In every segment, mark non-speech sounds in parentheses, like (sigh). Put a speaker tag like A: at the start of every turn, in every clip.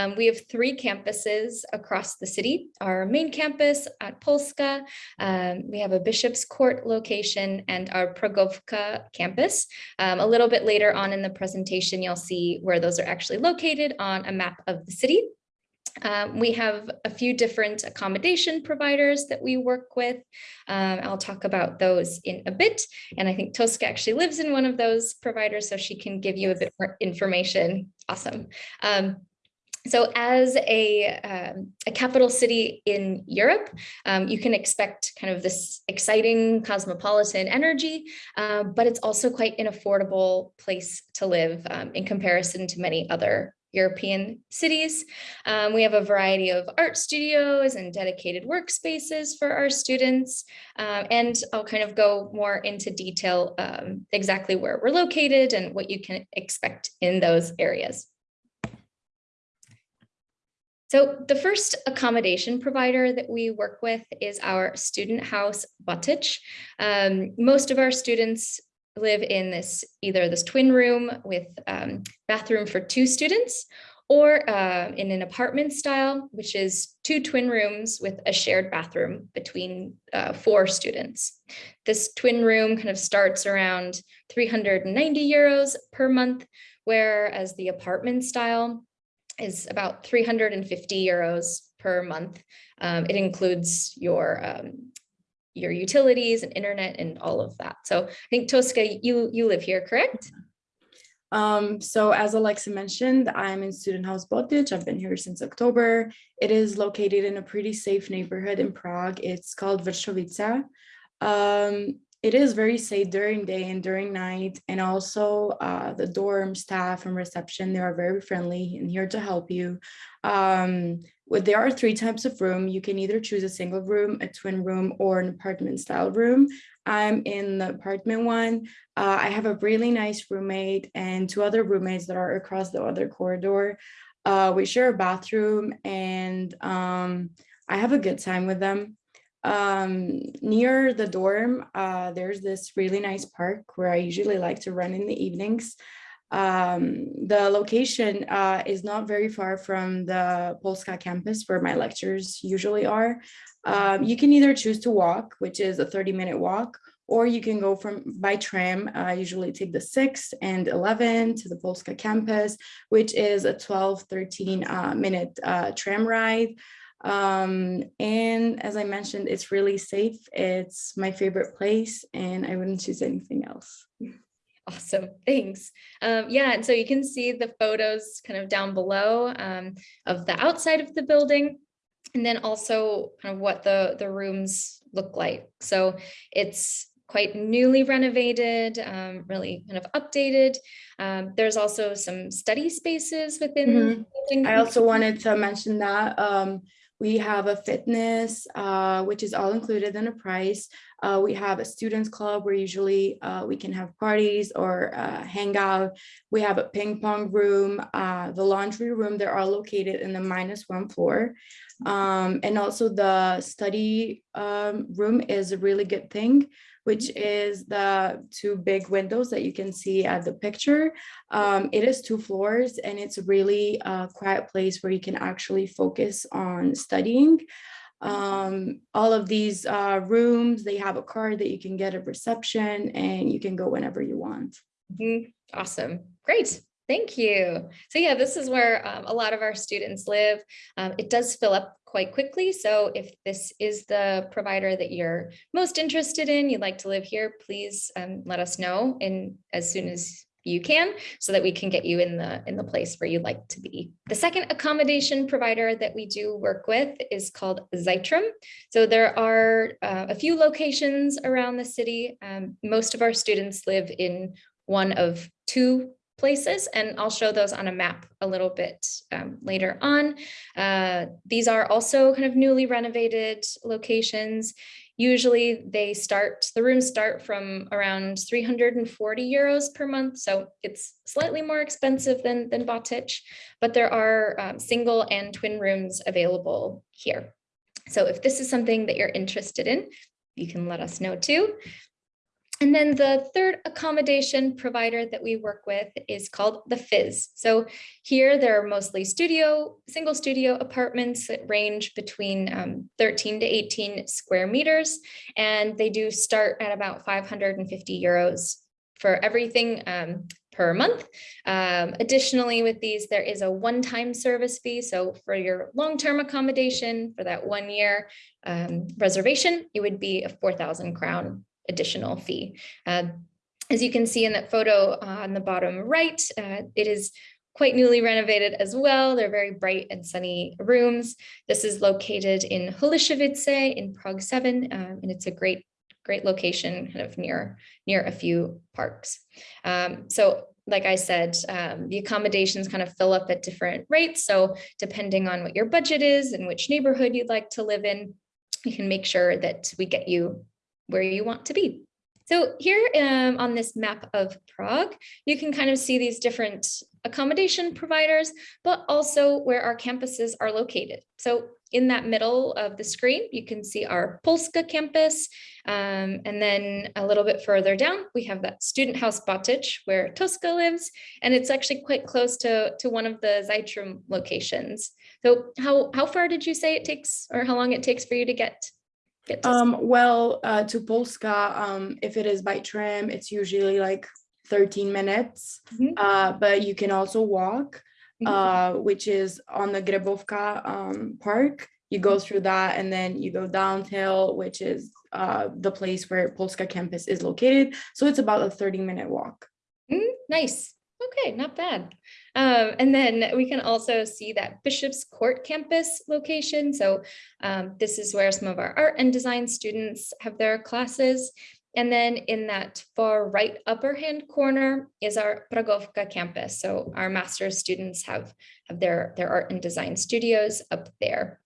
A: Um, we have three campuses across the city. Our main campus at Polska, um, we have a Bishop's Court location and our Pragovka campus. Um, a little bit later on in the presentation, you'll see where those are actually located on a map of the city. Um, we have a few different accommodation providers that we work with. Um, I'll talk about those in a bit. And I think Tosca actually lives in one of those providers, so she can give you a bit more information. Awesome. Um, so as a, um, a capital city in Europe, um, you can expect kind of this exciting cosmopolitan energy, uh, but it's also quite an affordable place to live um, in comparison to many other European cities. Um, we have a variety of art studios and dedicated workspaces for our students. Um, and I'll kind of go more into detail um, exactly where we're located and what you can expect in those areas. So the first accommodation provider that we work with is our student house Botič. Um, most of our students live in this either this twin room with um, bathroom for two students or uh, in an apartment style, which is two twin rooms with a shared bathroom between uh, four students. This twin room kind of starts around 390 euros per month, whereas the apartment style is about 350 euros per month. Um, it includes your um, your utilities and internet and all of that. So I think Tosca, you, you live here, correct?
B: Um, so as Alexa mentioned, I'm in Student House Botič. I've been here since October. It is located in a pretty safe neighborhood in Prague. It's called Vršovice. Um, it is very safe during day and during night. And also uh, the dorm staff and reception, they are very friendly and here to help you. Um, there are three types of room. You can either choose a single room, a twin room, or an apartment style room. I'm in the apartment one. Uh, I have a really nice roommate and two other roommates that are across the other corridor. Uh, we share a bathroom and um, I have a good time with them. Um, near the dorm, uh, there's this really nice park where I usually like to run in the evenings. Um, the location uh, is not very far from the Polska campus where my lectures usually are. Um, you can either choose to walk, which is a 30 minute walk, or you can go from by tram. I usually take the 6 and 11 to the Polska campus, which is a 12, 13 uh, minute uh, tram ride. Um, and as I mentioned, it's really safe. It's my favorite place and I wouldn't choose anything else.
A: Awesome, (laughs) thanks. Um, yeah, and so you can see the photos kind of down below um, of the outside of the building and then also kind of what the, the rooms look like. So it's quite newly renovated, um, really kind of updated. Um, there's also some study spaces within mm -hmm. the building.
B: I also wanted to mention that um, we have a fitness, uh, which is all included in the price. Uh, we have a students club where usually uh, we can have parties or uh, hang out. We have a ping pong room, uh, the laundry room. They're all located in the minus one floor. Um, and also the study um, room is a really good thing which is the two big windows that you can see at the picture. Um, it is two floors and it's a really uh, quiet place where you can actually focus on studying. Um, all of these uh, rooms, they have a card that you can get at reception and you can go whenever you want.
A: Mm -hmm. Awesome. Great. Thank you. So yeah, this is where um, a lot of our students live. Um, it does fill up quite quickly. So if this is the provider that you're most interested in, you'd like to live here, please um, let us know in as soon as you can so that we can get you in the in the place where you'd like to be. The second accommodation provider that we do work with is called Zeitrum. So there are uh, a few locations around the city. Um, most of our students live in one of two places, and I'll show those on a map a little bit um, later on. Uh, these are also kind of newly renovated locations. Usually they start, the rooms start from around 340 euros per month. So it's slightly more expensive than, than Botič, but there are um, single and twin rooms available here. So if this is something that you're interested in, you can let us know too. And then the third accommodation provider that we work with is called the Fizz. So here there are mostly studio, single studio apartments that range between um, 13 to 18 square meters. And they do start at about 550 euros for everything um, per month. Um, additionally, with these, there is a one-time service fee. So for your long-term accommodation for that one year um, reservation, it would be a 4,000 crown additional fee. Uh, as you can see in that photo on the bottom right, uh, it is quite newly renovated as well. They're very bright and sunny rooms. This is located in Holešovice in Prague 7, um, and it's a great great location kind of near near a few parks. Um, so like I said, um, the accommodations kind of fill up at different rates. So depending on what your budget is and which neighborhood you'd like to live in, we can make sure that we get you where you want to be. So here um, on this map of Prague, you can kind of see these different accommodation providers, but also where our campuses are located. So in that middle of the screen, you can see our Polska campus. Um, and then a little bit further down, we have that student house Botič where Tosca lives. And it's actually quite close to, to one of the Zeitrum locations. So how, how far did you say it takes or how long it takes for you to get
B: Um, well, uh, to Polska, um, if it is by tram, it's usually like thirteen minutes.
A: Mhm.
B: Uh, but you can also walk,
A: Mhm.
B: uh, which is on the Grébovka, um, park. You go through that and then you go downhill, which is, uh, the place where Polska campus is located. So it's about a thirty minute walk.
A: Mm, nice. Okay, not bad. Um, and then we can also see that Bishop's Court campus location. So um, this is where some of our art and design students have their classes. And then in that far right upper hand corner is our Pragovka campus. So our master's students have, have their, their art and design studios up there.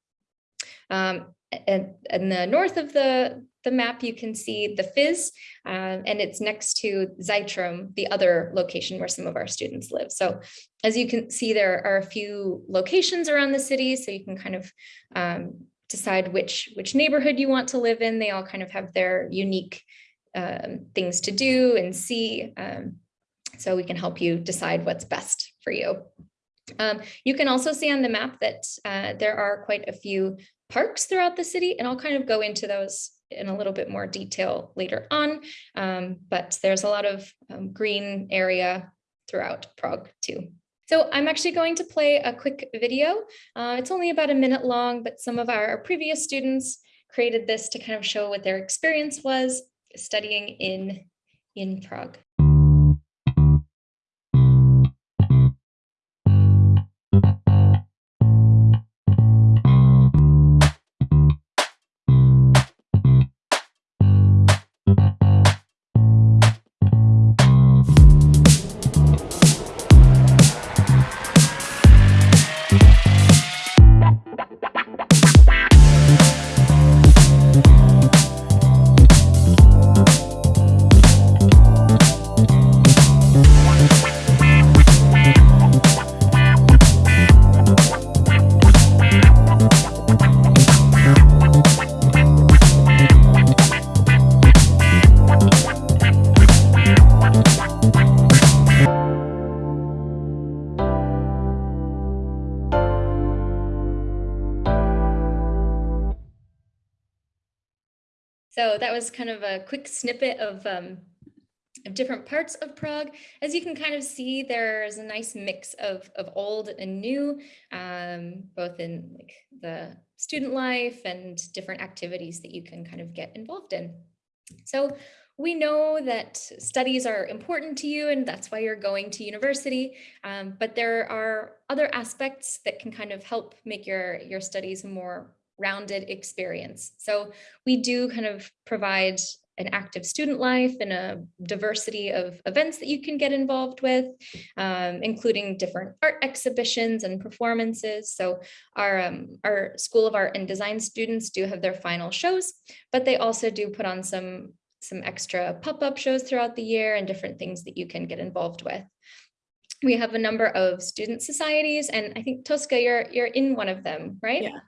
A: Um, and, in the north of the, the map, you can see the Fizz, uh, and it's next to Zeitrum, the other location where some of our students live. So as you can see, there are a few locations around the city, so you can kind of um, decide which, which neighborhood you want to live in. They all kind of have their unique um, things to do and see. Um, so we can help you decide what's best for you. Um, you can also see on the map that uh, there are quite a few parks throughout the city, and I'll kind of go into those in a little bit more detail later on. Um, but there's a lot of um, green area throughout Prague too. So I'm actually going to play a quick video. Uh, it's only about a minute long, but some of our previous students created this to kind of show what their experience was studying in, in Prague. Was kind of a quick snippet of, um, of different parts of Prague. As you can kind of see, there's a nice mix of, of old and new, um, both in like the student life and different activities that you can kind of get involved in. So we know that studies are important to you and that's why you're going to university, um, but there are other aspects that can kind of help make your, your studies more rounded experience. So we do kind of provide an active student life and a diversity of events that you can get involved with, um, including different art exhibitions and performances. So our, um, our School of Art and Design students do have their final shows, but they also do put on some, some extra pop-up shows throughout the year and different things that you can get involved with. We have a number of student societies, and I think Tosca, you're, you're in one of them, right?
B: Yeah.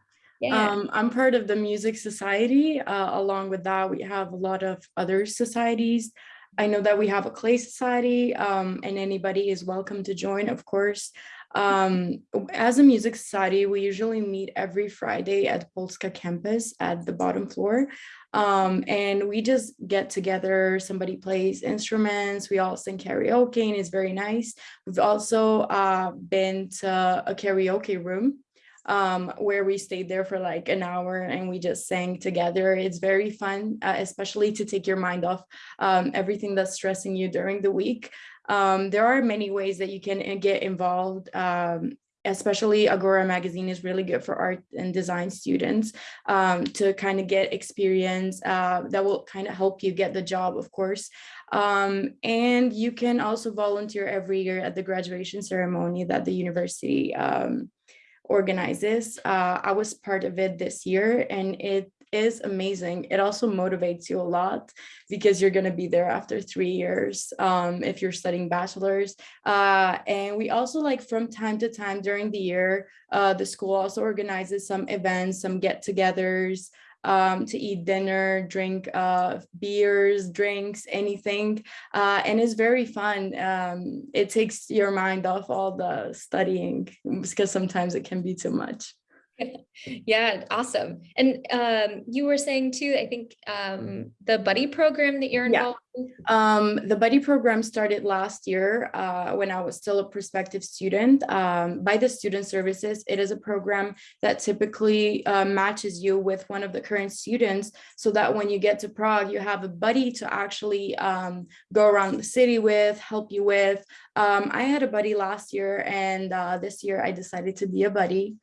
A: Yeah.
B: Um, I'm part of the Music Society. Uh, along with that, we have a lot of other societies. I know that we have a clay society um, and anybody is welcome to join, of course. Um, as a music society, we usually meet every Friday at Polska campus at the bottom floor. Um, and we just get together, somebody plays instruments, we all sing karaoke and it's very nice. We've also uh, been to a karaoke room um, where we stayed there for like an hour and we just sang together. It's very fun, uh, especially to take your mind off um, everything that's stressing you during the week. Um, there are many ways that you can uh, get involved um, especially Agora magazine is really good for art and design students um, to kind of get experience uh, that will kind of help you get the job, of course. Um, and you can also volunteer every year at the graduation ceremony that the university um, organizes. Uh, I was part of it this year and it is amazing. It also motivates you a lot because you're going to be there after three years um, if you're studying bachelor's. Uh, and we also like from time to time during the year, uh, the school also organizes some events, some get-togethers, um, to eat dinner, drink uh, beers, drinks, anything. Uh, and it's very fun. Um, it takes your mind off all the studying because sometimes it can be too much.
A: Yeah, awesome. And um, you were saying too, I think um, the buddy program that you're
B: Yeah.
A: involved in.
B: Um, the buddy program started last year uh, when I was still a prospective student um, by the Student Services. It is a program that typically uh, matches you with one of the current students so that when you get to Prague, you have a buddy to actually um, go around the city with, help you with. Um, I had a buddy last year and uh, this year I decided to be a buddy.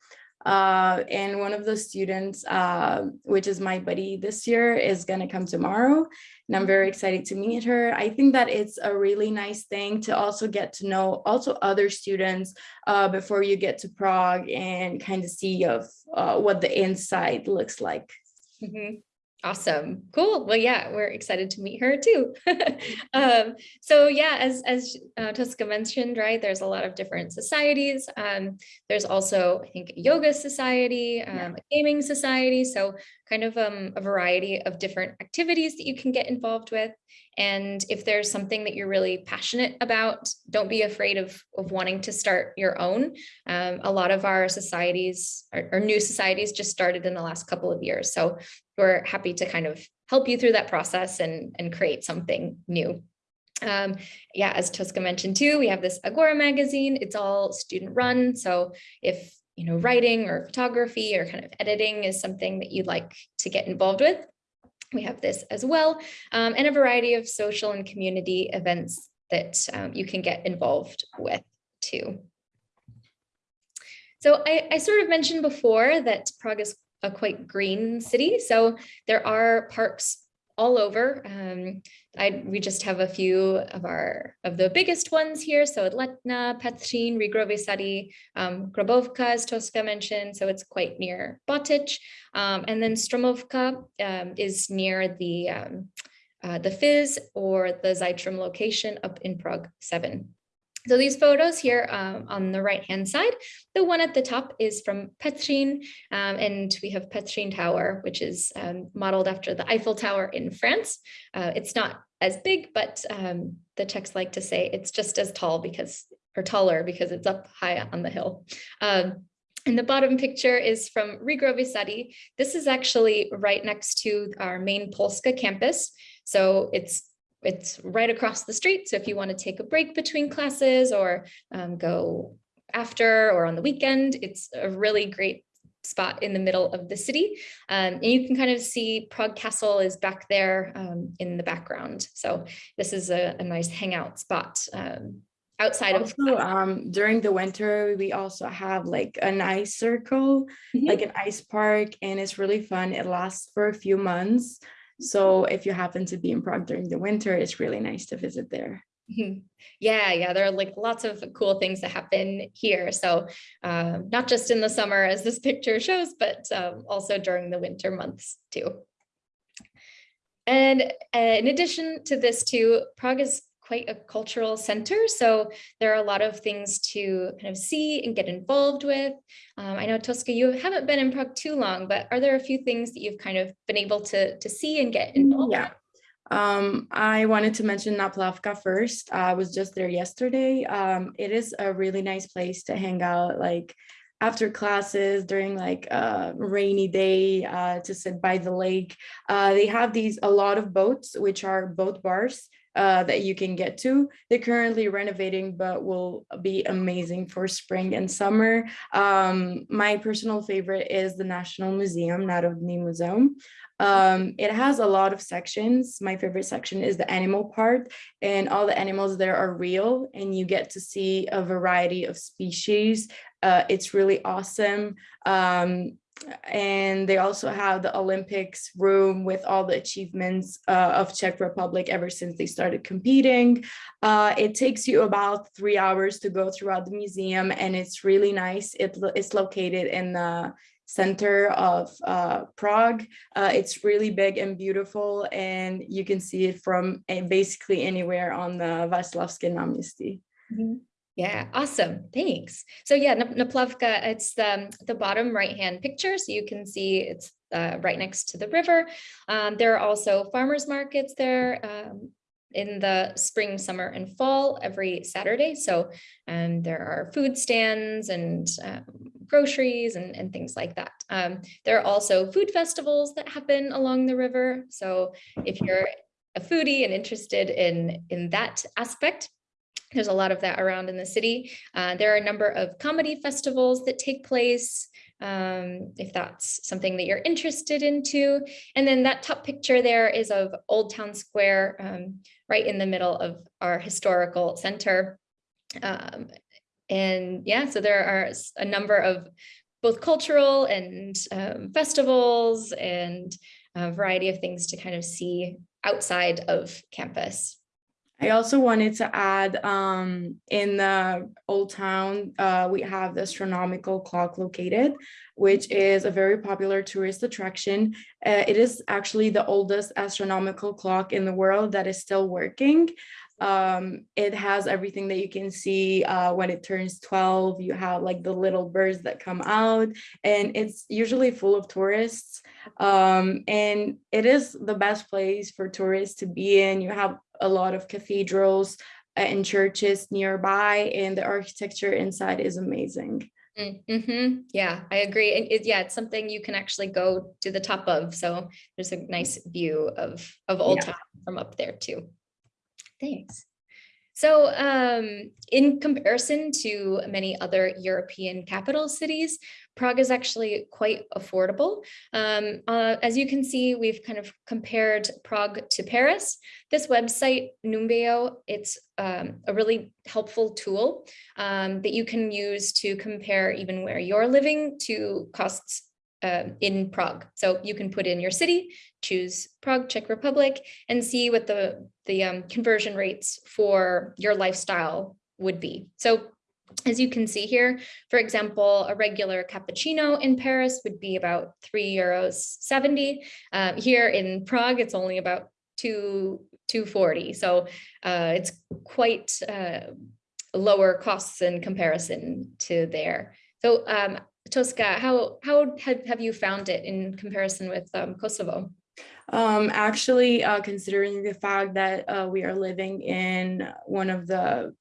B: Uh, and one of the students, uh, which is my buddy this year, is going to come tomorrow. And I'm very excited to meet her. I think that it's a really nice thing to also get to know also other students uh, before you get to Prague and kind of see of uh, what the inside looks like.
A: Mhm. Awesome. Cool. Well, yeah, we're excited to meet her too. (laughs) um, so yeah, as as uh, Tosca mentioned, right, there's a lot of different societies. Um, there's also, I think, a yoga society, um,
B: Yeah.
A: a gaming society. So kind of um, a variety of different activities that you can get involved with. And if there's something that you're really passionate about, don't be afraid of, of wanting to start your own. Um, a lot of our societies, our, new societies just started in the last couple of years. So we're happy to kind of help you through that process and, and create something new. Um, yeah, as Tosca mentioned too, we have this Agora magazine. It's all student run. So if you know writing or photography or kind of editing is something that you'd like to get involved with, we have this as well, um, and a variety of social and community events that um, you can get involved with too. So I, I sort of mentioned before that Prague is a quite green city. So there are parks all over. Um, I, we just have a few of our of the biggest ones here. So Letna, Petřín, Riegrovy Sady, um, Grébovka, as Tosca mentioned. So it's quite near Botič. Um, and then Stromovka um, is near the um, uh, the Fizz or the Zeitrum location up in Prague 7. So these photos here um, on the right hand side, the one at the top is from Petřín, um, and we have Petřín Tower, which is um, modeled after the Eiffel Tower in France. Uh, it's not as big, but um, the Czechs like to say it's just as tall because, or taller because it's up high on the hill. Um, and the bottom picture is from Riegrovy Sady. This is actually right next to our main Polska campus. So it's it's right across the street. So if you want to take a break between classes or um, go after or on the weekend, it's a really great spot in the middle of the city. Um, and you can kind of see Prague Castle is back there um, in the background. So this is a, a nice hangout spot um, outside of
B: Also, um, during the winter, we also have like an ice circle,
A: Mhm.
B: like an ice park, and it's really fun. It lasts for a few months. So if you happen to be in Prague during the winter, it's really nice to visit there.
A: Mhm. Yeah, yeah, there are like lots of cool things that happen here. So uh, not just in the summer as this (laughs) picture shows, but um, also during the winter months too. And uh, in addition to this too, Prague is quite a cultural center. So there are a lot of things to kind of see and get involved with. Um, I know Tosca, you haven't been in Prague too long, but are there a few things that you've kind of been able to, to see and get involved
B: Yeah. Um, I wanted to mention Naplavka first. I was just there yesterday. Um, it is a really nice place to hang out, like after classes during like a rainy day uh, to sit by the lake. Uh, they have these a lot of boats, which are boat bars uh, that you can get to. They're currently renovating, but will be amazing for spring and summer. Um, my personal favorite is the National Museum, Narodny Museum. Um, it has a lot of sections. My favorite section is the animal part and all the animals there are real and you get to see a variety of species. Uh, it's really awesome. Um, and they also have the Olympics room with all the achievements uh, of Czech Republic ever since they started competing. Uh, it takes you about three hours to go throughout the museum and it's really nice. It, it's located in the center of uh, Prague. Uh, it's really big and beautiful and you can see it from uh, basically anywhere on the Václavské náměstí.
A: Mm -hmm. Yeah, awesome. Thanks. So yeah, Naplavka, it's the, the bottom right-hand picture. So you can see it's uh, right next to the river. Um, there are also farmers markets there um, in the spring, summer, and fall every Saturday. So um, there are food stands and um, groceries and, and things like that. Um, there are also food festivals that happen along the river. So if you're a foodie and interested in, in that aspect, there's a lot of that around in the city. Uh, there are a number of comedy festivals that take place, um, if that's something that you're interested into. And then that top picture there is of Old Town Square, um, right in the middle of our historical center. Um, and yeah, so there are a number of both cultural and um, festivals and a variety of things to kind of see outside of campus.
B: I also wanted to add um, in the Old Town, uh, we have the astronomical clock located, which is a very popular tourist attraction. Uh, it is actually the oldest astronomical clock in the world that is still working. Um, it has everything that you can see uh, when it turns 12. You have like the little birds that come out and it's usually full of tourists. Um, and it is the best place for tourists to be in. You have a lot of cathedrals and churches nearby and the architecture inside is amazing.
A: Mm -hmm. Yeah, I agree. And it, yeah, it's something you can actually go to the top of. So there's a nice view of, of Old yeah. Town from up there too. Thanks. So um, in comparison to many other European capital cities, Prague is actually quite affordable. Um, uh, as you can see, we've kind of compared Prague to Paris. This website, Numbeo, it's um, a really helpful tool um, that you can use to compare even where you're living to costs uh, in Prague. So you can put in your city, choose Prague, Czech Republic, and see what the, the um, conversion rates for your lifestyle would be. So as you can see here, for example, a regular cappuccino in Paris would be about three euros 70. Um, here in Prague, it's only about two, 240. So uh, it's quite uh, lower costs in comparison to there. So um, Tosca, how how have, have you found it in comparison with um, Kosovo?
B: Um, actually, uh, considering the fact that uh, we are living in one of the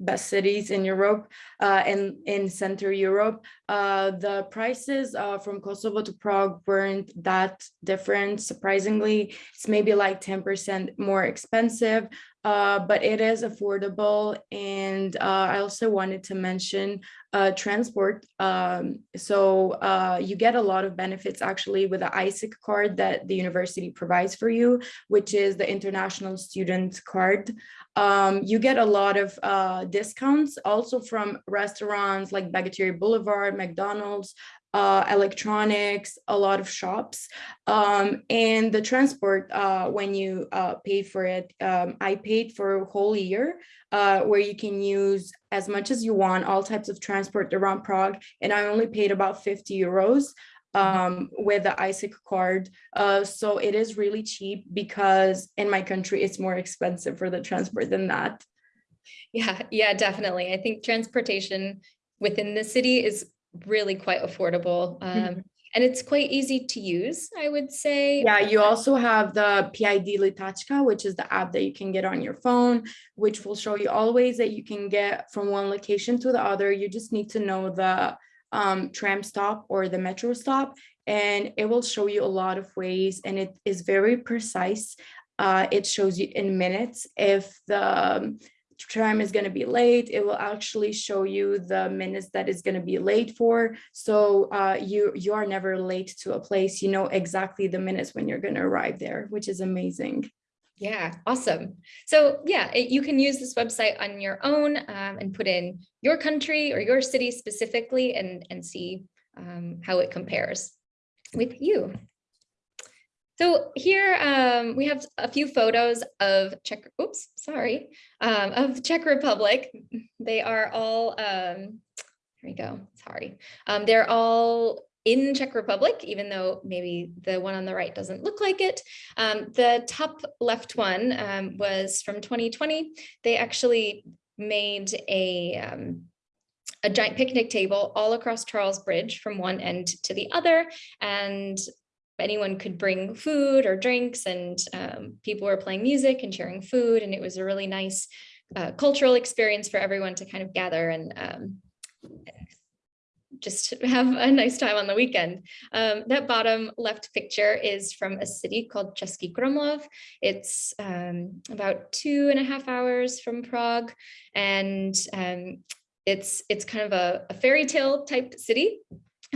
B: best cities in Europe uh, and in Central Europe. Uh, the prices uh, from Kosovo to Prague weren't that different. Surprisingly, it's maybe like 10% more expensive, uh, but it is affordable. And uh, I also wanted to mention uh, transport. Um, so uh, you get a lot of benefits actually with the ISIC card that the university provides for you, which is the international student card. Um, you get a lot of uh, discounts also from restaurants like Bageterie Boulevard, McDonald's, uh, electronics, a lot of shops, um, and the transport uh, when you uh, pay for it. Um, I paid for a whole year uh, where you can use as much as you want, all types of transport around Prague, and I only paid about 50 euros um, with the ISIC card. Uh, so it is really cheap because in my country, it's more expensive for the transport than that.
A: Yeah, yeah, definitely. I think transportation within the city is really quite affordable. Um, mm -hmm. and it's quite easy to use, I would say.
B: Yeah, you also have the PID Lítačka, which is the app that you can get on your phone, which will show you all the ways that you can get from one location to the other. You just need to know the um, tram stop or the metro stop, and it will show you a lot of ways, and it is very precise. Uh, it shows you in minutes if the tram is going to be late it will actually show you the minutes that is going to be late for so uh, you you are never late to a place you know exactly the minutes when you're going to arrive there which is amazing
A: Yeah, awesome. So yeah, it- you can use this website on your own um, and put in your country or your city specifically and, and see um, how it compares with you. So here um, we have a few photos of Czech, oops, sorry, um, of Czech Republic. They are all, um, here we go, sorry. Um, they're all in Czech Republic, even though maybe the one on the right doesn't look like it. Um, the top left one um, was from 2020. They actually made a, um, a giant picnic table all across Charles Bridge from one end to the other. And anyone could bring food or drinks and um, people were playing music and sharing food. And it was a really nice uh, cultural experience for everyone to kind of gather and um, just have a nice time on the weekend. Um, that bottom left picture is from a city called Český Krumlov. It's um, about two and a half hours from Prague. And um, it's, it's kind of a, a fairy tale type city.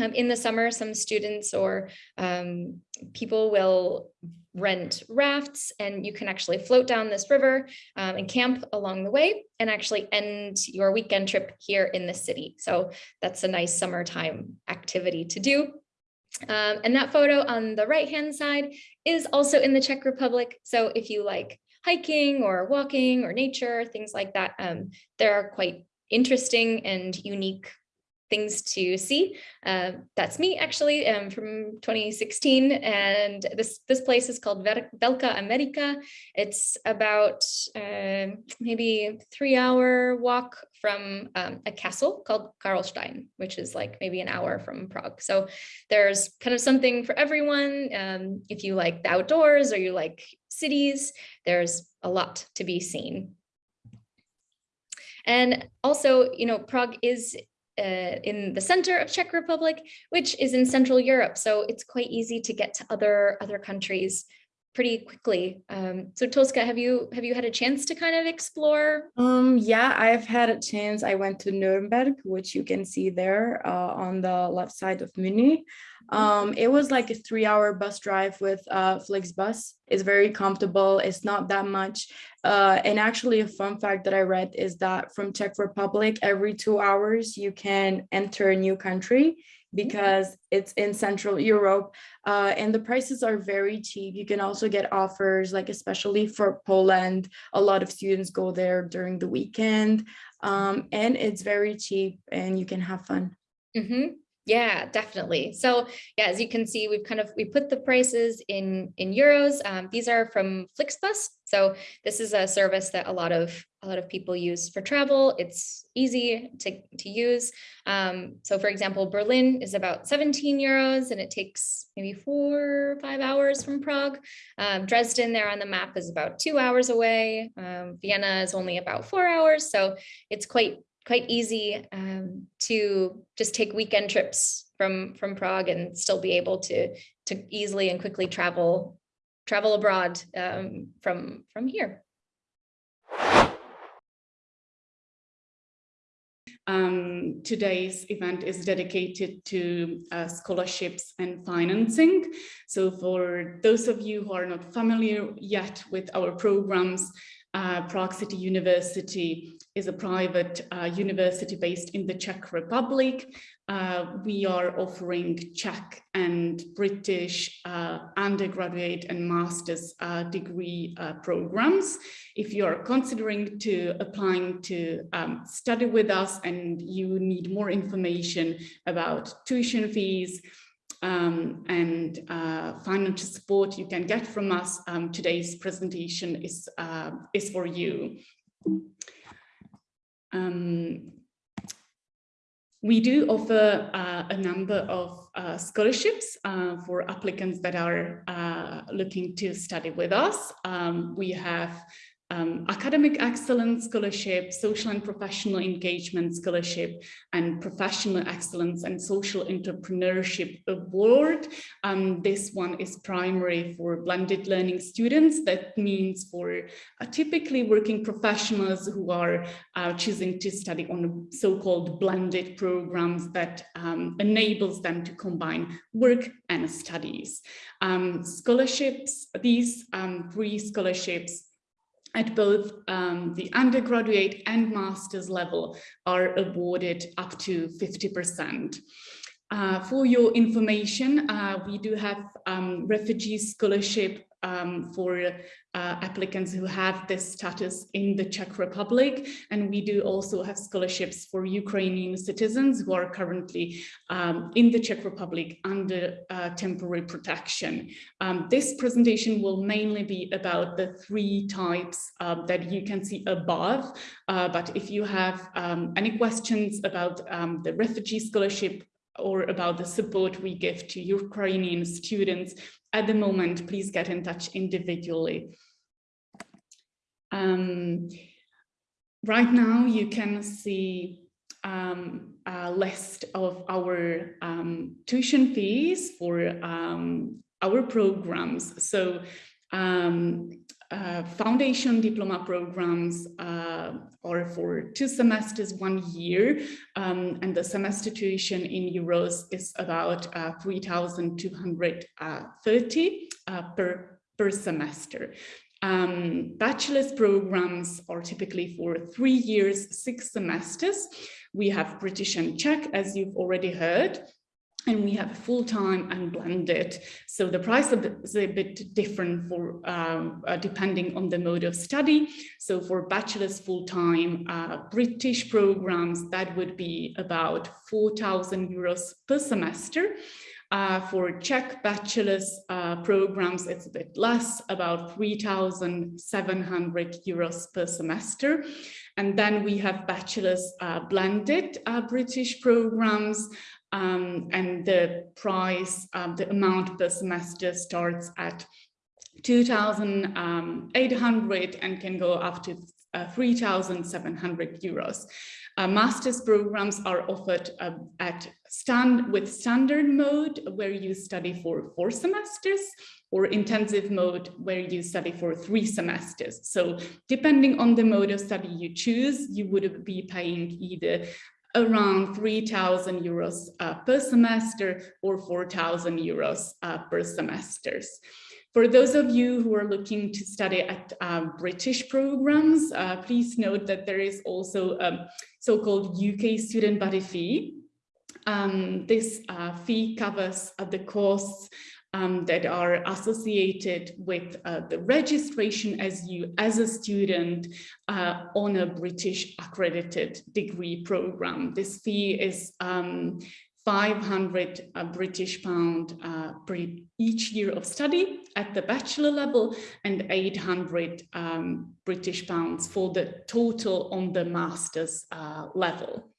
A: Um, in the summer, some students or um, people will rent rafts and you can actually float down this river um, and camp along the way and actually end your weekend trip here in the city. So that's a nice summertime activity to do. Um, and that photo on the right hand side is also in the Czech Republic. So if you like hiking or walking or nature, things like that, um, there are quite interesting and unique things to see. Uh, that's me actually um, from 2016 and this this place is called Ver Velká Amerika. It's about uh, maybe three hour walk from um, a castle called Karlstein, which is like maybe an hour from Prague. So there's kind of something for everyone. Um, if you like the outdoors or you like cities, there's a lot to be seen. And also, you know, Prague is uh, in the center of Czech Republic, which is in Central Europe. So it's quite easy to get to other other countries pretty quickly. Um, so Tosca, have you have you had a chance to kind of explore?
B: um yeah i've had a chance i went to nuremberg which you can see there uh, on the left side of Muni. um it was like a three hour bus drive with uh flixbus it's very comfortable it's not that much uh and actually a fun fact that i read is that from czech republic every two hours you can enter a new country because it's in Central Europe uh, and the prices are very cheap. You can also get offers like especially for Poland, a lot of students go there during the weekend um, and it's very cheap and you can have fun.
A: Mm -hmm. Yeah, definitely. So yeah, as you can see, we've kind of, we put the prices in, in euros. Um, these are from Flixbus. So this is a service that a lot of, a lot of people use for travel. It's easy to, to use. Um, so for example, Berlin is about 17 euros and it takes maybe four or five hours from Prague. Um, Dresden there on the map is about two hours away. Um, Vienna is only about four hours. So it's quite quite easy um, to just take weekend trips from from Prague and still be able to to easily and quickly travel travel abroad um, from from here.
C: Um, today's event is dedicated to uh, scholarships and financing. So for those of you who are not familiar yet with our programs, uh, Prague City University is a private uh, university based in the Czech Republic. Uh, we are offering Czech and British uh, undergraduate and master's uh, degree uh, programs. If you are considering to applying to um, study with us and you need more information about tuition fees, um, and uh, financial support you can get from us, um, today's presentation is, uh, is for you. Um, We do offer uh, a number of uh, scholarships uh, for applicants that are uh, looking to study with us. Um, we have um, academic excellence scholarship, social and professional engagement scholarship, and professional excellence and social entrepreneurship award. Um, this one is primary for blended learning students. That means for uh, typically working professionals who are uh, choosing to study on so-called blended programs that um, enables them to combine work and studies. Um, scholarships, these um, three scholarships at both um, the undergraduate and master's level are awarded up to 50%. Uh, for your information, uh, we do have um, refugee scholarship um, for uh, applicants who have this status in the Czech Republic. And we do also have scholarships for Ukrainian citizens who are currently um, in the Czech Republic under uh, temporary protection. Um, this presentation will mainly be about the three types uh, that you can see above. Uh, but if you have um, any questions about um, the refugee scholarship or about the support we give to Ukrainian students at the moment, please get in touch individually. Um, right now, you can see um, a list of our um, tuition fees for um, our programs. So um, uh, foundation diploma programs uh, are for two semesters, one year, um, and the semester tuition in euros is about uh, 3,230 uh, per, per semester. Um, bachelor's programs are typically for three years, six semesters. We have British and Czech, as you've already heard, and we have full-time and blended. So the price is a bit different for um, uh, depending on the mode of study. So for bachelor's full-time uh, British programs, that would be about 4,000 euros per semester. Uh, for Czech bachelor's uh, programs, it's a bit less, about 3,700 euros per semester. And then we have bachelor's uh, blended uh, British programs, um, and the price, um, the amount per semester starts at 2,800 um, and can go up to uh, 3,700 euros. Uh, master's programs are offered uh, at stand with standard mode where you study for four semesters or intensive mode where you study for three semesters. So depending on the mode of study you choose, you would be paying either around 3,000 euros uh, per semester or 4,000 euros uh, per semesters. For those of you who are looking to study at uh, British programs, uh, please note that there is also a so-called UK student body fee. Um, this uh, fee covers the costs um, that are associated with uh, the registration as you as a student uh, on a British accredited degree program. This fee is um, 500 uh, British pound uh, per each year of study at the bachelor level and 800 um, British pounds for the total on the master's uh, level.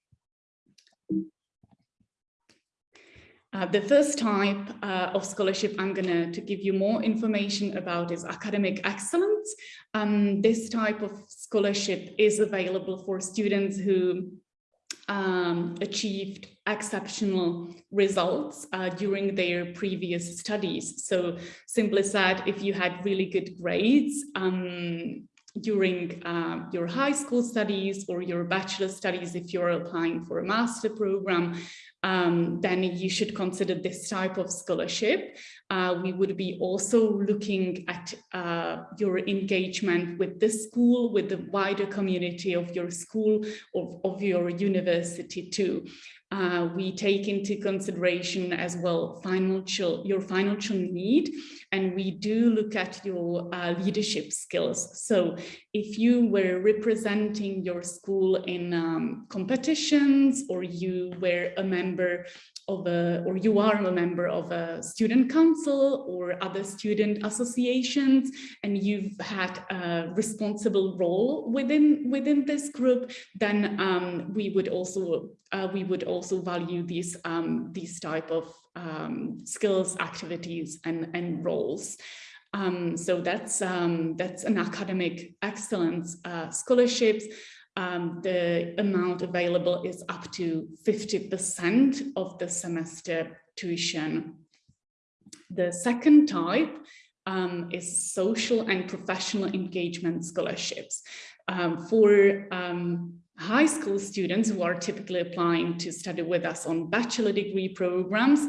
C: Uh, the first type uh, of scholarship I'm going to give you more information about is academic excellence. Um, this type of scholarship is available for students who um, achieved exceptional results uh, during their previous studies. So simply said, if you had really good grades, um, during uh, your high school studies or your bachelor studies, if you're applying for a master program, um, then you should consider this type of scholarship. Uh, we would be also looking at uh, your engagement with the school, with the wider community of your school, of, of your university too. Uh, we take into consideration as well financial your financial need and we do look at your uh, leadership skills. So if you were representing your school in um, competitions or you were a member of a, or you are a member of a student council or other student associations, and you've had a responsible role within within this group, then um, we would also uh, we would also value these um, these type of um, skills, activities, and and roles. Um, so that's um, that's an academic excellence uh, scholarships. Um, the amount available is up to 50% of the semester tuition. The second type um, is social and professional engagement scholarships. Um, for um, high school students who are typically applying to study with us on bachelor degree programs,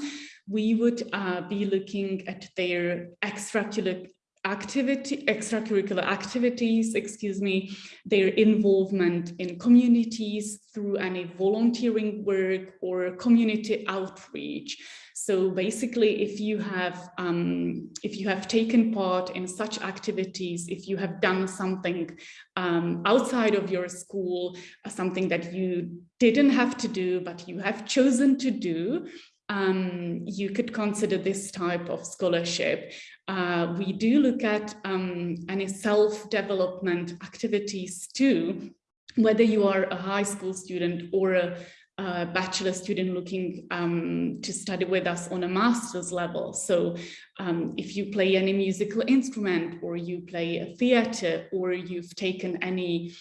C: we would uh, be looking at their extracurricular activity, extracurricular activities, excuse me, their involvement in communities through any volunteering work or community outreach. So basically, if you have um, if you have taken part in such activities, if you have done something um, outside of your school, uh, something that you didn't have to do, but you have chosen to do, um, you could consider this type of scholarship. Uh, we do look at um, any self-development activities too, whether you are a high school student or a, a bachelor student looking um, to study with us on a master's level. So um, if you play any musical instrument or you play a theater or you've taken any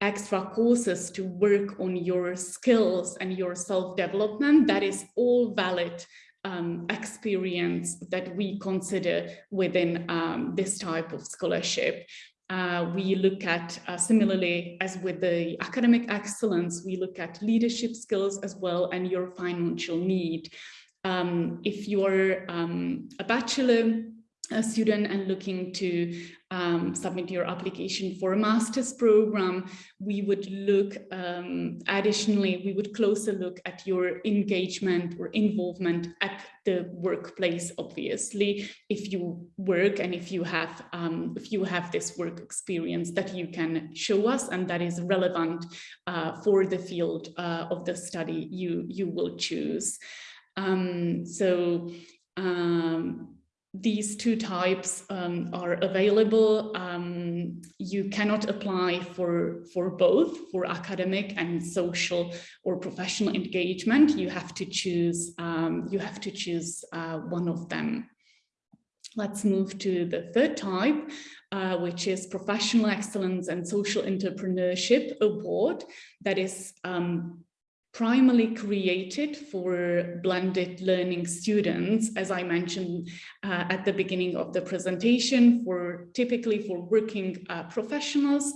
C: extra courses to work on your skills and your self-development, that is all valid um, experience that we consider within um, this type of scholarship. Uh, we look at, uh, similarly as with the academic excellence, we look at leadership skills as well and your financial need. Um, if you're um, a bachelor a student and looking to um, submit your application for a master's program, we would look um, additionally, we would closer look at your engagement or involvement at the workplace, obviously, if you work and if you have um, if you have this work experience that you can show us and that is relevant uh, for the field uh, of the study you, you will choose. Um, so um, these two types um, are available. Um, you cannot apply for, for both, for academic and social or professional engagement. You have to choose, um, you have to choose uh, one of them. Let's move to the third type, uh, which is Professional Excellence and Social Entrepreneurship Award that is um, primarily created for blended learning students, as I mentioned uh, at the beginning of the presentation, for typically for working uh, professionals.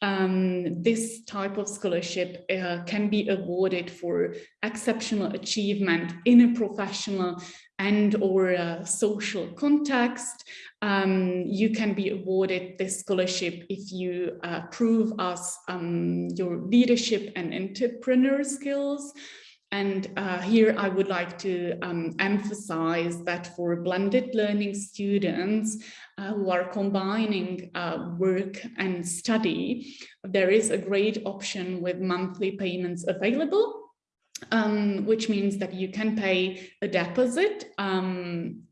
C: Um, this type of scholarship uh, can be awarded for exceptional achievement in a professional and or a social context. Um, you can be awarded this scholarship if you uh, prove us um, your leadership and entrepreneur skills. And uh, here I would like to um, emphasize that for blended learning students uh, who are combining uh, work and study, there is a great option with monthly payments available um, which means that you can pay a deposit um,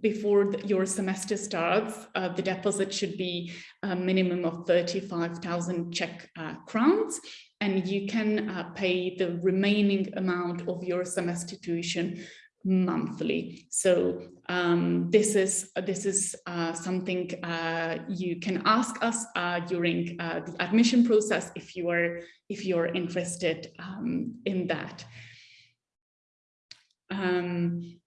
C: before the, your semester starts. Uh, the deposit should be a minimum of 35,000 Czech uh, crowns, and you can uh, pay the remaining amount of your semester tuition monthly. So um, this is this is uh, something uh, you can ask us uh, during uh, the admission process if you are if you are interested um, in that. Um,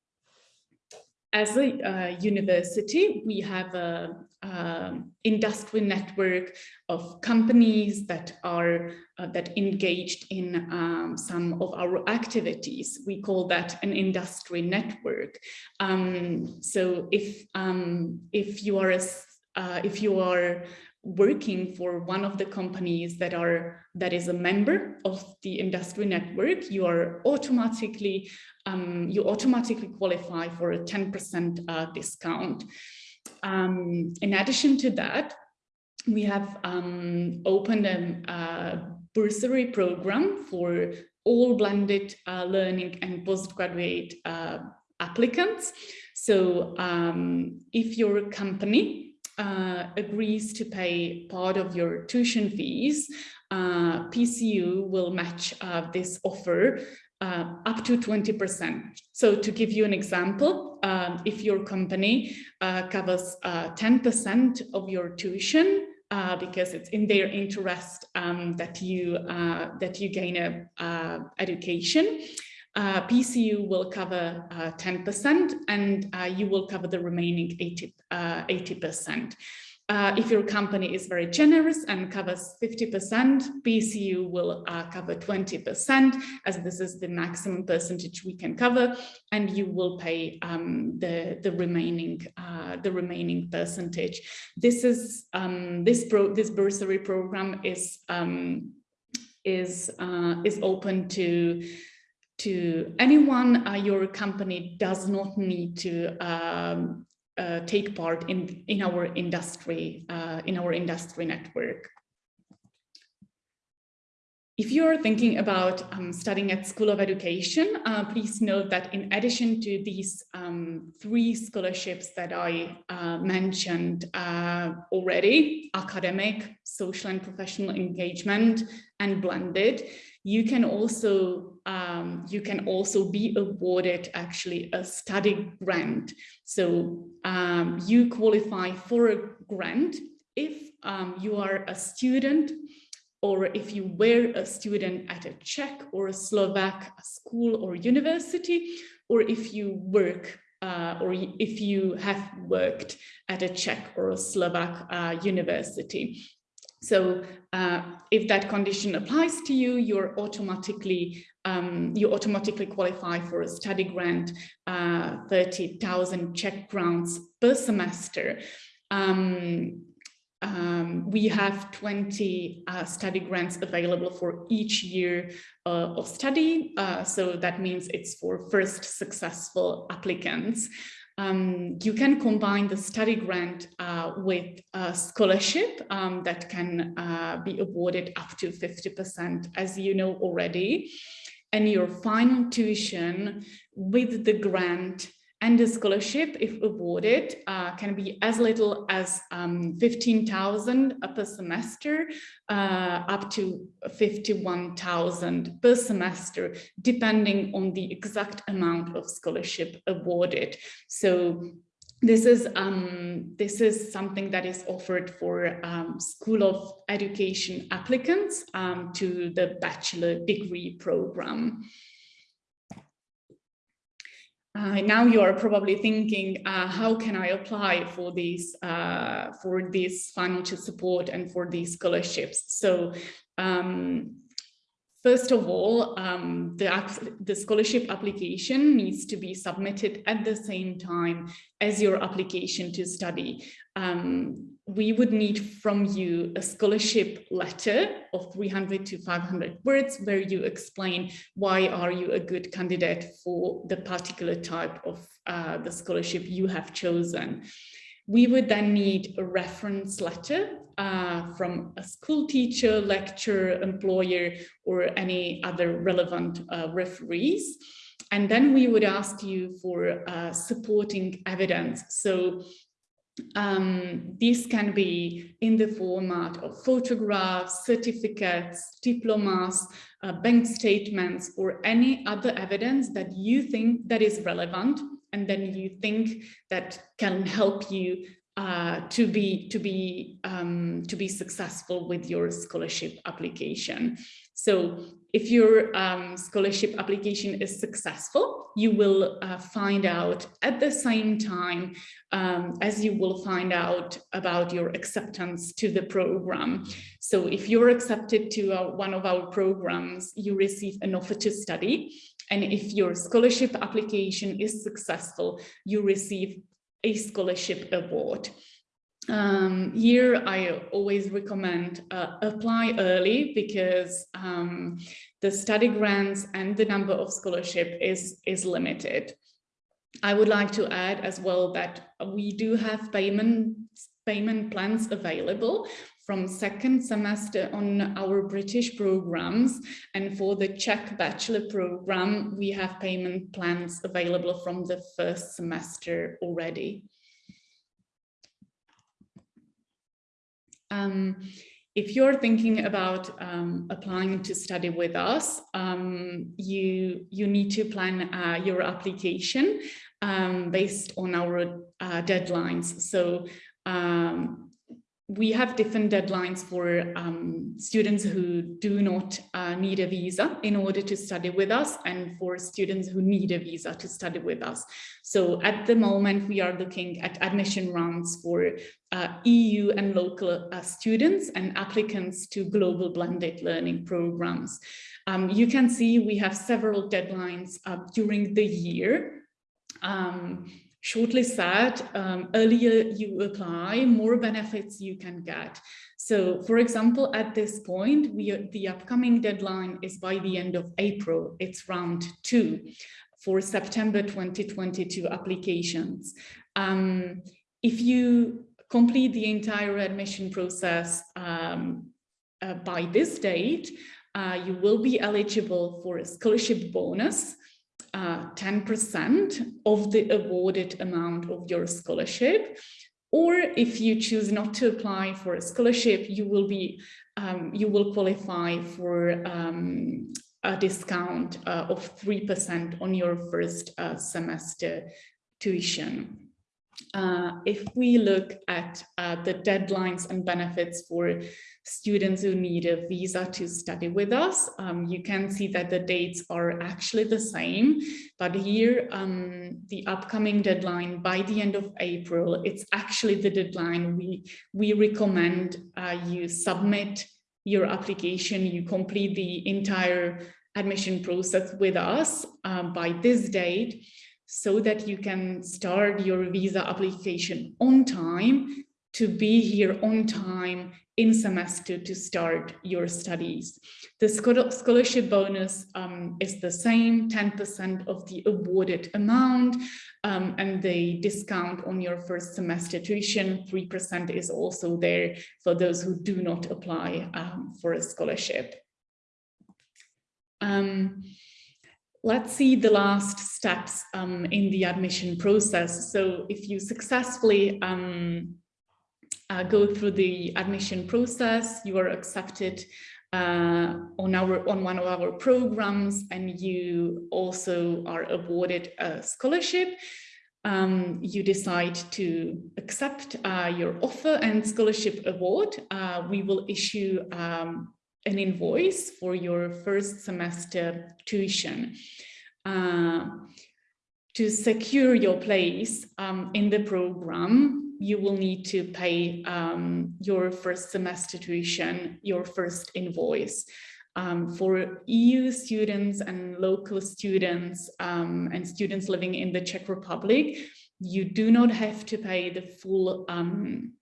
C: as a uh, university, we have a, a, industry network of companies that are uh, that engaged in um, some of our activities. We call that an industry network. Um, so if um, if you are a, uh, if you are working for one of the companies that are that is a member of the industry network, you are automatically um, you automatically qualify for a 10% uh, discount. Um, in addition to that, we have um, opened a, a bursary program for all blended uh, learning and postgraduate uh, applicants. So um, if your company uh, agrees to pay part of your tuition fees, uh, PCU will match uh, this offer uh, up to 20%. So to give you an example, um, if your company covers 10% of your tuition, uh, because it's in their interest um, that you uh, that you gain a uh, education. Uh, PCU will cover 10% uh, and uh, you will cover the remaining 80, 80%. Uh, if your company is very generous and covers 50%, PCU will uh, cover 20%, as this is the maximum percentage we can cover, and you will pay um, the the remaining uh, the remaining percentage. This is um, this pro this bursary program is um, is uh, is open to to anyone. Uh, your company does not need to um, uh, take part in in our industry uh, in our industry network. If you're thinking about um, studying at School of Education, uh, please note that in addition to these um, three scholarships that I uh, mentioned uh, already, academic, social and professional engagement, and blended, you can also um, you can also be awarded actually a study grant. So um, you qualify for a grant if um, you are a student or if you were a student at a Czech or a Slovak school or university, or if you work uh, or if you have worked at a Czech or a Slovak uh, university. So uh, if that condition applies to you, you're automatically um, you automatically qualify for a study grant, uh, 30,000 Czech grants per semester. Um, um, we have 20 uh, study grants available for each year uh, of study. Uh, so that means it's for first successful applicants. Um, you can combine the study grant uh, with a scholarship um, that can uh, be awarded up to 50%, as you know already. And your final tuition with the grant and the scholarship, if awarded, uh, can be as little as um, 15,000 per semester, uh, up to 51,000 per semester, depending on the exact amount of scholarship awarded. So this is um, this is something that is offered for um, School of Education applicants um, to the bachelor degree program. Uh, now you are probably thinking, uh, how can I apply for these uh, for this financial support and for these scholarships? So um, First of all, um, the, the, scholarship application needs to be submitted at the same time as your application to study. Um, we would need from you a scholarship letter of 300 to 500 words where you explain why are you a good candidate for the particular type of uh, the scholarship you have chosen. We would then need a reference letter uh, from a school teacher, lecturer, employer, or any other relevant uh, referees. And then we would ask you for uh, supporting evidence. So um, this can be in the format of photographs, certificates, diplomas, uh, bank statements, or any other evidence that you think that is relevant and then you think that can help you uh, to be to be um, to be successful with your scholarship application. So if your um, scholarship application is successful, you will uh, find out at the same time um, as you will find out about your acceptance to the program. So if you're accepted to uh, one of our programs, you receive an offer to study. And if your scholarship application is successful, you receive a scholarship award. Um, here, I always recommend uh, apply early because um, the study grants and the number of scholarship is, is limited. I would like to add as well that we do have payment payment plans available from second semester on our British programs. And for the Czech bachelor program, we have payment plans available from the first semester already. Um, if you're thinking about um, applying to study with us, um, you, you need to plan uh, your application um, based on our uh, deadlines. So um, we have different deadlines for um, students who do not uh, need a visa in order to study with us and for students who need a visa to study with us. So at the moment, we are looking at admission rounds for uh, EU and local uh, students and applicants to global blended learning programs. Um, you can see we have several deadlines uh, during the year. Um, shortly said, um, earlier you apply, more benefits you can get. So for example, at this point, we are, the upcoming deadline is by the end of April, it's round two for September 2022 applications. Um, if you complete the entire admission process um, uh, by this date, uh, you will be eligible for a scholarship bonus 10% uh, of the awarded amount of your scholarship. Or if you choose not to apply for a scholarship, you will be um, you will qualify for um, a discount uh, of 3% on your first uh, semester tuition. Uh, if we look at uh, the deadlines and benefits for students who need a visa to study with us, um, you can see that the dates are actually the same, but here um, the upcoming deadline by the end of April, it's actually the deadline we, we recommend uh, you submit your application, you complete the entire admission process with us uh, by this date so that you can start your visa application on time to be here on time in semester to start your studies. The scholarship bonus um, is the same, 10% of the awarded amount, um, and the discount on your first semester tuition, 3% is also there for those who do not apply um, for a scholarship. Let's see the last steps um, in the admission process. So if you successfully um, uh, go through the admission process, you are accepted uh, on our on one of our programs and you also are awarded a scholarship. Um, you decide to accept uh, your offer and scholarship award. Uh, we will issue um, an invoice for your first semester tuition. Uh, to secure your place um, in the program, you will need to pay um, your first semester tuition, your first invoice. Um, for EU students and local students um, and students living in the Czech Republic, you do not have to pay the full um,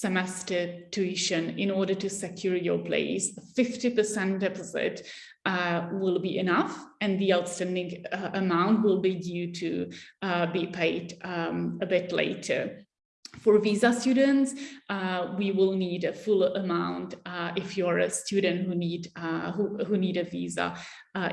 C: semester tuition in order to secure your place. 50% deposit uh, will be enough and the outstanding uh, amount will be due to uh, be paid um, a bit later. For visa students, uh, we will need a full amount uh, if you're a student who need uh, who, who need a visa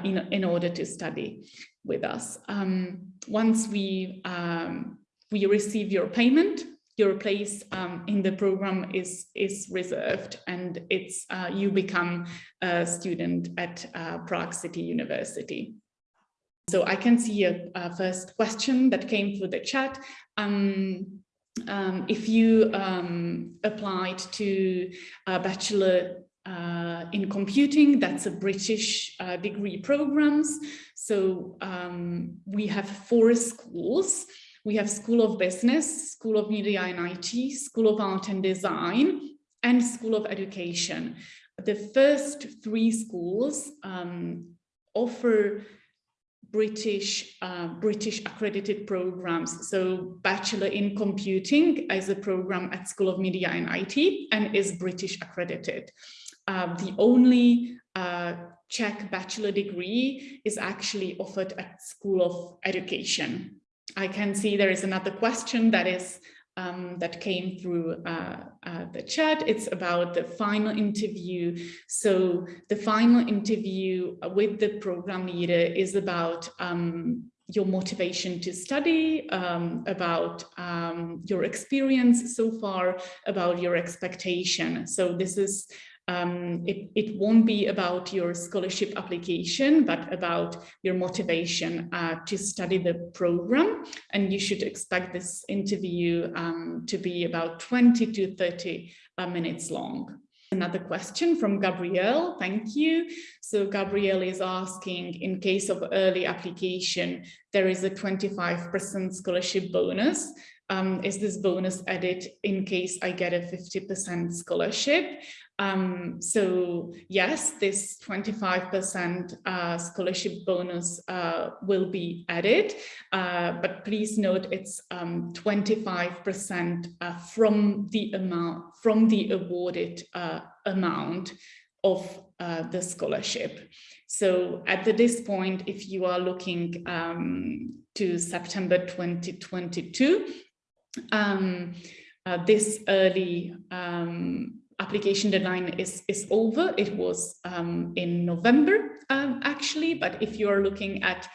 C: in, in order to study with us. Um, once we um, we receive your payment, your place um, in the program is is reserved and it's uh, you become a student at uh, Prague City University. So I can see a, a first question that came through the chat. Um, um, if you um, applied to a bachelor uh, in computing, that's a British uh, degree programs. So um, we have four schools we have School of Business, School of Media and IT, School of Art and Design, and School of Education. The first three schools um, offer British uh, British accredited programs. So Bachelor in Computing is a program at School of Media and IT and is British accredited. Uh, the only uh, Czech bachelor degree is actually offered at School of Education. I can see there is another question that is um, that came through uh, uh, the chat. It's about the final interview. So the final interview with the program leader is about um, your motivation to study, um, about um, your experience so far, about your expectation. So this is um, it, it won't be about your scholarship application, but about your motivation uh, to study the program. And you should expect this interview um, to be about 20 to 30 uh, minutes long. Another question from Gabrielle, thank you. So Gabrielle is asking, in case of early application, there is a 25% scholarship bonus. Um, is this bonus added in case I get a 50% scholarship? Um, so yes, this 25% uh, scholarship bonus uh, will be added, uh, but please note it's 25% um, uh, from the amount, from the awarded uh, amount of uh, the scholarship. So at this point, if you are looking um, to September 2022, um, this early um, application deadline is, is over. It was um, in November, um, actually, but if you are looking at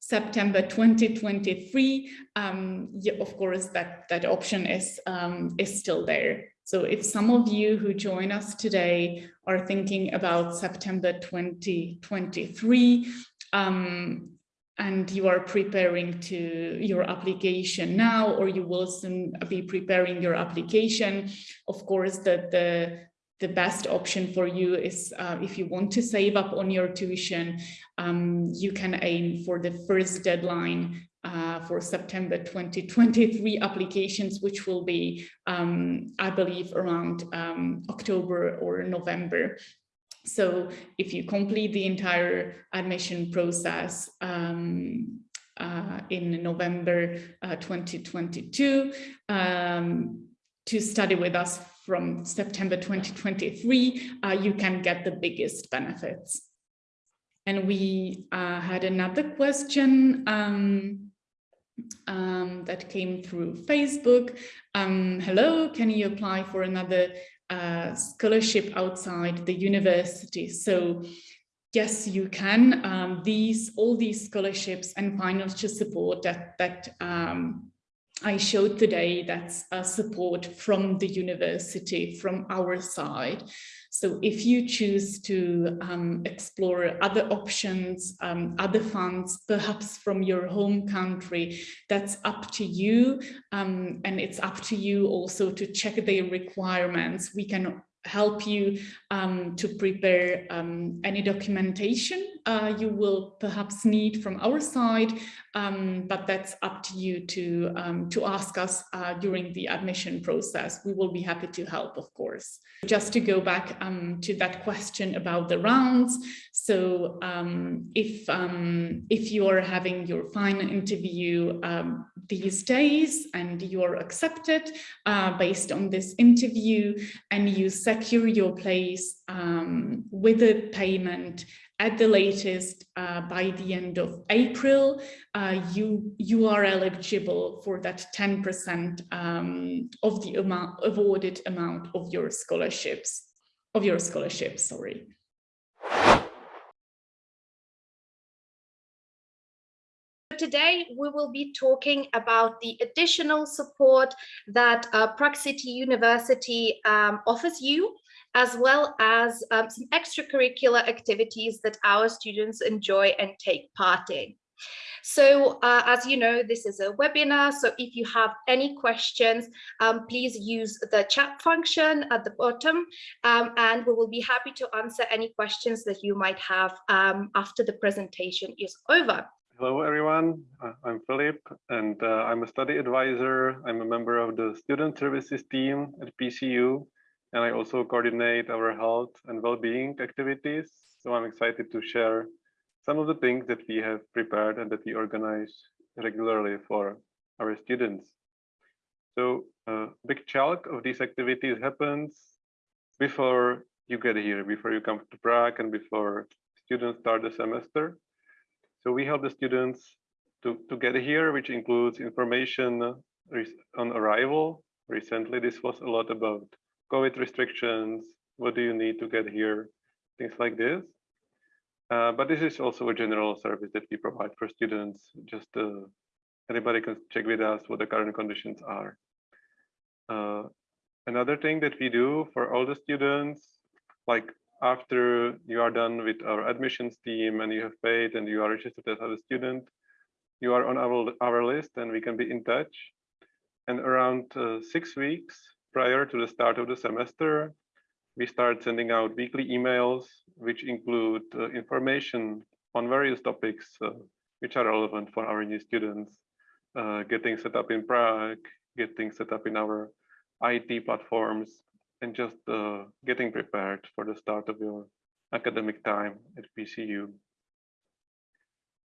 C: September 2023, um, of course, that, that option is, um, is still there. So if some of you who join us today are thinking about September 2023, um, and you are preparing to your application now or you will soon be preparing your application of course the the the best option for you is uh, if you want to save up on your tuition um, you can aim for the first deadline uh, for September 2023 applications, which will be, um, I believe, around um, October or November. So if you complete the entire admission process um, uh, in November uh, 2022 um, to study with us from September 2023, uh, you can get the biggest benefits. And we uh, had another question um, um, that came through Facebook. Um, hello, can you apply for another uh, scholarship outside the university. So yes, you can. Um, these all these scholarships and financial support that that um, I showed today, that's a support from the university, from our side. So if you choose to um, explore other options, um, other funds, perhaps from your home country, that's up to you. Um, and it's up to you also to check the requirements. We can help you um, to prepare um, any documentation uh, you will perhaps need from our side, um, but that's up to you to, um, to ask us uh, during the admission process. We will be happy to help, of course. Just to go back um, to that question about the rounds. So um, if, if you are having your final interview these days and you are accepted uh, based on this interview and you secure your place um, with a payment at the latest uh, by the end of April, uh, you, you are eligible for that 10% um, of the amount awarded amount of your scholarships, of your scholarship, sorry.
D: Today, we will be talking about the additional support that uh, Prague City University um, offers you as well as um, some extracurricular activities that our students enjoy and take part in. So uh, as you know, this is a webinar. So if you have any questions, um, please use the chat function at the bottom um, and we will be happy to answer any questions that you might have um, after the presentation is over.
E: Hello, everyone. Uh, I'm Philip, and uh, I'm a study advisor. I'm a member of the student services team at PCU, and I also coordinate our health and well-being activities. So I'm excited to share some of the things that we have prepared and that we organize regularly for our students. So a big chunk of these activities happens before you get here, before you come to Prague and before students start the semester. So we help the students to, to get here, which includes information on arrival. Recently, this was a lot about COVID restrictions. What do you need to get here? Things like this. Uh, but this is also a general service that we provide for students. Just uh, anybody can check with us what the current conditions are. Uh, another thing that we do for all the students, like after you are done with our admissions team and you have paid and you are registered as a student, you are on our, our list and we can be in touch. And around uh, six weeks prior to the start of the semester, we start sending out weekly emails, which include uh, information on various topics uh, which are relevant for our new students. Uh, getting set up in Prague, getting set up in our IT platforms, and just uh, getting prepared for the start of your academic time at PCU.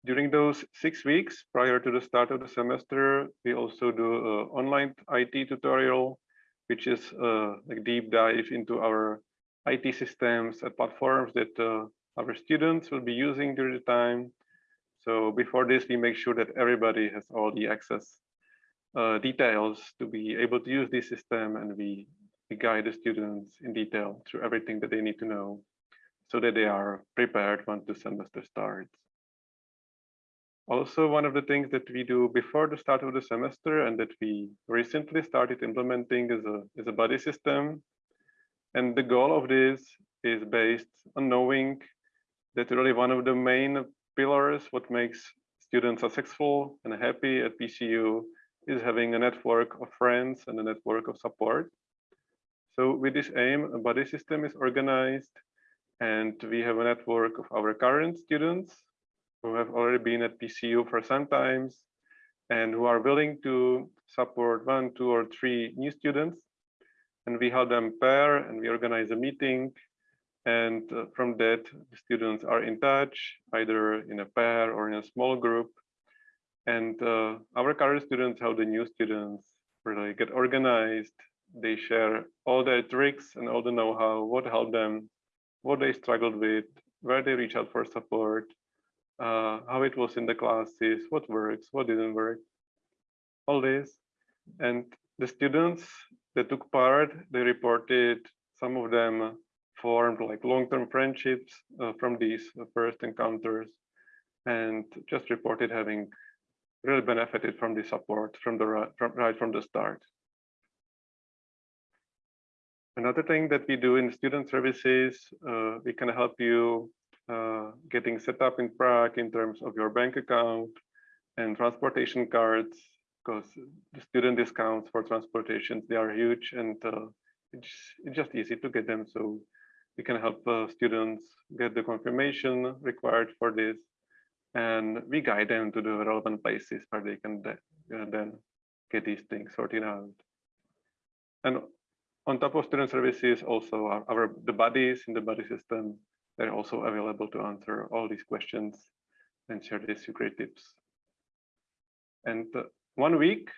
E: During those six weeks prior to the start of the semester, we also do an online IT tutorial, which is a like deep dive into our IT systems and platforms that uh, our students will be using during the time. So before this, we make sure that everybody has all the access uh, details to be able to use this system and we, we guide the students in detail through everything that they need to know so that they are prepared once the semester starts. Also, one of the things that we do before the start of the semester and that we recently started implementing is a, is a buddy system. And the goal of this is based on knowing that really one of the main pillars, what makes students successful and happy at PCU is having a network of friends and a network of support. So with this aim, a buddy system is organized and we have a network of our current students who have already been at PCU for some times and who are willing to support one, two, or three new students. And we help them pair and we organize a meeting. And uh, from that, the students are in touch, either in a pair or in a small group. And uh, our current students help the new students really get organized. They share all their tricks and all the know-how, what helped them, what they struggled with, where they reach out for support, uh, how it was in the classes, what works, what didn't work, all this. And the students that took part, they reported some of them formed like long-term friendships uh, from these first encounters and just reported having really benefited from the support from the from, right from the start. Another thing that we do in student services, uh, we can help you uh, getting set up in Prague in terms of your bank account and transportation cards, because the student discounts for transportation, they are huge and uh, it's, it's, just easy to get them. So we can help uh, students get the confirmation required for this. And we guide them to the relevant places where they can uh, then get these things sorted out. And on top of student services, also our, our the buddies in the buddy system they're also available to answer all these questions and share these great tips. And uh, one week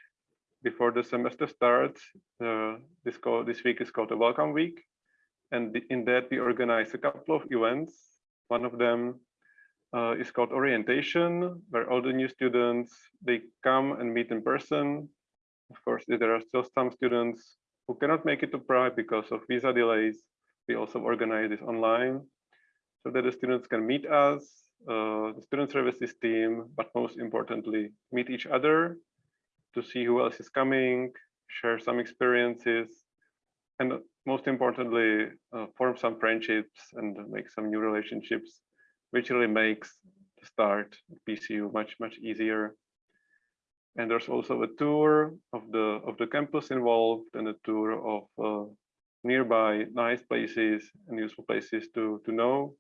E: before the semester starts, uh, this, call, this week is called a Welcome Week. And in that we organize a couple of events. One of them uh, is called Orientation, where all the new students, they come and meet in person. Of course, there are still some students who cannot make it to Prague because of visa delays. We also organize this online so that the students can meet us, uh, the student services team, but most importantly, meet each other to see who else is coming, share some experiences, and most importantly, uh, form some friendships and make some new relationships, which really makes the start PCU much, much easier. And there's also a tour of the of the campus involved and a tour of uh, nearby nice places and useful places to to know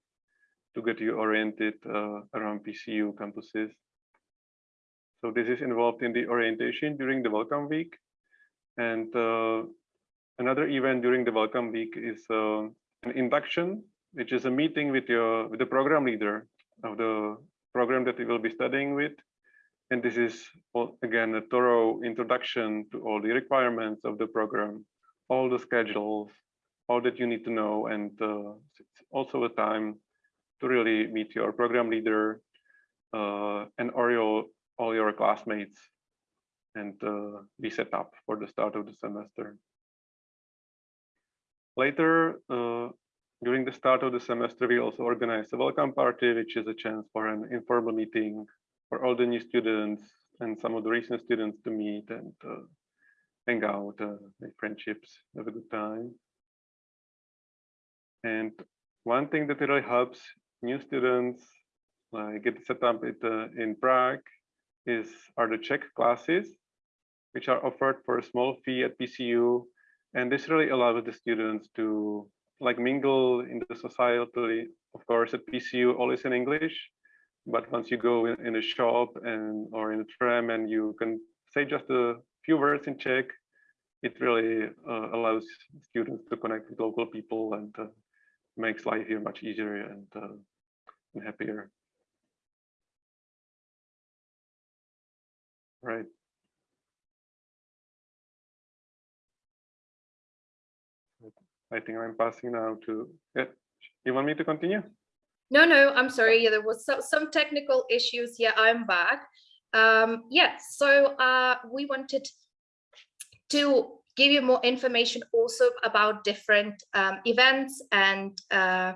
E: to get you oriented uh, around PCU campuses. So this is involved in the orientation during the welcome week. And uh, another event during the welcome week is uh, an induction, which is a meeting with your with the program leader of the program that you will be studying with. And this is again a thorough introduction to all the requirements of the program, all the schedules, all that you need to know, and uh, it's also a time to really meet your program leader uh, and all your all your classmates and uh, be set up for the start of the semester. Later, uh, during the start of the semester, we also organize a welcome party, which is a chance for an informal meeting for all the new students and some of the recent students to meet and uh, hang out, uh, make friendships, have a good time. And one thing that really helps new students like get set up it, uh, in Prague is are the Czech classes, which are offered for a small fee at PCU. And this really allows the students to like mingle in the society. Of course, at PCU, all is in English, but once you go in, in a shop and or in a tram and you can say just a few words in Czech, it really uh, allows students to connect with local people and uh, makes life here much easier and, uh, and happier. Right. I think I'm passing now to, yeah. you want me to continue?
D: No, no, I'm sorry. Yeah, there was some, some technical issues. Yeah, I'm back. Um, yeah, so uh, we wanted to give you more information also about different um, events and uh,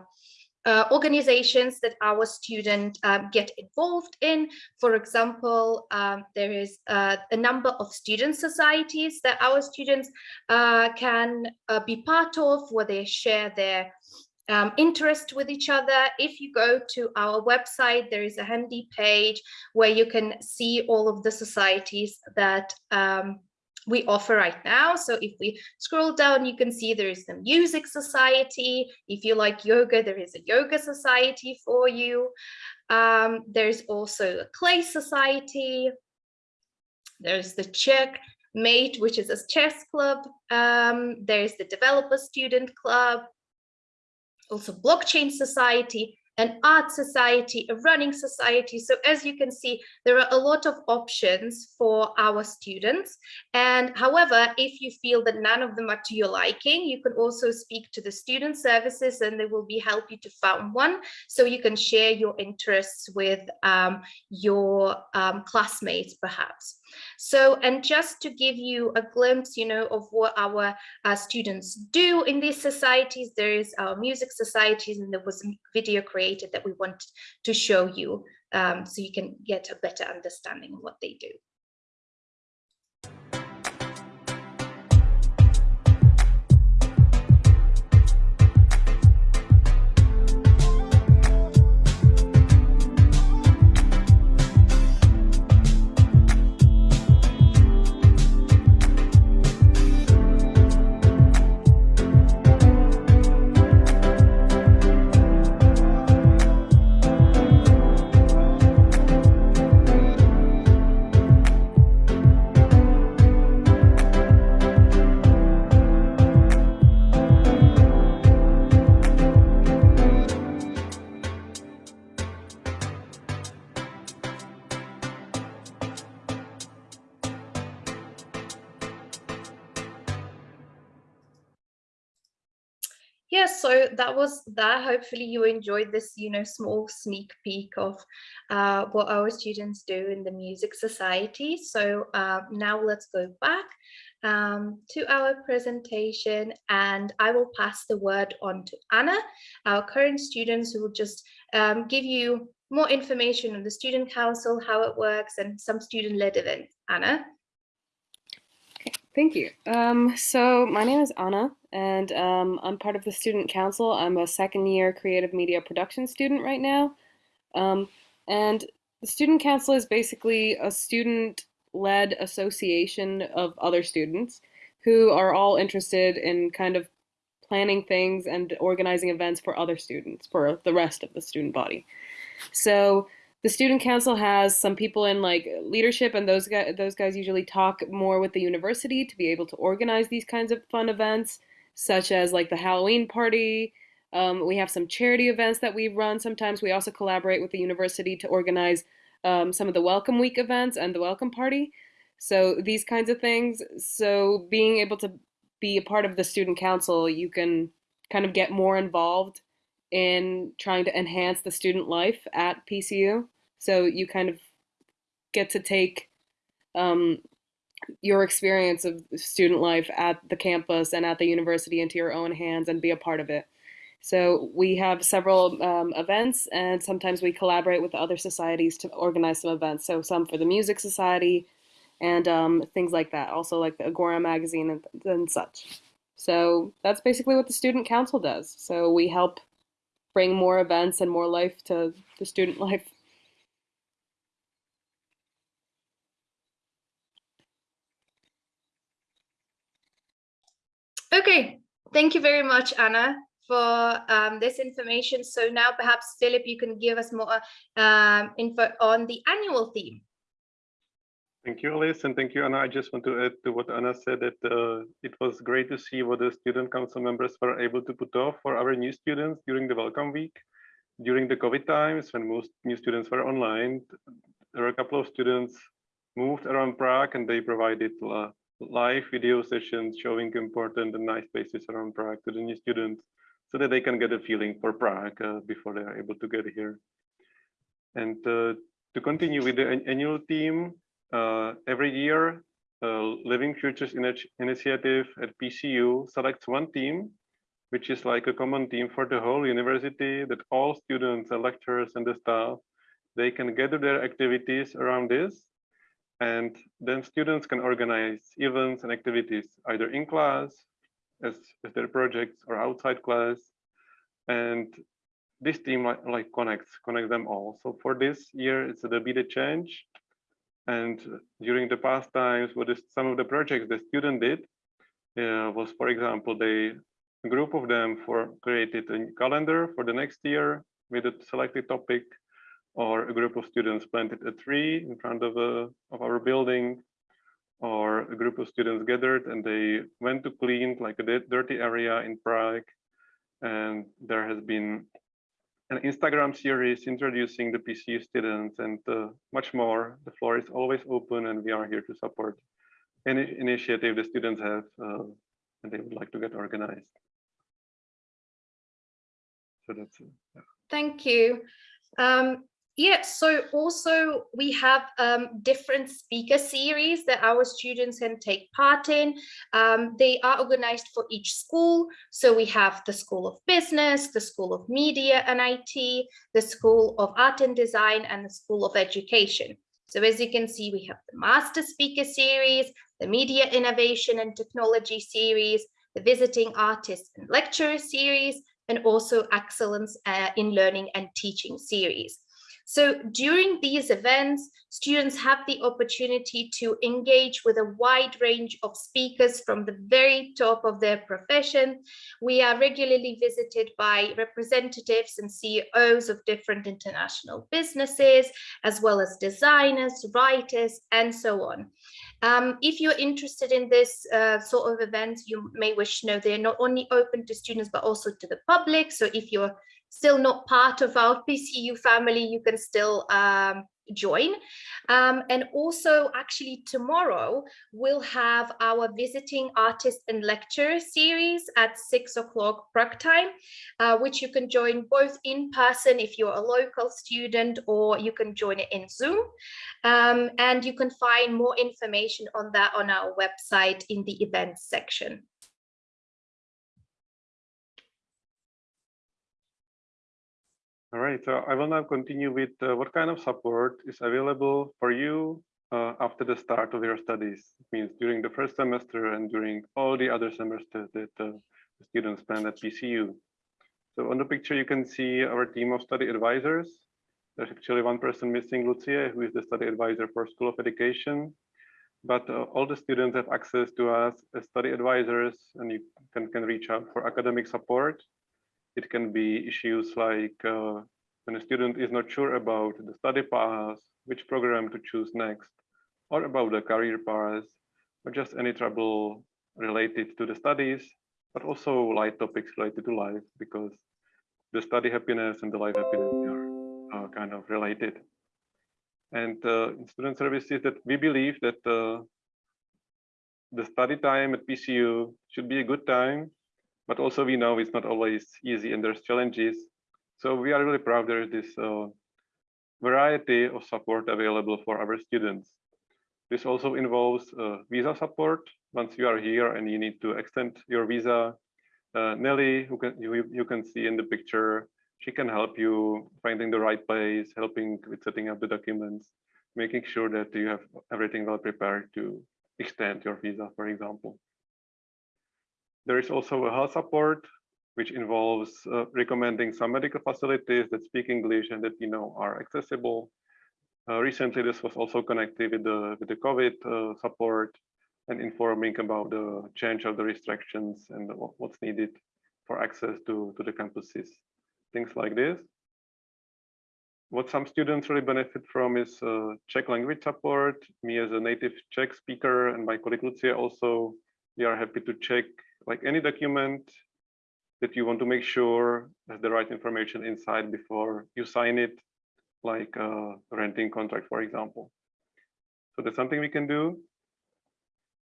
D: uh, organizations that our students um, get involved in. For example, um, there is uh, a number of student societies that our students uh, can uh, be part of where they share their um, interest with each other. If you go to our website, there is a handy page where you can see all of the societies that um, we offer right now. So if we scroll down, you can see there is the music society. If you like yoga, there is a yoga society for you. Um, there's also a clay society. There's the Czech mate, which is a chess club. Um, there's the developer student club, also blockchain society, an art society, a running society. So as you can see, there are a lot of options for our students. And however, if you feel that none of them are to your liking, you can also speak to the student services and they will be help you to find one. So you can share your interests with um, your um, classmates, perhaps. So, and just to give you a glimpse, you know, of what our uh, students do in these societies, there is our music societies and there was video video that we want to show you um, so you can get a better understanding of what they do. So that was that hopefully you enjoyed this you know small sneak peek of uh, what our students do in the music society so uh, now let's go back um, to our presentation and I will pass the word on to Anna, our current students who will just um, give you more information on the student council, how it works and some student-led events. Anna.
F: Thank you. Um, so my name is Anna, and um, I'm part of the student council. I'm a second year creative media production student right now. Um, and the student council is basically a student-led association of other students who are all interested in kind of planning things and organizing events for other students, for the rest of the student body. So the student council has some people in like leadership and those guys those guys usually talk more with the university to be able to organize these kinds of fun events such as like the halloween party. Um, we have some charity events that we run. Sometimes we also collaborate with the university to organize um, some of the welcome week events and the welcome party. So these kinds of things. So being able to be a part of the student council you can kind of get more involved in trying to enhance the student life at PCU. So you kind of get to take um, your experience of student life at the campus and at the university into your own hands and be a part of it. So we have several um, events and sometimes we collaborate with other societies to organize some events. So some for the Music Society and um, things like that. Also like the Agora magazine and, and such. So that's basically what the Student Council does. So we help bring more events and more life to the student (laughs) life.
D: Okay, thank you very much, Anna, for um, this information. So now perhaps Philip, you can give us more um, info on the annual theme.
E: Thank you, Alice, and thank you, Anna. I just want to add to what Anna said that uh, it was great to see what the student council members were able to put off for our new students during the welcome week. During the COVID times, when most new students were online, there were a couple of students moved around Prague and they provided uh, live video sessions showing important and nice places around Prague to the new students so that they can get a feeling for Prague uh, before they are able to get here. And uh, to continue with the annual theme, uh, every year, uh, Living Futures Initi Initiative at PCU selects one theme, which is like a common theme for the whole university that all students and lecturers and the staff, they can gather their activities around this and then students can organize events and activities either in class as, as their projects or outside class. And this team like, like connects, connects them all. So for this year, it's the Be the Change. And during the past times, what is some of the projects the student did uh, was, for example, they a group of them for created a calendar for the next year with a selected topic or a group of students planted a tree in front of, a, of our building, or a group of students gathered and they went to clean like a dirty area in Prague. And there has been an Instagram series introducing the PCU students and uh, much more. The floor is always open and we are here to support any initiative the students have uh, and they would like to get organized. So that's it. Yeah.
D: Thank you. Um, yeah, so also we have um, different speaker series that our students can take part in. Um, they are organized for each school. So we have the School of Business, the School of Media and IT, the School of Art and Design, and the School of Education. So as you can see, we have the Master Speaker Series, the Media Innovation and Technology Series, the Visiting Artist and Lecturer Series, and also Excellence uh, in Learning and Teaching Series. So during these events, students have the opportunity to engage with a wide range of speakers from the very top of their profession. We are regularly visited by representatives and CEOs of different international businesses, as well as designers, writers, and so on. Um, if you're interested in this uh, sort of events, you may wish to know they're not only open to students, but also to the public. So if you're still not part of our PCU family, you can still um, join. Um, and also actually tomorrow we'll have our visiting artist and lecturer series at six o'clock Prague time, uh, which you can join both in person if you're a local student or you can join it in Zoom. Um, and you can find more information on that on our website in the events section.
E: All right, so I will now continue with uh, what kind of support is available for you uh, after the start of your studies. It means during the first semester and during all the other semesters that uh, the students spend at PCU. So on the picture, you can see our team of study advisors. There's actually one person missing, Lucia, who is the study advisor for School of Education. But uh, all the students have access to us as study advisors, and you can, can reach out for academic support it can be issues like uh, when a student is not sure about the study path, which program to choose next, or about the career path, or just any trouble related to the studies, but also light topics related to life, because the study happiness and the life happiness are kind of related. And uh, in student services that we believe that uh, the study time at PCU should be a good time but also we know it's not always easy and there's challenges. So we are really proud there is this uh, variety of support available for our students. This also involves uh, visa support. Once you are here and you need to extend your visa, uh, Nelly, who can you, you can see in the picture, she can help you finding the right place, helping with setting up the documents, making sure that you have everything well prepared to extend your visa, for example. There is also a health support, which involves uh, recommending some medical facilities that speak English and that you know are accessible. Uh, recently, this was also connected with the with the COVID uh, support and informing about the change of the restrictions and what, what's needed for access to to the campuses, things like this. What some students really benefit from is uh, Czech language support. Me as a native Czech speaker and my colleague Lucia also, we are happy to check like any document that you want to make sure has the right information inside before you sign it, like a renting contract, for example. So that's something we can do.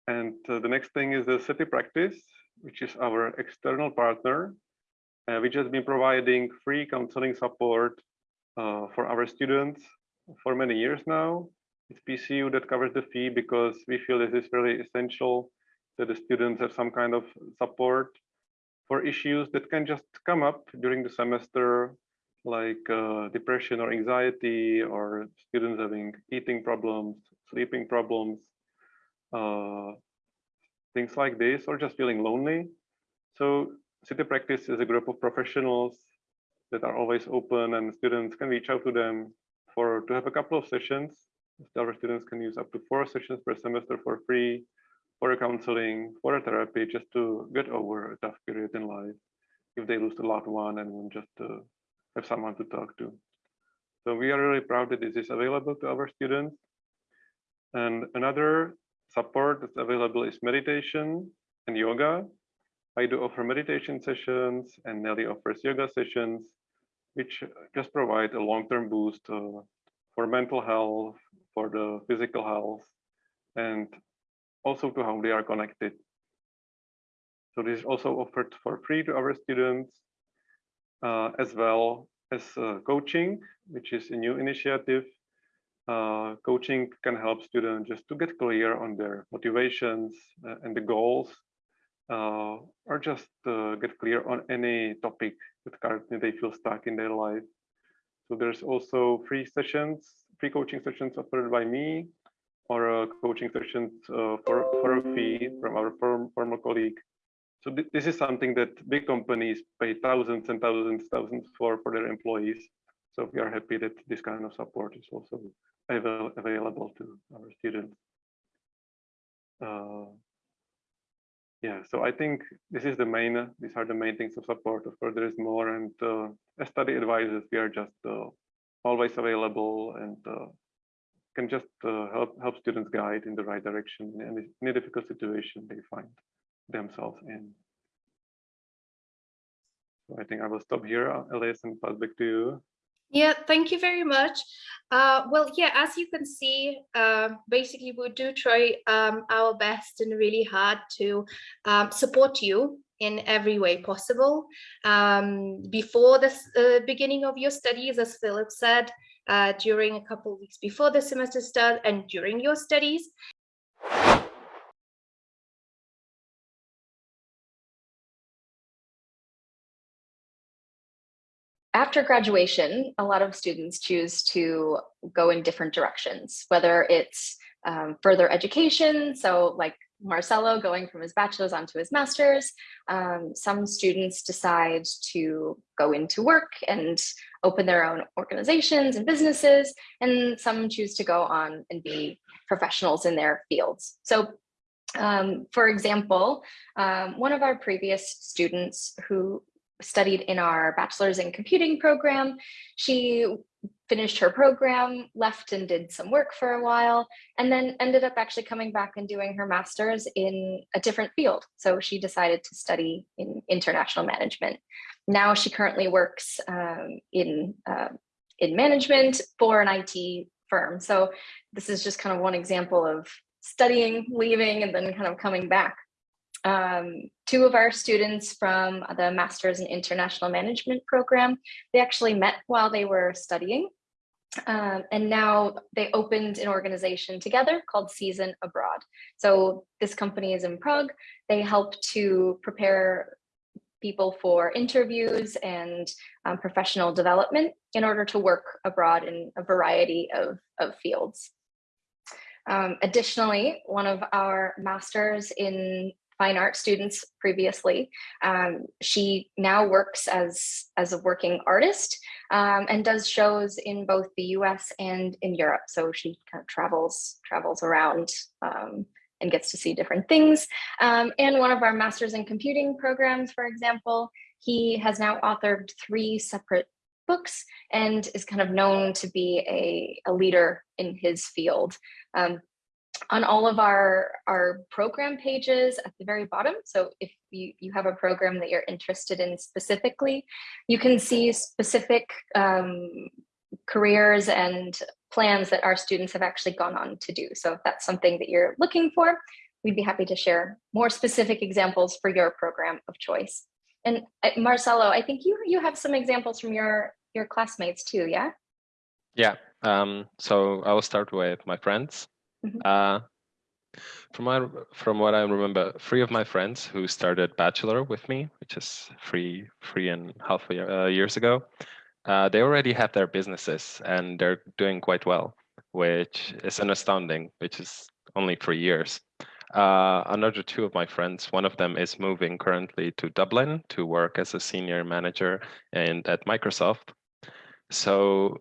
E: And uh, the next thing is the city practice, which is our external partner, uh, which has been providing free counseling support uh, for our students for many years now. It's PCU that covers the fee because we feel this is really essential that the students have some kind of support for issues that can just come up during the semester, like uh, depression or anxiety, or students having eating problems, sleeping problems, uh, things like this, or just feeling lonely. So City Practice is a group of professionals that are always open and students can reach out to them for to have a couple of sessions. Our students can use up to four sessions per semester for free for counseling, for a therapy, just to get over a tough period in life if they lose a loved one and just to have someone to talk to. So we are really proud that this is available to our students. And another support that's available is meditation and yoga. I do offer meditation sessions and Nelly offers yoga sessions, which just provide a long-term boost uh, for mental health, for the physical health, and also to how they are connected. So this is also offered for free to our students, uh, as well as uh, coaching, which is a new initiative. Uh, coaching can help students just to get clear on their motivations uh, and the goals, uh, or just uh, get clear on any topic that currently they feel stuck in their life. So there's also free sessions, free coaching sessions offered by me, or a coaching sessions uh, for, for a fee from our form, former colleague. So th this is something that big companies pay thousands and thousands, thousands for for their employees. So we are happy that this kind of support is also avail available to our students. Uh, yeah, so I think this is the main, these are the main things of support. Of course, there is more and uh, as study advisors, we are just uh, always available and uh, can just uh, help help students guide in the right direction in any, any difficult situation they find themselves in. So I think I will stop here, Elias, and pass back to you.
D: Yeah, thank you very much. Uh, well, yeah, as you can see, uh, basically we do try um, our best and really hard to um, support you in every way possible. Um, before the uh, beginning of your studies, as Philip said, uh, during a couple of weeks before the semester starts and during your studies.
A: After graduation, a lot of students choose to go in different directions, whether it's um, further education, so like Marcelo going from his bachelor's onto his master's. Um, some students decide to go into work and open their own organizations and businesses, and some choose to go on and be professionals in their fields. So um, for example, um, one of our previous students who studied in our bachelor's in computing program, she finished her program, left and did some work for a while, and then ended up actually coming back and doing her master's in a different field. So she decided to study in international management. Now she currently works um, in, uh, in management for an IT firm. So this is just kind of one example of studying, leaving, and then kind of coming back. Um, two of our students from the Masters in International Management program, they actually met while they were studying Um, and now they opened an organization together called Season Abroad. So this company is in Prague. They help to prepare people for interviews and um, professional development in order to work abroad in a variety of, of fields. Um, additionally, one of our masters in fine art students previously. Um, she now works as, as a working artist um, and does shows in both the US and in Europe. So she kind of travels, travels around um, and gets to see different things. Um, and one of our masters in computing programs, for example, he has now authored three separate books and is kind of known to be a, a leader in his field. Um, on all of our, our program pages at the very bottom. So if you, you have a program that you're interested in specifically, you can see specific um, careers and plans that our students have actually gone on to do. So if that's something that you're looking for, we'd be happy to share more specific examples for your program of choice. And uh, Marcelo, I think you, you have some examples from your, your classmates too, yeah?
G: Yeah, um, so I will start with my friends.
A: Mhm.
G: Uh, from my, from what I remember, three of my friends who started bachelor with me, which is three three and a half year, uh, years ago, uh, they already have their businesses and they're doing quite well, which is an astounding, which is only three years. Uh, another two of my friends, one of them is moving currently to Dublin to work as a senior manager and at Microsoft. So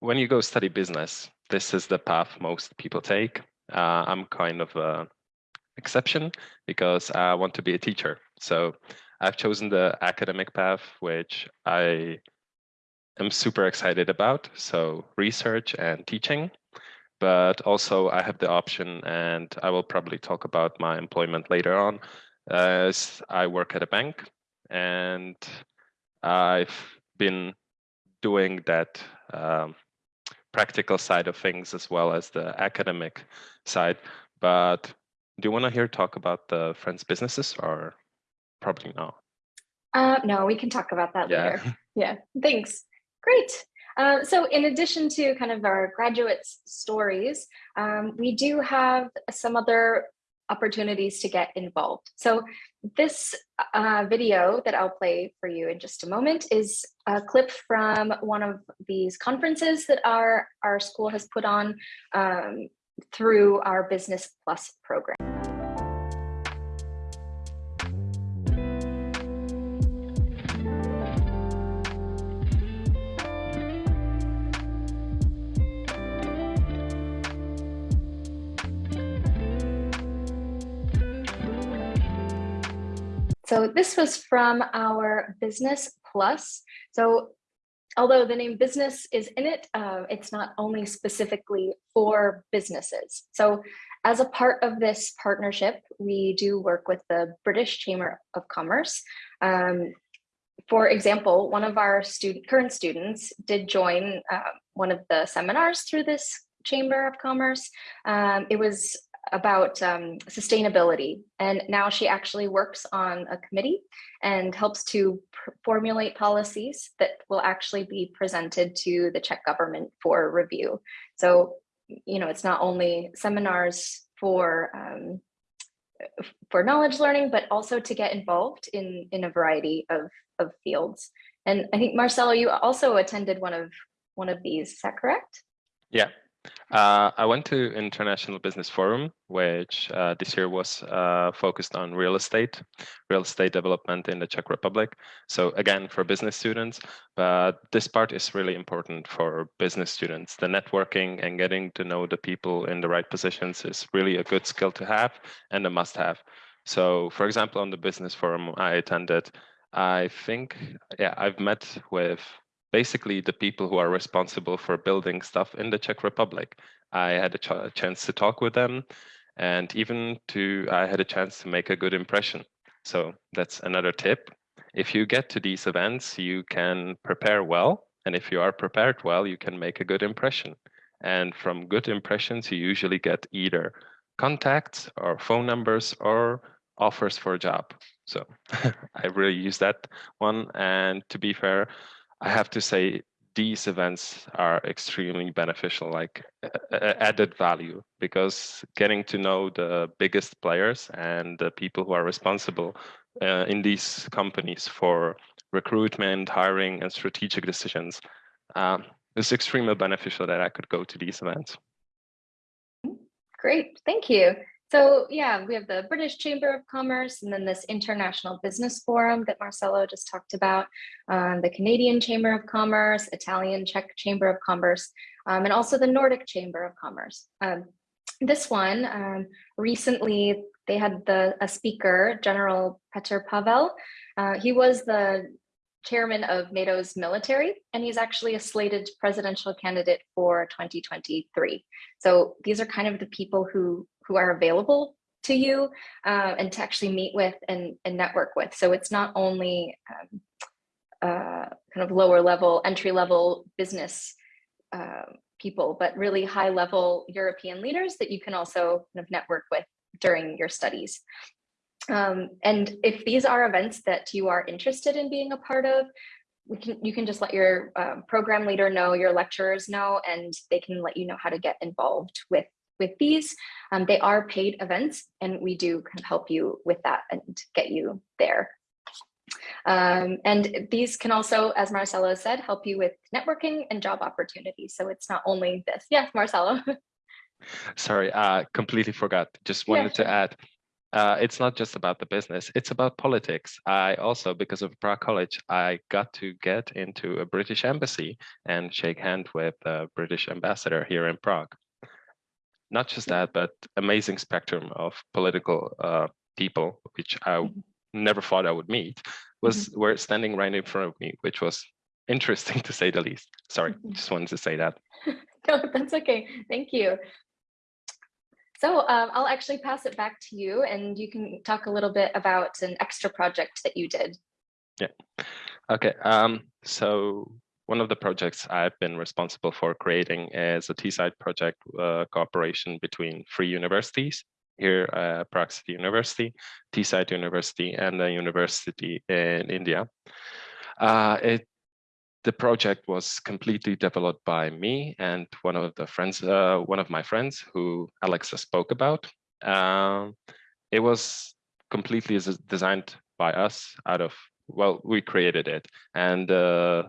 G: when you go study business, this is the path most people take. Uh, I'm kind of an exception because I want to be a teacher. So I've chosen the academic path, which I am super excited about. So research and teaching, but also I have the option, and I will probably talk about my employment later on, as I work at a bank and I've been doing that um, practical side of things as well as the academic side. But do you want to hear talk about the friends' businesses or probably not?
A: Uh, no, we can talk about that
G: Yeah.
A: later. (laughs) Yeah, thanks. Great. Uh, so in addition to kind of our graduates' stories, um, we do have some other opportunities to get involved. So this uh, video that I'll play for you in just a moment is a clip from one of these conferences that our, our school has put on um, through our Business Plus program. So this was from our Business Plus. So although the name business is in it, uh, it's not only specifically for businesses. So as a part of this partnership, we do work with the British Chamber of Commerce. Um, for example, one of our student, current students did join uh, one of the seminars through this Chamber of Commerce. Um, it was about um, sustainability. And now she actually works on a committee and helps to formulate policies that will actually be presented to the Czech government for review. So, you know, it's not only seminars for um, for knowledge learning, but also to get involved in, in a variety of, of fields. And I think Marcelo, you also attended one of one of these, is that correct?
G: Yeah, uh, I went to International Business Forum, which uh, this year was uh, focused on real estate, real estate development in the Czech Republic. So again, for business students, but this part is really important for business students. The networking and getting to know the people in the right positions is really a good skill to have and a must have. So for example, on the business forum I attended, I think, yeah, I've met with basically the people who are responsible for building stuff in the Czech Republic. I had a, ch chance to talk with them and even to, I had a chance to make a good impression. So that's another tip. If you get to these events, you can prepare well. And if you are prepared well, you can make a good impression. And from good impressions, you usually get either contacts or phone numbers or offers for a job. So (laughs) I really use that one. And to be fair, I have to say these events are extremely beneficial, like added value, because getting to know the biggest players and the people who are responsible uh, in these companies for recruitment, hiring, and strategic decisions um, is extremely beneficial that I could go to these events.
A: Great, thank you. So yeah, we have the British Chamber of Commerce and then this International Business Forum that Marcelo just talked about, um, the Canadian Chamber of Commerce, Italian Czech Chamber of Commerce, um, and also the Nordic Chamber of Commerce. Um, this one, um, recently they had the a speaker, General Petr Pavel. Uh, he was the chairman of NATO's military, and he's actually a slated presidential candidate for 2023. So these are kind of the people who who are available to you uh, and to actually meet with and, and network with. So it's not only um, uh, kind of lower level, entry level business uh, people, but really high level European leaders that you can also kind of network with during your studies. Um, and if these are events that you are interested in being a part of, we can you can just let your um, program leader know, your lecturers know, and they can let you know how to get involved with with these. Um, they are paid events and we do kind of help you with that and get you there. Um, and these can also, as Marcelo said, help you with networking and job opportunities. So it's not only this. Yes, Marcelo. (laughs)
G: Sorry, I uh, completely forgot. Just wanted yeah, sure. to add, uh, it's not just about the business, it's about politics. I also, because of Prague College, I got to get into a British embassy and shake hand with a British ambassador here in Prague not just that, but amazing spectrum of political uh, people, which I mm-hmm. never thought I would meet, was mm -hmm. were standing right in front of me, which was interesting (laughs) to say the least. Sorry, mm -hmm. just wanted to say that. (laughs)
A: no, that's okay. Thank you. So um, I'll actually pass it back to you and you can talk a little bit about an extra project that you did.
G: Yeah. Okay. Um, so one of the projects I've been responsible for creating is a Teesside project uh, cooperation between three universities here at Prague City University, Teesside University, and a university in India. Uh, it, the project was completely developed by me and one of the friends, uh, one of my friends who Alexa spoke about. Um, it was completely designed by us out of well, we created it, and uh,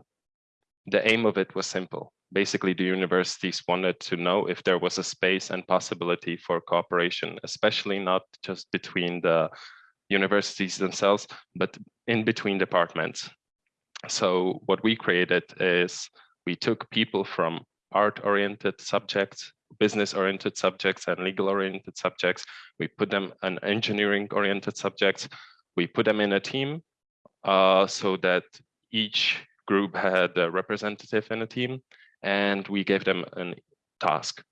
G: the aim of it was simple. Basically, the universities wanted to know if there was a space and possibility for cooperation, especially not just between the universities themselves, but in between departments. So what we created is we took people from art-oriented subjects, business-oriented subjects, and legal-oriented subjects. We put them in engineering-oriented subjects. We put them in a team uh, so that each group had a representative in a team, and we gave them a task.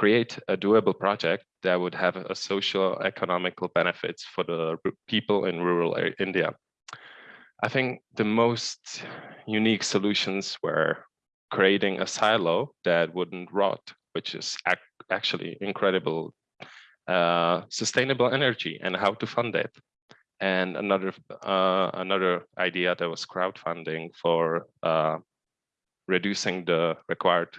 G: Create a doable project that would have a social economical benefits for the people in rural India. I think the most unique solutions were creating a silo that wouldn't rot, which is ac actually incredible uh, sustainable energy and how to fund it and another uh, another idea that was crowdfunding for uh, reducing the required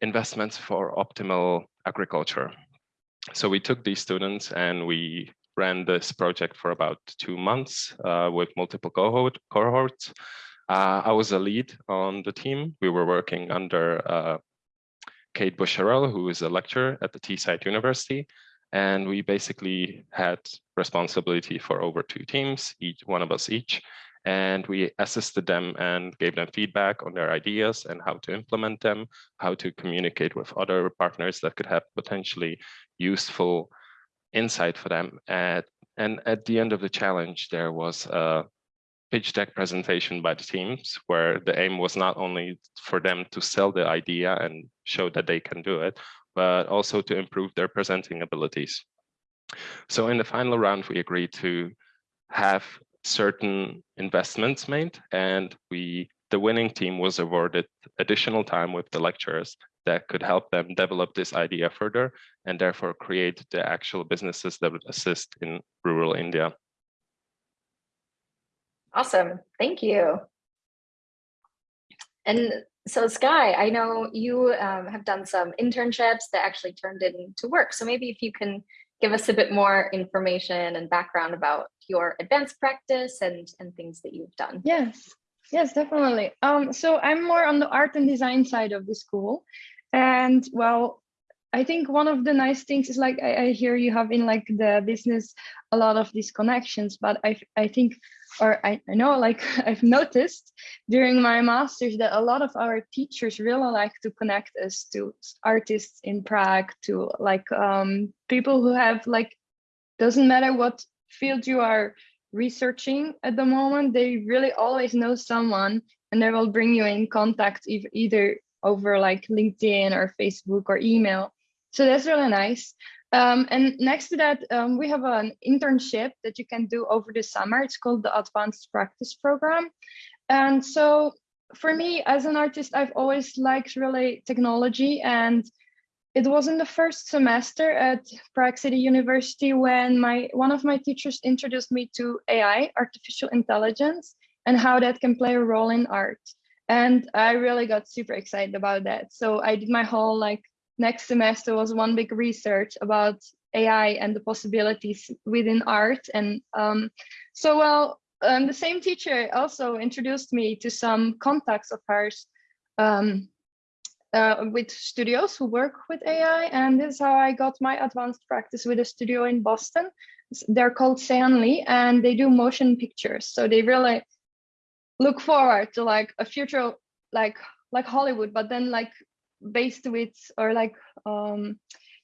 G: investments for optimal agriculture. So we took these students and we ran this project for about two months uh, with multiple cohort, cohorts. Uh, I was a lead on the team. We were working under uh, Kate Busharell, who is a lecturer at the Teesside University, and we basically had responsibility for over two teams, each one of us each. And we assisted them and gave them feedback on their ideas and how to implement them, how to communicate with other partners that could have potentially useful insight for them. At, and at the end of the challenge, there was a pitch deck presentation by the teams where the aim was not only for them to sell the idea and show that they can do it, but also to improve their presenting abilities. So in the final round, we agreed to have certain investments made and we the winning team was awarded additional time with the lecturers that could help them develop this idea further and therefore create the actual businesses that would assist in rural India.
A: Awesome, thank you. And So Sky, I know you um, have done some internships that actually turned into work. So maybe if you can give us a bit more information and background about your advanced practice and, and things that you've done.
H: Yes, yes, definitely. Um, so I'm more on the art and design side of the school. And well, I think one of the nice things is like I, I hear you have in like the business a lot of these connections, but I I think or I, I know like (laughs) I've noticed during my masters that a lot of our teachers really like to connect us to artists in Prague, to like um, people who have like doesn't matter what field you are researching at the moment, they really always know someone and they will bring you in contact e either over like LinkedIn or Facebook or email. So that's really nice. Um, and next to that, um, we have an internship that you can do over the summer. It's called the Advanced Practice Program. And so for me as an artist, I've always liked really technology and it was in the first semester at Prague City University when my one of my teachers introduced me to AI, artificial intelligence, and how that can play a role in art. And I really got super excited about that. So I did my whole like next semester was one big research about AI and the possibilities within art. And um, so, well, um, the same teacher also introduced me to some contacts of hers um, uh, with studios who work with AI. And this is how I got my advanced practice with a studio in Boston. They're called Seanly and they do motion pictures. So they really look forward to like a future like like Hollywood, but then like based with or like um,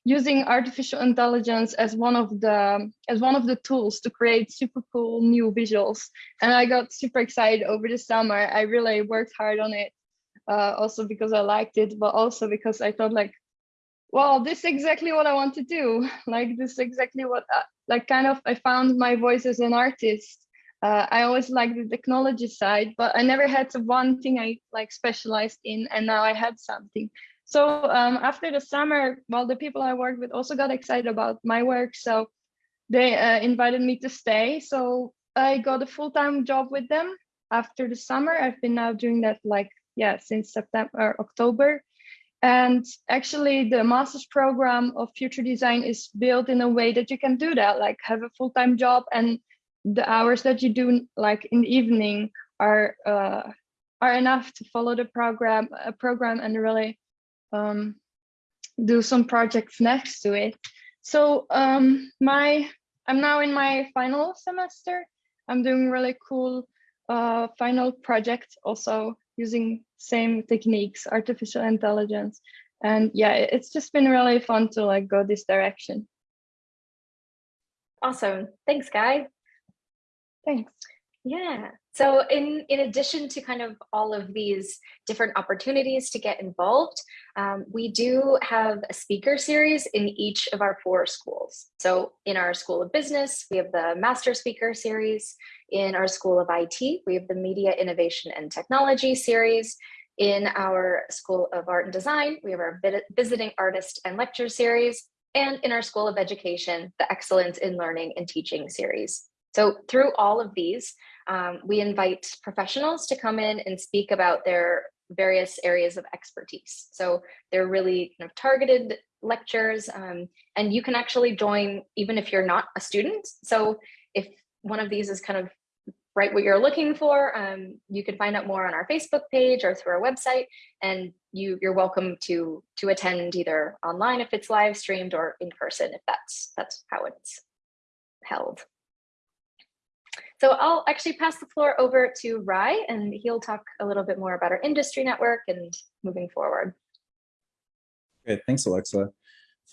H: using artificial intelligence as one of the as one of the tools to create super cool new visuals. And i got super excited over the summer. I really worked hard on it uh, also because i liked it but also because i thought like well this is exactly what i want to do. (laughs) Like this is exactly what I, uh, like kind of i found my voice as an artist. Uh, I always liked the technology side, but I never had one thing I like specialized in, and now I had something. So um, after the summer, well, the people I worked with also got excited about my work, so they uh, invited me to stay. So I got a full-time job with them after the summer. I've been now doing that like yeah since September, or October, and actually the master's program of future design is built in a way that you can do that, like have a full-time job and the hours that you do like in the evening are uh, are enough to follow the program uh, program and really um, do some projects next to it. So um, my I'm now in my final semester. I'm doing really cool uh, final project also using same techniques, artificial intelligence. And yeah, it's just been really fun to like go this direction.
A: Awesome. Thanks, Guy.
H: Thanks.
A: Yeah. So in, in addition to kind of all of these different opportunities to get involved, um, we do have a speaker series in each of our four schools. So in our School of Business, we have the Master Speaker Series. In our School of IT, we have the Media Innovation and Technology Series. In our School of Art and Design, we have our Visiting Artist and Lecture Series. And in our School of Education, the Excellence in Learning and Teaching Series. So through all of these, um, we invite professionals to come in and speak about their various areas of expertise. So they're really kind of targeted lectures um, and you can actually join even if you're not a student. So if one of these is kind of right what you're looking for, um, you can find out more on our Facebook page or through our website and you, you're welcome to, to attend either online if it's live streamed or in person if that's, that's how it's held. So I'll actually pass the floor over to Rai and he'll talk a little bit more about our industry network and moving forward.
I: Great, thanks Alexa.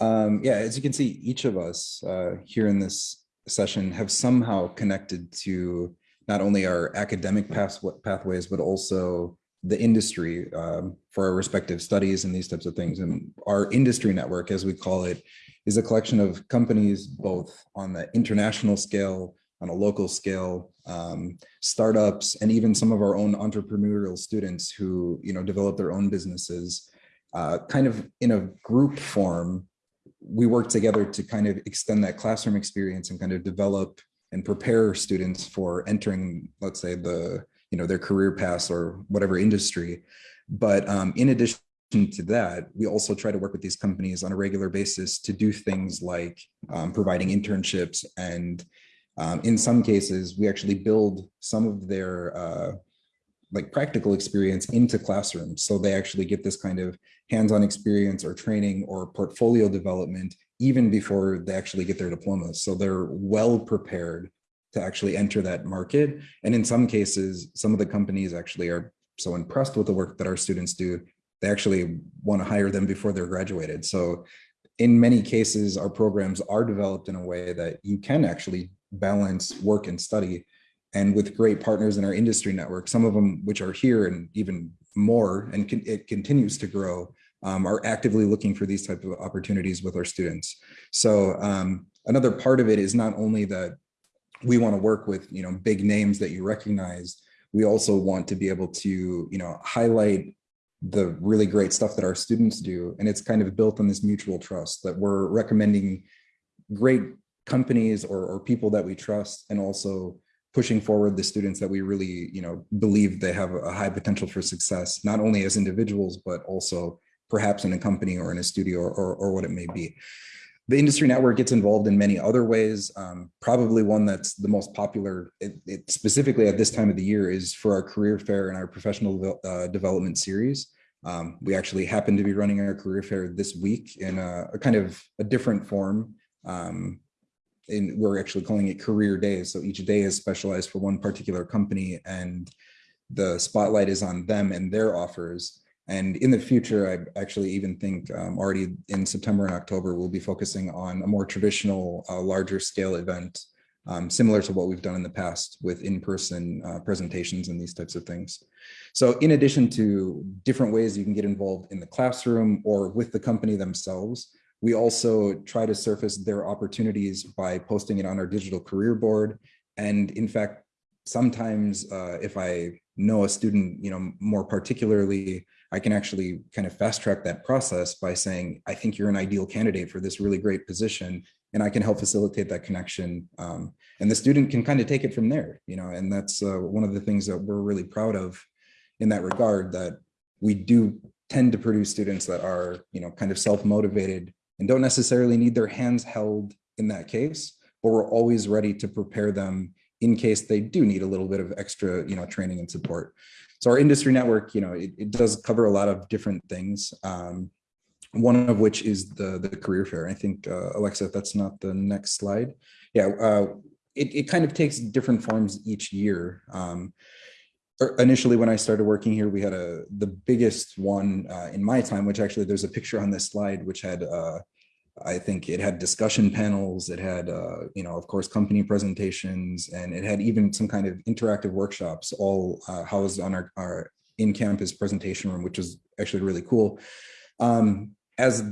I: Um, yeah, as you can see, each of us uh, here in this session have somehow connected to not only our academic path pathways, but also the industry um, for our respective studies and these types of things. And our industry network, as we call it, is a collection of companies both on the international scale on a local scale, um, startups, and even some of our own entrepreneurial students who you know develop their own businesses, uh, kind of in a group form, we work together to kind of extend that classroom experience and kind of develop and prepare students for entering, let's say, the you know, their career paths or whatever industry. But um, in addition to that, we also try to work with these companies on a regular basis to do things like um, providing internships and um, in some cases, we actually build some of their uh, like practical experience into classrooms. So they actually get this kind of hands-on experience or training or portfolio development even before they actually get their diplomas. So they're well prepared to actually enter that market. And in some cases, some of the companies actually are so impressed with the work that our students do, they actually want to hire them before they're graduated. So in many cases, our programs are developed in a way that you can actually balance work and study and with great partners in our industry network, some of them which are here and even more, and con it continues to grow, um, are actively looking for these type of opportunities with our students. So um, another part of it is not only that we want to work with you know big names that you recognize, we also want to be able to you know highlight the really great stuff that our students do. And it's kind of built on this mutual trust that we're recommending great companies or, or people that we trust and also pushing forward the students that we really you know believe they have a high potential for success not only as individuals but also perhaps in a company or in a studio or, or, or what it may be. The industry network gets involved in many other ways. Um, probably one that's the most popular it, it, specifically at this time of the year is for our career fair and our professional uh, development series. Um, we actually happen to be running our career fair this week in a, a kind of a different form. Um, and we're actually calling it career days. So each day is specialized for one particular company and the spotlight is on them and their offers. And in the future, I actually even think um, already in September and October, we'll be focusing on a more traditional, uh, larger scale event, um, similar to what we've done in the past with in-person uh, presentations and these types of things. So in addition to different ways you can get involved in the classroom or with the company themselves, we also try to surface their opportunities by posting it on our digital career board. And in fact, sometimes uh, if I know a student, you know, more particularly, I can actually kind of fast track that process by saying, I think you're an ideal candidate for this really great position and I can help facilitate that connection. Um, and the student can kind of take it from there, you know, and that's uh, one of the things that we're really proud of in that regard that we do tend to produce students that are, you know, kind of self-motivated and don't necessarily need their hands held in that case, but we're always ready to prepare them in case they do need a little bit of extra, you know, training and support. So our industry network, you know, it, it does cover a lot of different things. Um, one of which is the the career fair. I think uh, Alexa, if that's not the next slide. Yeah, uh, it, it kind of takes different forms each year. Um, initially when I started working here, we had a the biggest one uh, in my time, which actually there's a picture on this slide, which had uh, I think it had discussion panels, it had uh, you know of course company presentations, and it had even some kind of interactive workshops all uh, housed on our, our in-campus presentation room, which is actually really cool. Um, as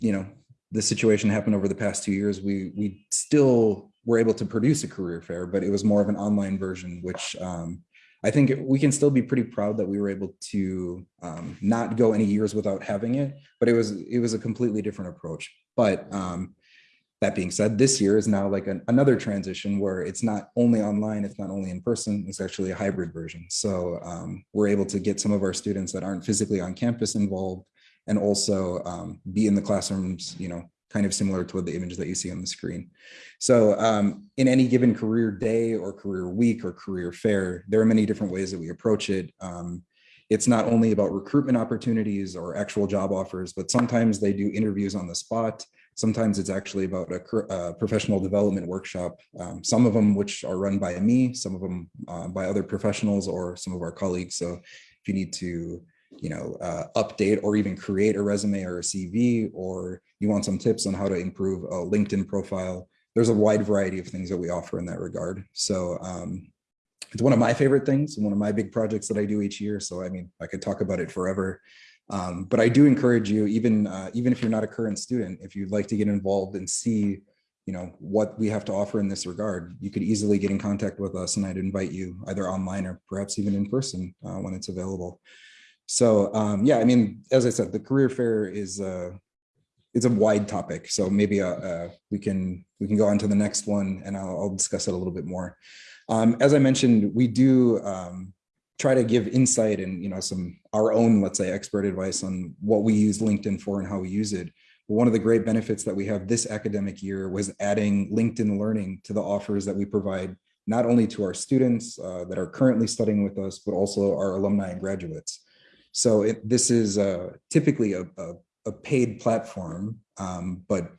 I: you know, the situation happened over the past two years, we we still were able to produce a career fair, but it was more of an online version, which um, I think we can still be pretty proud that we were able to um, not go any years without having it, but it was it was a completely different approach. But um, that being said, this year is now like an, another transition where it's not only online, it's not only in person, it's actually a hybrid version. So um, we're able to get some of our students that aren't physically on campus involved and also um, be in the classrooms, you know, kind of similar to what the image that you see on the screen. So um, in any given career day or career week or career fair, there are many different ways that we approach it. Um, it's not only about recruitment opportunities or actual job offers, but sometimes they do interviews on the spot. Sometimes it's actually about a, a professional development workshop. Um, some of them which are run by me, some of them uh, by other professionals or some of our colleagues. So if you need to you know, uh, update or even create a resume or a CV, or you want some tips on how to improve a LinkedIn profile, there's a wide variety of things that we offer in that regard. So um, it's one of my favorite things, one of my big projects that I do each year. So I mean, I could talk about it forever. Um, but I do encourage you, even uh, even if you're not a current student, if you'd like to get involved and see, you know, what we have to offer in this regard, you could easily get in contact with us, and I'd invite you either online or perhaps even in person uh, when it's available. So um, yeah, I mean, as I said, the career fair is uh, it's a wide topic. So maybe uh, uh, we can we can go on to the next one, and I'll, I'll discuss it a little bit more. Um, as I mentioned, we do um, try to give insight and you know some our own let's say expert advice on what we use linkedin for and how we use it but one of the great benefits that we have this academic year was adding linkedin learning to the offers that we provide not only to our students uh, that are currently studying with us but also our alumni and graduates so it, this is uh, typically a, a, a paid platform um, but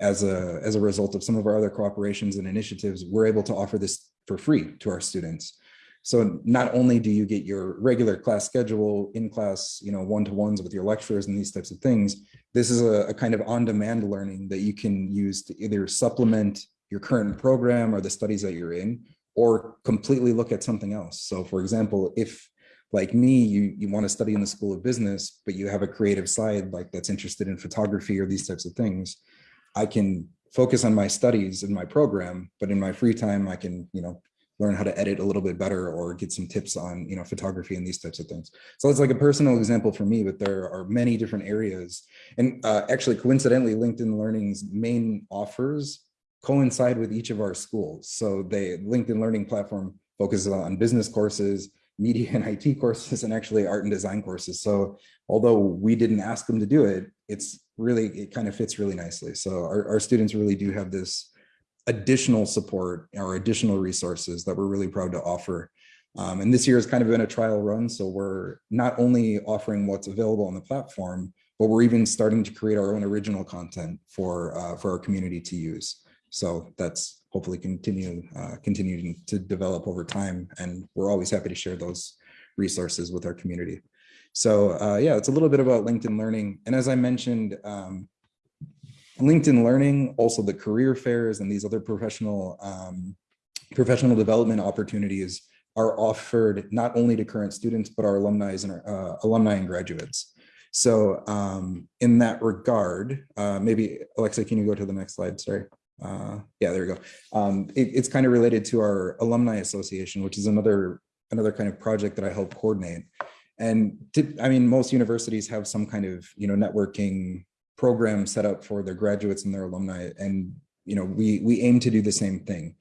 I: as a as a result of some of our other cooperations and initiatives we're able to offer this for free to our students so not only do you get your regular class schedule in class, you know, one-to-ones with your lecturers and these types of things, this is a, a kind of on-demand learning that you can use to either supplement your current program or the studies that you're in, or completely look at something else. So for example, if like me, you, you want to study in the School of Business, but you have a creative side like that's interested in photography or these types of things, I can focus on my studies in my program, but in my free time, I can, you know, learn how to edit a little bit better or get some tips on you know photography and these types of things. So it's like a personal example for me but there are many different areas. And uh, actually coincidentally linkedin learning's main offers coincide with each of our schools. So they linkedin learning platform focuses on business courses media and (laughs) it courses and actually art and design courses so although we didn't ask them to do it it's really it kind of fits really nicely so our, our students really do have this additional support or additional resources that we're really proud to offer. Um, and this year has kind of been a trial run. So we're not only offering what's available on the platform, but we're even starting to create our own original content for uh, for our community to use. So that's hopefully continue uh, continuing to develop over time. And we're always happy to share those resources with our community. So uh, yeah, it's a little bit about LinkedIn Learning. And as I mentioned, um, LinkedIn Learning, also the career fairs and these other professional um, professional development opportunities are offered not only to current students, but our alumni and uh, alumni and graduates. So um, in that regard, uh, maybe Alexa, can you go to the next slide? Sorry. Uh, yeah, there we go. Um, it, it's kind of related to our alumni association, which is another another kind of project that I help coordinate. And I mean, most universities have some kind of you know networking program set up for their graduates and their alumni. And, you know, we, we aim to do the same thing.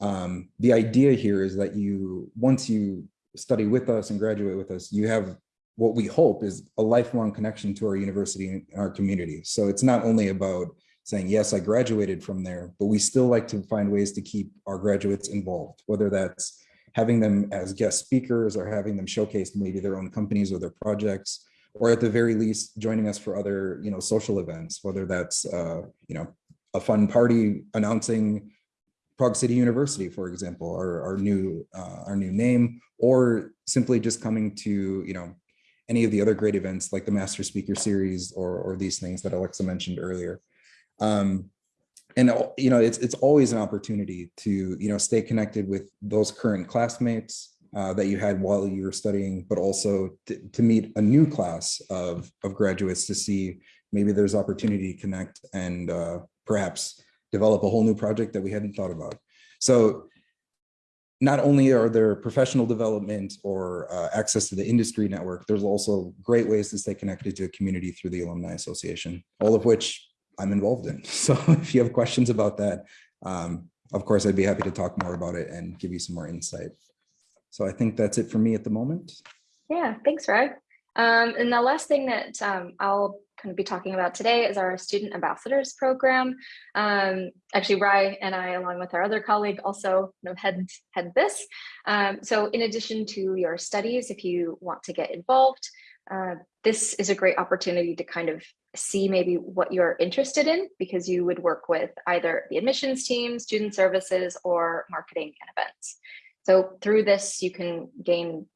I: Um, the idea here is that you, once you study with us and graduate with us, you have what we hope is a lifelong connection to our university and our community. So it's not only about saying, yes, I graduated from there, but we still like to find ways to keep our graduates involved, whether that's having them as guest speakers or having them showcase maybe their own companies or their projects, or at the very least joining us for other you know social events whether that's uh, you know a fun party announcing Prague City University, for example, our, our new uh, our new name, or simply just coming to you know any of the other great events like the Master Speaker Series or or these things that Alexa mentioned earlier. Um, and you know it's it's always an opportunity to you know stay connected with those current classmates uh, that you had while you were studying, but also to, meet a new class of, of graduates to see maybe there's opportunity to connect and uh, perhaps develop a whole new project that we hadn't thought about. So not only are there professional development or uh, access to the industry network, there's also great ways to stay connected to a community through the Alumni Association, all of which I'm involved in. (laughs) So if you have questions about that, um, of course, I'd be happy to talk more about it and give you some more insight. So I think that's it for me at the moment.
A: Yeah, thanks, Rai. Um, and the last thing that um, I'll kind of be talking about today is our Student Ambassadors Program. Um, actually, Rai and I, along with our other colleague, also kind of head, head this. Um, so in addition to your studies, if you want to get involved, uh, this is a great opportunity to kind of see maybe what you're interested in because you would work with either the admissions team, student services, or marketing and events. So through this, you can gain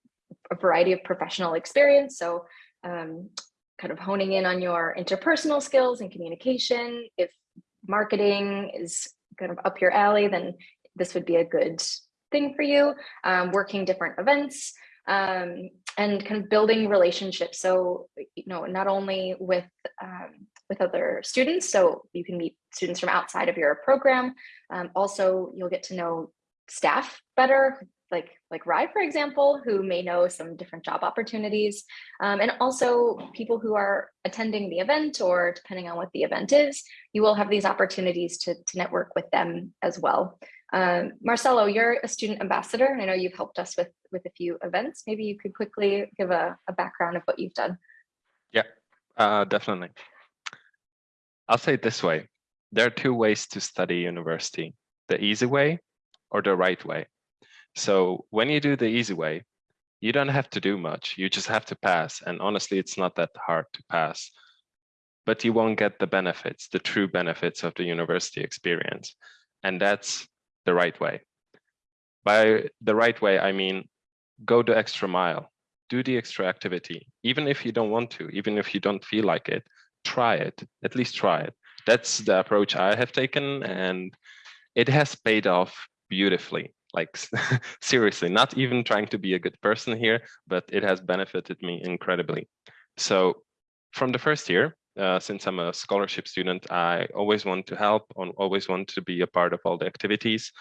A: a variety of professional experience. So um, kind of honing in on your interpersonal skills and communication. If marketing is kind of up your alley, then this would be a good thing for you. Um, working different events um, and kind of building relationships. So, you know, not only with um, with other students, so you can meet students from outside of your program. Um, also, you'll get to know staff better, like like Rai, for example, who may know some different job opportunities, um, and also people who are attending the event or depending on what the event is, you will have these opportunities to, to network with them as well. Um, Marcelo, you're a student ambassador, and I know you've helped us with, with a few events. Maybe you could quickly give a, a background of what you've done.
G: Yeah, uh, definitely. I'll say it this way. There are two ways to study university, the easy way or the right way. So when you do the easy way, you don't have to do much. You just have to pass. And honestly, it's not that hard to pass. But you won't get the benefits, the true benefits of the university experience. And that's the right way. By the right way, I mean, go the extra mile, do the extra activity, even if you don't want to, even if you don't feel like it, try it, at least try it. That's the approach I have taken and it has paid off beautifully. Like (laughs) seriously, not even trying to be a good person here, but it has benefited me incredibly. So from the first year, uh, since I'm a scholarship student, I always want to help, and always want to be a part of all the activities.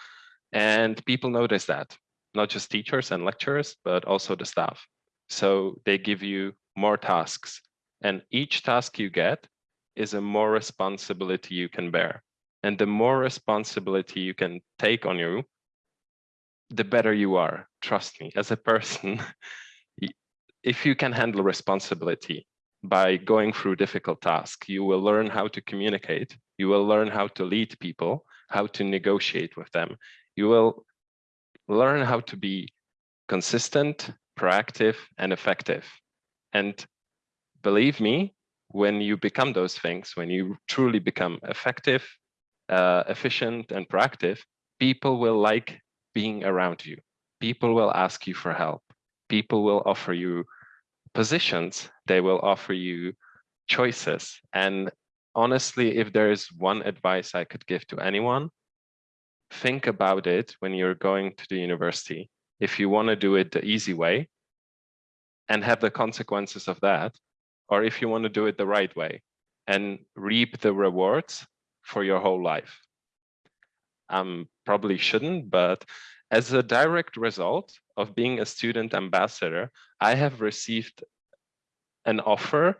G: And people notice that, not just teachers and lecturers, but also the staff. So they give you more tasks. And each task you get is a more responsibility you can bear. And the more responsibility you can take on you, the better you are. Trust me, as a person, (laughs) if you can handle responsibility, by going through difficult tasks. You will learn how to communicate. You will learn how to lead people, how to negotiate with them. You will learn how to be consistent, proactive, and effective. And believe me, when you become those things, when you truly become effective, uh, efficient, and proactive, people will like being around you. People will ask you for help. People will offer you positions, they will offer you choices. And honestly, if there is one advice I could give to anyone, think about it when you're going to the university. If you want to do it the easy way and have the consequences of that, or if you want to do it the right way and reap the rewards for your whole life. Um, probably shouldn't, but as a direct result of being a student ambassador, I have received an offer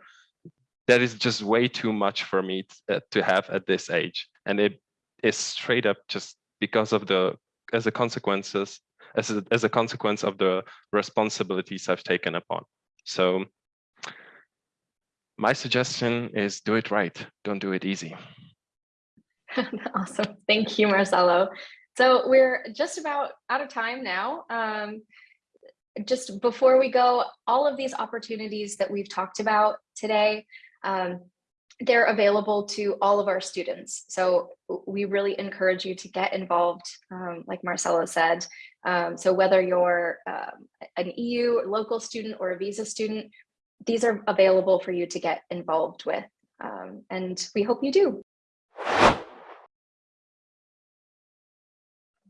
G: that is just way too much for me to, uh, have at this age. And it is straight up just because of the, as a consequences, as a, as a consequence of the responsibilities I've taken upon. So my suggestion is do it right. Don't do it easy. (laughs)
A: awesome. Thank you, Marcelo. So we're just about out of time now. Um, just before we go, all of these opportunities that we've talked about today, um, they're available to all of our students. So we really encourage you to get involved, um, like Marcelo said. Um, so whether you're um, an EU local student or a visa student, these are available for you to get involved with. Um, and we hope you do.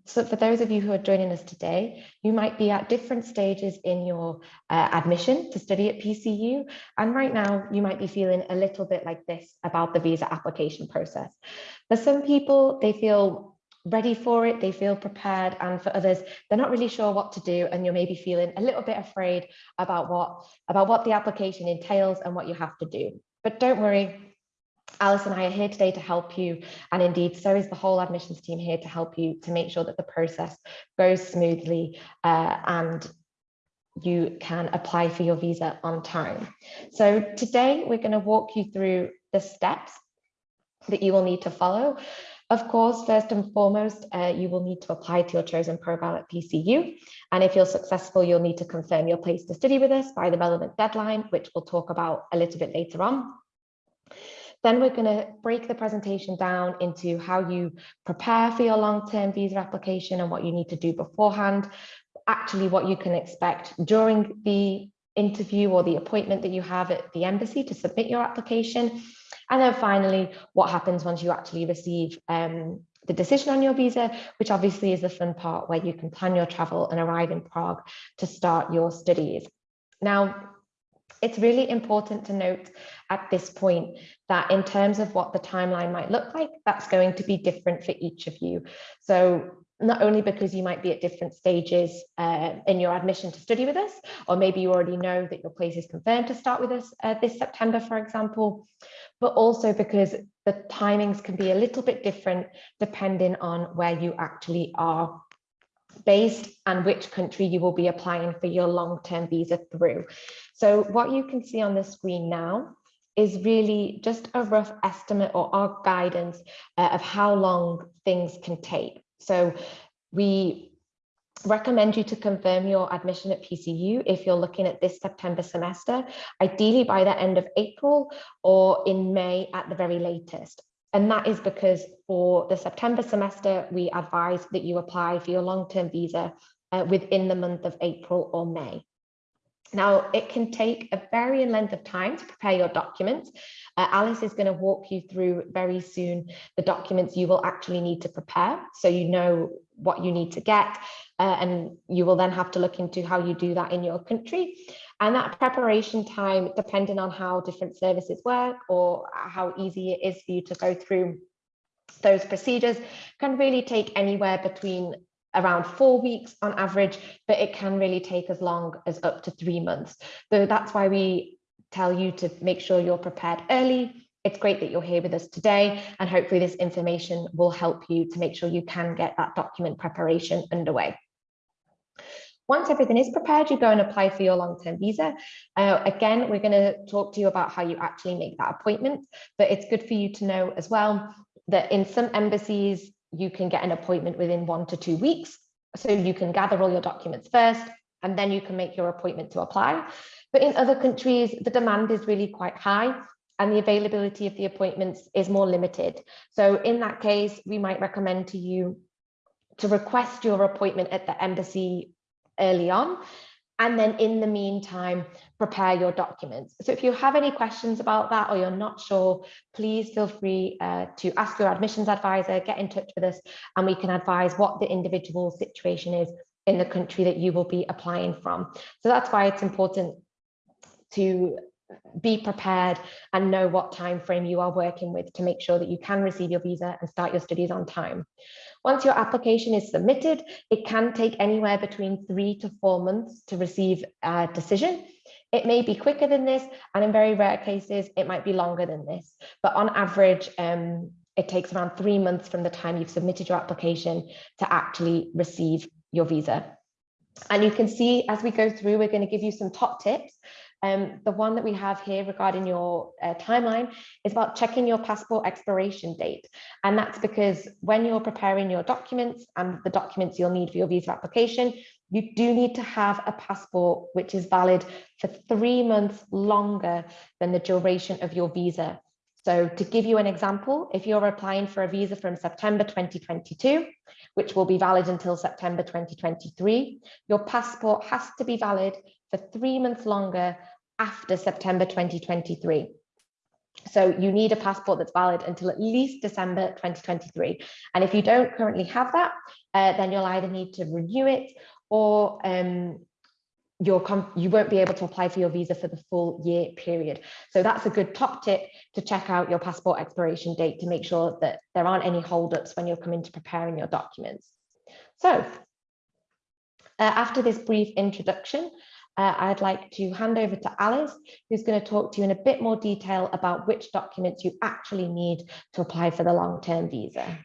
J: So for those of you who are joining us today, you might be at different stages in your uh, admission to study at PCU. And right now you might be feeling a little bit like this about the visa application process. For some people, they feel ready for it, they feel prepared. And for others, they're not really sure what to do. And you're maybe feeling a little bit afraid about what, about what the application entails and what you have to do. But don't worry, Alice and I are here today to help you. And indeed, so is the whole admissions team here to help you to make sure that the process goes smoothly uh, and you can apply for your visa on time. So today we're going to walk you through the steps that you will need to follow. Of course, first and foremost, uh, you will need to apply to your chosen program at PCU. And if you're successful, you'll need to confirm your place to study with us by the relevant deadline, which we'll talk about a little bit later on. Then we're going to break the presentation down into how you prepare for your long-term visa application and what you need to do beforehand, actually what you can expect during the interview or the appointment that you have at the embassy to submit your application. And then finally, what happens once you actually receive um, the decision on your visa, which obviously is the fun part where you can plan your travel and arrive in Prague to start your studies. Now, it's really important to note at this point that in terms of what the timeline might look like, that's going to be different for each of you. So not only because you might be at different stages uh, in your admission to study with us, or maybe you already know that your place is confirmed to start with us uh, this September, for example, but also because the timings can be a little bit different depending on where you actually are based and which country you will be applying for your long-term visa through. So what you can see on the screen now is really just a rough estimate or our guidance uh, of how long things can take. So we recommend you to confirm your admission at PCU if you're looking at this September semester, ideally by the end of April or in May at the very latest. And that is because for the September semester, we advise that you apply for your long-term visa uh, within the month of April or May. Now, it can take a varying length of time to prepare your documents. Uh, Alice is going to walk you through very soon the documents you will actually need to prepare so you know what you need to get uh, and you will then have to look into how you do that in your country. And that preparation time, depending on how different services work or how easy it is for you to go through those procedures, can really take anywhere between around four weeks on average, but it can really take as long as up to three months. So that's why we tell you to make sure you're prepared early. It's great that you're here with us today, and hopefully this information will help you to make sure you can get that document preparation underway. Once everything is prepared, you go and apply for your long-term visa. Uh, again, we're going to talk to you about how you actually make that appointment, but it's good for you to know as well that in some embassies, you can get an appointment within one to two weeks. So you can gather all your documents first, and then you can make your appointment to apply. But in other countries, the demand is really quite high and the availability of the appointments is more limited. So in that case, we might recommend to you to request your appointment at the embassy early on and then in the meantime, prepare your documents. So if you have any questions about that or you're not sure, please feel free uh, to ask your admissions advisor, get in touch with us, and we can advise what the individual situation is in the country that you will be applying from. So that's why it's important to be prepared and know what time frame you are working with to make sure that you can receive your visa and start your studies on time. Once your application is submitted, it can take anywhere between three to four months to receive a decision. It may be quicker than this, and in very rare cases, it might be longer than this. But on average, um, it takes around three months from the time you've submitted your application to actually receive your visa. And you can see as we go through, we're going to give you some top tips um, the one that we have here regarding your uh, timeline is about checking your passport expiration date. And that's because when you're preparing your documents and the documents you'll need for your visa application, you do need to have a passport which is valid for three months longer than the duration of your visa. So to give you an example, if you're applying for a visa from September 2022, which will be valid until September 2023, your passport has to be valid for three months longer after September 2023. So you need a passport that's valid until at least December 2023. And if you don't currently have that, uh, then you'll either need to renew it or um, you won't be able to apply for your visa for the full year period. So that's a good top tip to check out your passport expiration date to make sure that there aren't any holdups when you're coming to preparing your documents. So uh, after this brief introduction, uh, I'd like to hand over to Alice, who's going to talk to you in a bit more detail about which documents you actually need to apply for the long-term visa.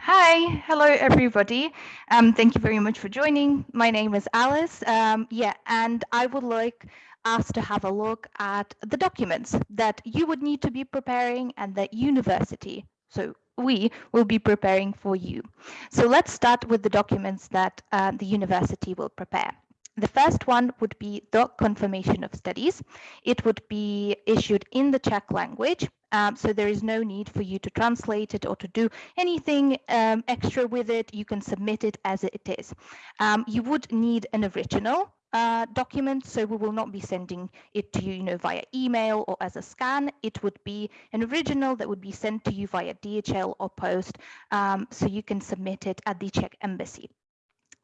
K: Hi, hello everybody. Um, thank you very much for joining. My name is Alice. Um, yeah, and I would like us to have a look at the documents that you would need to be preparing and that university, so we will be preparing for you. So let's start with the documents that uh, the university will prepare. The first one would be the confirmation of studies. It would be issued in the Czech language, um, so there is no need for you to translate it or to do anything um, extra with it. You can submit it as it is. Um, you would need an original uh, document, so we will not be sending it to you, you know, via email or as a scan. It would be an original that would be sent to you via DHL or post, um, so you can submit it at the Czech embassy.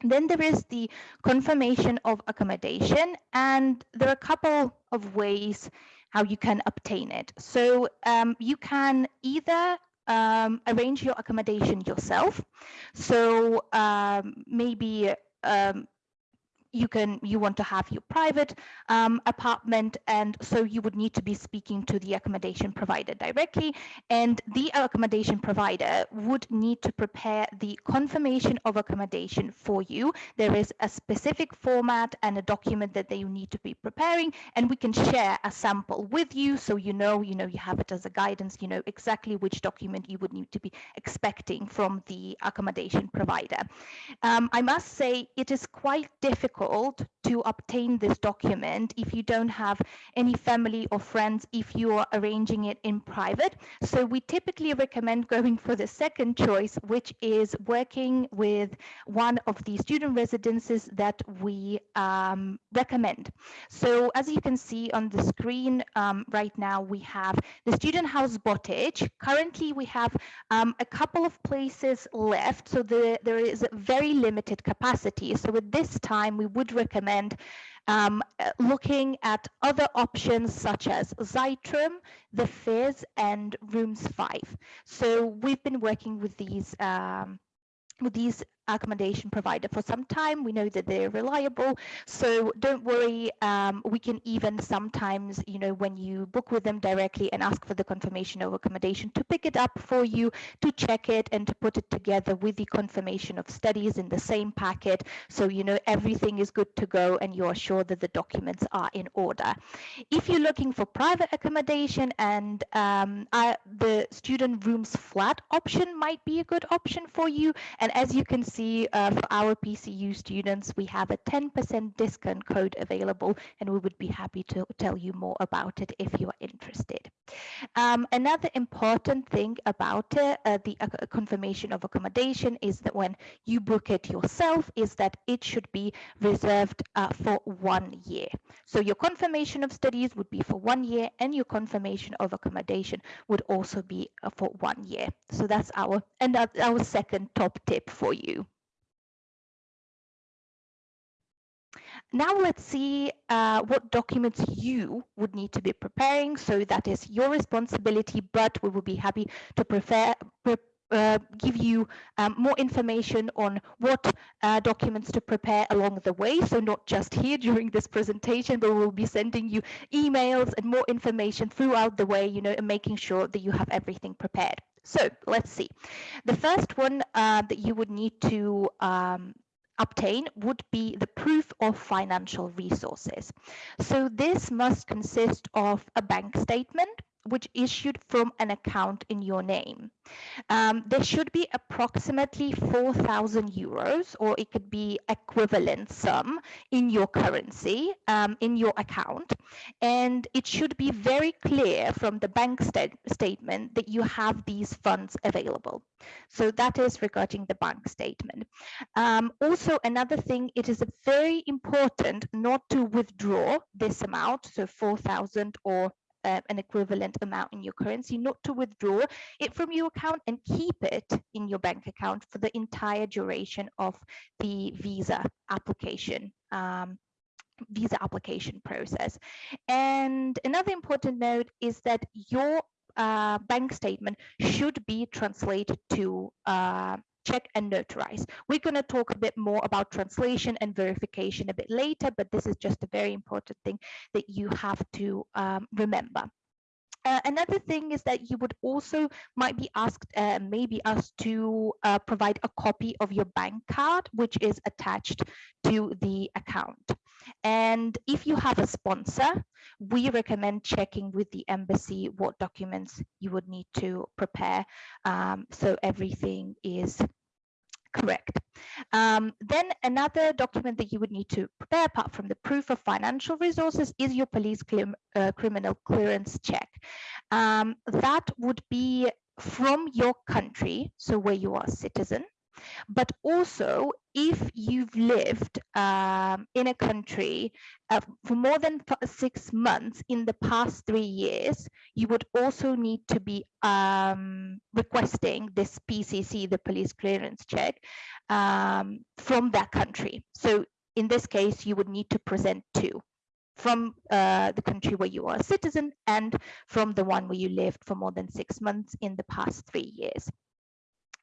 K: Then there is the confirmation of accommodation, and there are a couple of ways how you can obtain it. So um, you can either um, arrange your accommodation yourself. So um, maybe um, you can you want to have your private um, apartment and so you would need to be speaking to the accommodation provider directly. And the accommodation provider would need to prepare the confirmation of accommodation for you. There is a specific format and a document that they need to be preparing and we can share a sample with you so you know you know you have it as a guidance you know exactly which document you would need to be expecting from the accommodation provider. Um, i must say it is quite difficult difficult to obtain this document if you don't have any family or friends if you are arranging it in private. So we typically recommend going for the second choice, which is working with one of the student residences that we um, recommend. So as you can see on the screen um, right now, we have the Student House Botič. Currently, we have um, a couple of places left, so the, there is very limited capacity. So at this time, we would recommend um, looking at other options such as Zeitrum, the Fizz, and Rooms 5. So we've been working with these um, with these accommodation provider for some time. We know that they're reliable. So don't worry. Um, we can even sometimes, you know, when you book with them directly and ask for the confirmation of accommodation to pick it up for you, to check it and to put it together with the confirmation of studies in the same packet. So, you know, everything is good to go and you're sure that the documents are in order. If you're looking for private accommodation and um, uh, the student rooms flat option might be a good option for you. And as you can see uh, for our PCU students, we have a 10% discount code available and we would be happy to tell you more about it if you are interested. Um, another important thing about uh, the uh, confirmation of accommodation is that when you book it yourself is that it should be reserved uh, for one year. So your confirmation of studies would be for one year and your confirmation of accommodation would also be uh, for one year. So that's our and our second top tip for you. Now let's see uh, what documents you would need to be preparing. So that is your responsibility, but we will be happy to prepare, pre uh, give you um, more information on what uh, documents to prepare along the way. So not just here during this presentation, but we'll be sending you emails and more information throughout the way, you know, and making sure that you have everything prepared. So let's see. The first one uh, that you would need to um, obtain would be the proof of financial resources. So this must consist of a bank statement, which issued from an account in your name. Um, there should be approximately 4,000 euros, or it could be equivalent sum in your currency, um, in your account. And it should be very clear from the bank st statement that you have these funds available. So that is regarding the bank statement. Um, also, another thing, it is very important not to withdraw this amount, so 4,000 or uh, an equivalent amount in your currency, not to withdraw it from your account and keep it in your bank account for the entire duration of the visa application. Um, visa application process. And another important note is that your uh, bank statement should be translated to uh, Czech and notarize. We're going to talk a bit more about translation and verification a bit later, but this is just a very important thing that you have to um, remember. Uh, another thing is that you would also might be asked, uh, maybe asked to uh, provide a copy of your bank card, which is attached to the account. And if you have a sponsor, we recommend checking with the embassy what documents you would need to prepare um, so everything is correct. Um, then another document that you would need to prepare apart from the proof of financial resources is your police uh, criminal clearance check. Um, that would be from your country, so where you are a citizen, but also if you've lived um, in a country uh, for more than six months in the past three years, you would also need to be um, requesting this PCC, the police clearance check, um, from that country. So in this case, you would need to present two from uh, the country where you are a citizen and from the one where you lived for more than six months in the past three years.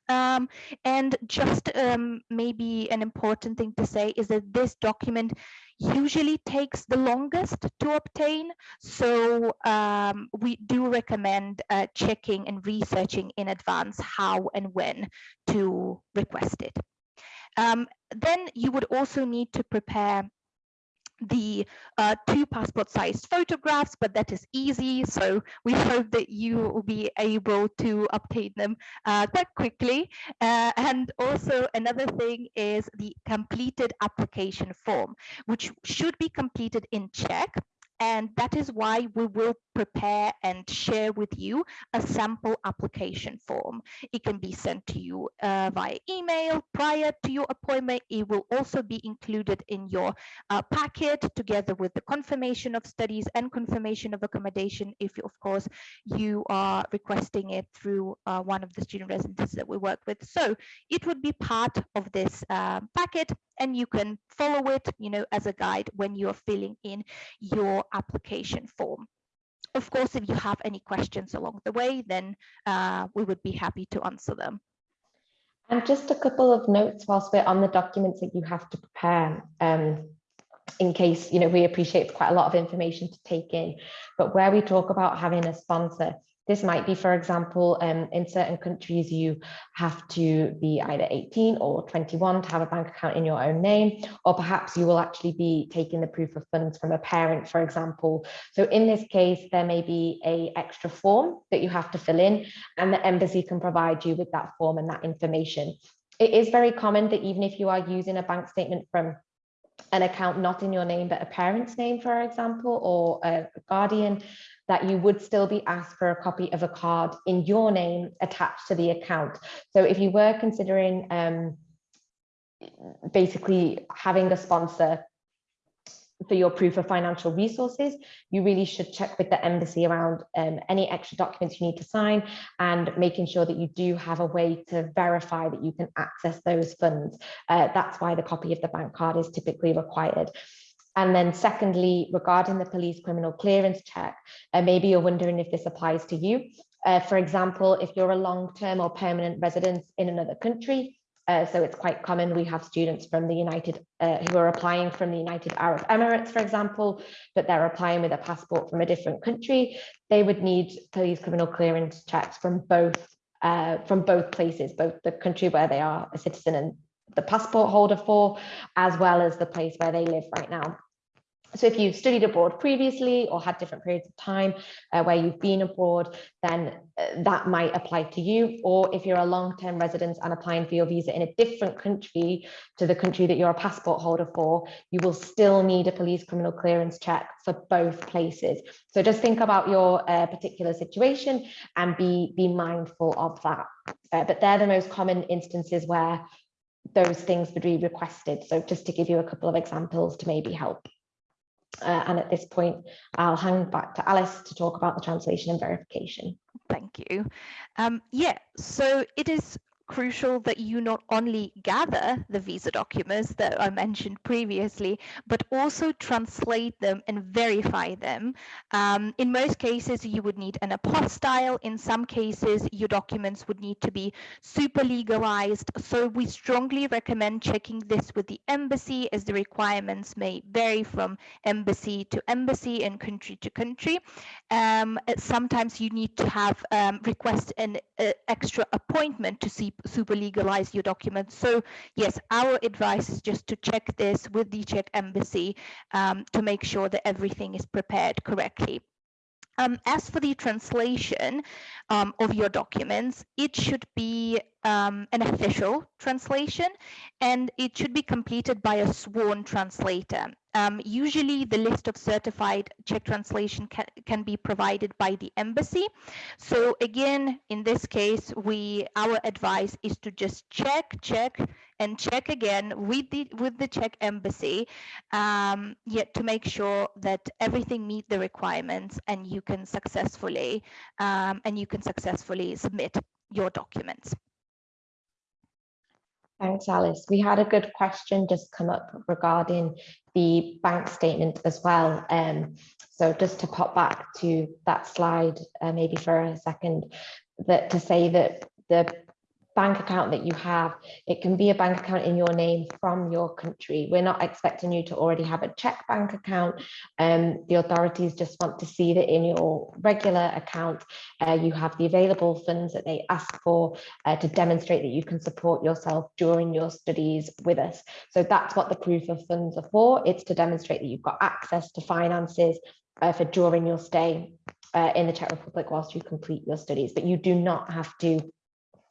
K: Um, and just um, maybe an important thing to say is that this document usually takes the longest to obtain. So um, we do recommend uh, checking and researching in advance how and when to request it. Um, then you would also need to prepare the uh, two passport sized photographs, but that is easy. So we hope that you will be able to obtain them uh, quite quickly. Uh, and also another thing is the completed application form, which should be completed in Czech. And that is why we will prepare and share with you a sample application form. It can be sent to you uh, via email prior to your appointment. It will also be included in your uh, packet together with the confirmation of studies and confirmation of accommodation if, of course, you are requesting it through uh, one of the student residences that we work with. So it would be part of this uh, packet and you can follow it, you know, as a guide when you're filling in your application form. Of course, if you have any questions along the way, then uh, we would be happy to answer them.
J: And just a couple of notes whilst we're on the documents that you have to prepare. Um, in case, you know, we appreciate quite a lot of information to take in, but where we talk about having a sponsor, this might be, for example, um, in certain countries, you have to be either 18 or 21 to have a bank account in your own name, or perhaps you will actually be taking the proof of funds from a parent, for example. So in this case, there may be a extra form that you have to fill in and the embassy can provide you with that form and that information. It is very common that even if you are using a bank statement from an account not in your name, but a parent's name, for example, or a guardian, that you would still be asked for a copy of a card in your name attached to the account. So if you were considering um, basically having a sponsor for your proof of financial resources, you really should check with the embassy around um, any extra documents you need to sign and making sure that you do have a way to verify that you can access those funds. Uh, that's why the copy of the bank card is typically required. And then secondly, regarding the police criminal clearance check, uh, maybe you're wondering if this applies to you. Uh, for example, if you're a long-term or permanent resident in another country, uh, so it's quite common. We have students from the United uh, who are applying from the United Arab Emirates, for example, but they're applying with a passport from a different country. They would need police criminal clearance checks from both uh, from both places, both the country where they are a citizen and the passport holder for, as well as the place where they live right now. So if you've studied abroad previously or had different periods of time uh, where you've been abroad, then uh, that might apply to you. Or if you're a long-term resident and applying for your visa in a different country to the country that you're a passport holder for, you will still need a police criminal clearance check for both places. So just think about your uh, particular situation and be, be mindful of that. Uh, but they're the most common instances where those things would be requested. So just to give you a couple of examples to maybe help. Uh, and at this point, I'll hand back to Alice to talk about the translation and verification.
K: Thank you. Um, yeah, so it is crucial that you not only gather the visa documents that I mentioned previously, but also translate them and verify them. Um, in most cases, you would need an apostille. In some cases, your documents would need to be super legalized. So we strongly recommend checking this with the embassy as the requirements may vary from embassy to embassy and country to country. Um, sometimes you need to have um, request an uh, extra appointment to see super legalize your documents. So yes, our advice is just to check this with the Czech embassy um, to make sure that everything is prepared correctly. Um, as for the translation um, of your documents, it should be um, an official translation and it should be completed by a sworn translator. Um, usually the list of certified Czech translation can, can be provided by the embassy. So again, in this case, we our advice is to just check, check, and check again with the with the Czech embassy, um, yet to make sure that everything meet the requirements and you can successfully um, and you can successfully submit your documents.
J: Thanks, Alice. We had a good question just come up regarding the bank statement as well. Um, so just to pop back to that slide, uh, maybe for a second, that to say that the bank account that you have, it can be a bank account in your name from your country. We're not expecting you to already have a Czech bank account. Um, the authorities just want to see that in your regular account, uh, you have the available funds that they ask for uh, to demonstrate that you can support yourself during your studies with us. So that's what the proof of funds are for. It's to demonstrate that you've got access to finances uh, for during your stay uh, in the Czech Republic whilst you complete your studies, but you do not have to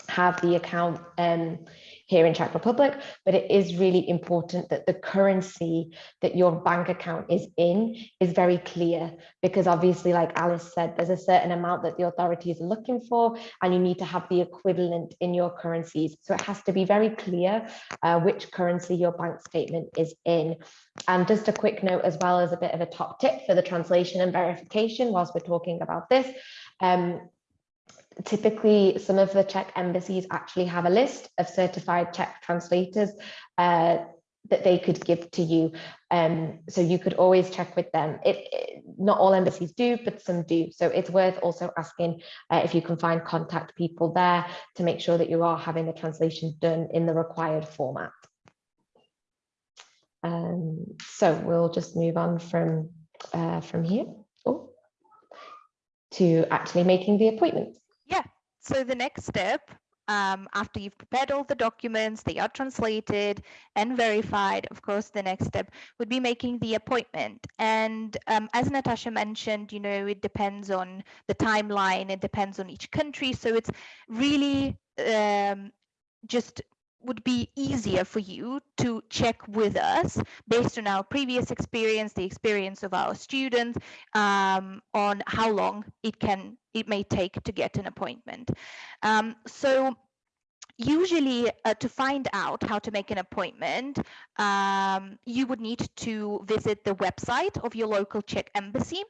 J: have the account um, here in Czech Republic, but it is really important that the currency that your bank account is in is very clear because obviously, like Alice said, there's a certain amount that the authorities are looking for and you need to have the equivalent in your currencies. So it has to be very clear uh, which currency your bank statement is in. And just a quick note as well as a bit of a top tip for the translation and verification whilst we're talking about this. Um, typically some of the Czech embassies actually have a list of certified Czech translators uh, that they could give to you. Um, so you could always check with them. It, it, not all embassies do, but some do. So it's worth also asking uh, if you can find contact people there to make sure that you are having the translation done in the required format. Um, so we'll just move on from, uh, from here oh, to actually making the appointment.
K: So the next step, um, after you've prepared all the documents, they are translated and verified, of course, the next step would be making the appointment. And um, as Natasha mentioned, you know, it depends on the timeline, it depends on each country. So it's really um, just would be easier for you to check with us based on our previous experience, the experience of our students, um, on how long it can it may take to get an appointment. Um, so usually uh, to find out how to make an appointment, um, you would need to visit the website of your local Czech embassy.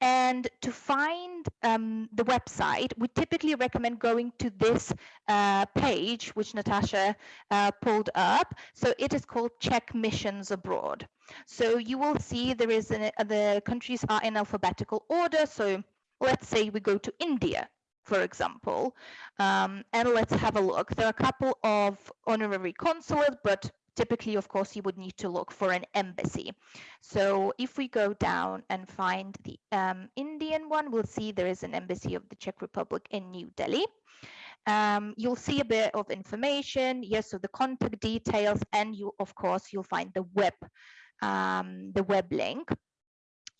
K: And to find um, the website, we typically recommend going to this uh, page, which Natasha uh, pulled up. So it is called Czech Missions Abroad. So you will see there is an, uh, the countries are in alphabetical order. So let's say we go to India, for example, um, and let's have a look. There are a couple of honorary consulates, but typically, of course, you would need to look for an embassy. So if we go down and find the um, Indian one, we'll see there is an embassy of the Czech Republic in New Delhi. Um, you'll see a bit of information, yes, so the contact details, and you, of course, you'll find the web, um, the web link.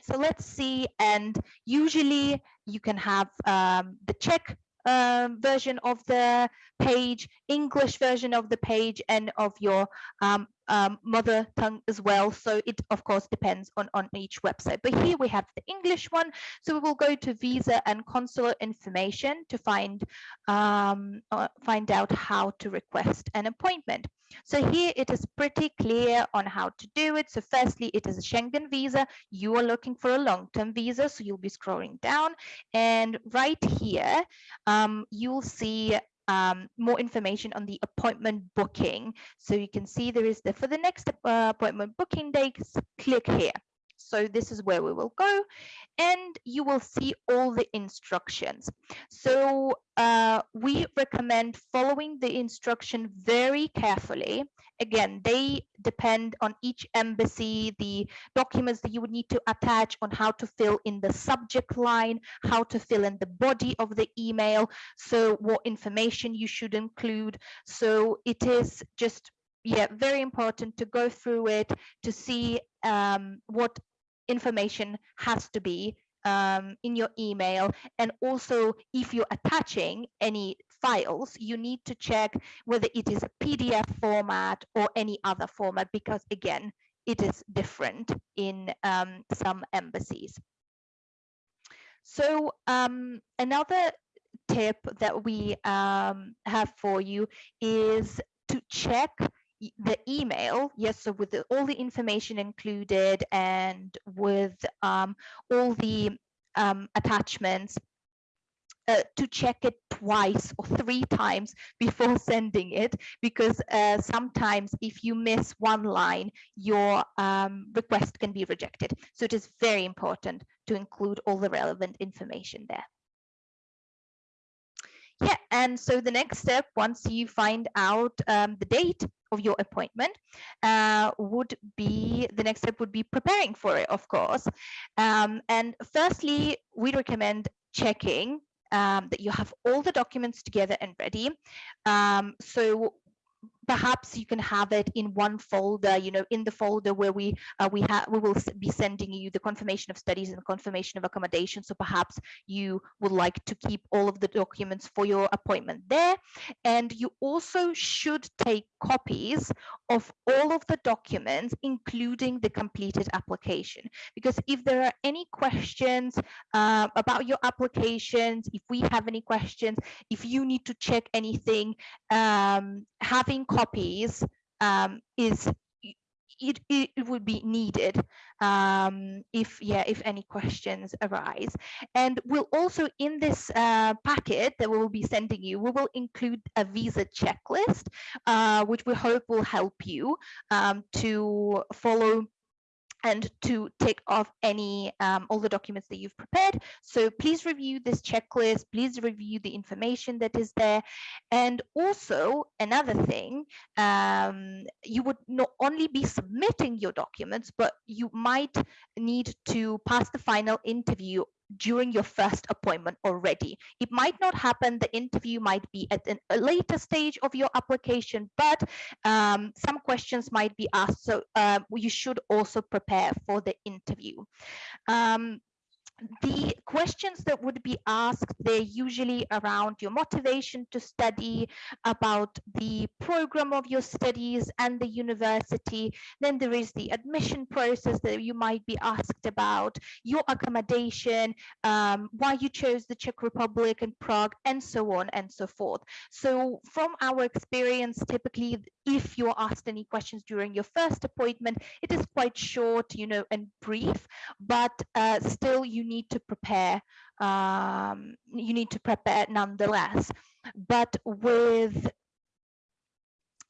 K: So let's see, and usually you can have um, the Czech um, version of the page, English version of the page, and of your um, um, mother tongue as well. So it of course depends on, on each website. But here we have the English one. So we will go to visa and consular information to find um, uh, find out how to request an appointment. So here it is pretty clear on how to do it. So firstly, it is a Schengen visa. You are looking for a long-term visa, so you'll be scrolling down. And right here, um, you'll see um, more information on the appointment booking. So you can see there is the for the next uh, appointment booking dates, click here. So this is where we will go and you will see all the instructions. So uh, we recommend following the instruction very carefully. Again, they depend on each embassy, the documents that you would need to attach on how to fill in the subject line, how to fill in the body of the email, so what information you should include. So it is just yeah, very important to go through it to see um, what information has to be um, in your email. And also, if you're attaching any files, you need to check whether it is a PDF format or any other format, because again, it is different in um, some embassies. So um, another tip that we um, have for you is to check the email, yes, so with the, all the information included and with um, all the um, attachments, uh, to check it twice or three times before (laughs) sending it because uh, sometimes if you miss one line your um, request can be rejected. So it is very important to include all the relevant information there yeah and so the next step once you find out um, the date of your appointment uh, would be the next step would be preparing for it of course. Um, and firstly we recommend checking um, that you have all the documents together and ready. Um, so perhaps you can have it in one folder you know in the folder where we uh, we have we will be sending you the confirmation of studies and the confirmation of accommodation. So perhaps you would like to keep all of the documents for your appointment there. And you also should take copies of all of the documents including the completed application. Because if there are any questions uh, about your applications if we have any questions if you need to check anything um, having copies um, is it, it, would be needed um, if yeah if any questions arise. And we'll also in this uh, packet that we will be sending you we will include a visa checklist uh, which we hope will help you um, to follow and to tick off any um, all the documents that you've prepared. So please review this checklist, please review the information that is there. And also another thing, um, you would not only be submitting your documents, but you might need to pass the final interview during your first appointment already. It might not happen, the interview might be at an, a later stage of your application, but um, some questions might be asked. So uh, you should also prepare for the interview. Um, the questions that would be asked they're usually around your motivation to study about the program of your studies and the university. Then there is the admission process that you might be asked about your accommodation um, why you chose the czech republic and prague and so on and so forth. So from our experience typically if you're asked any questions during your first appointment it is quite short you know and brief but uh, still you need to prepare um, you need to prepare nonetheless but with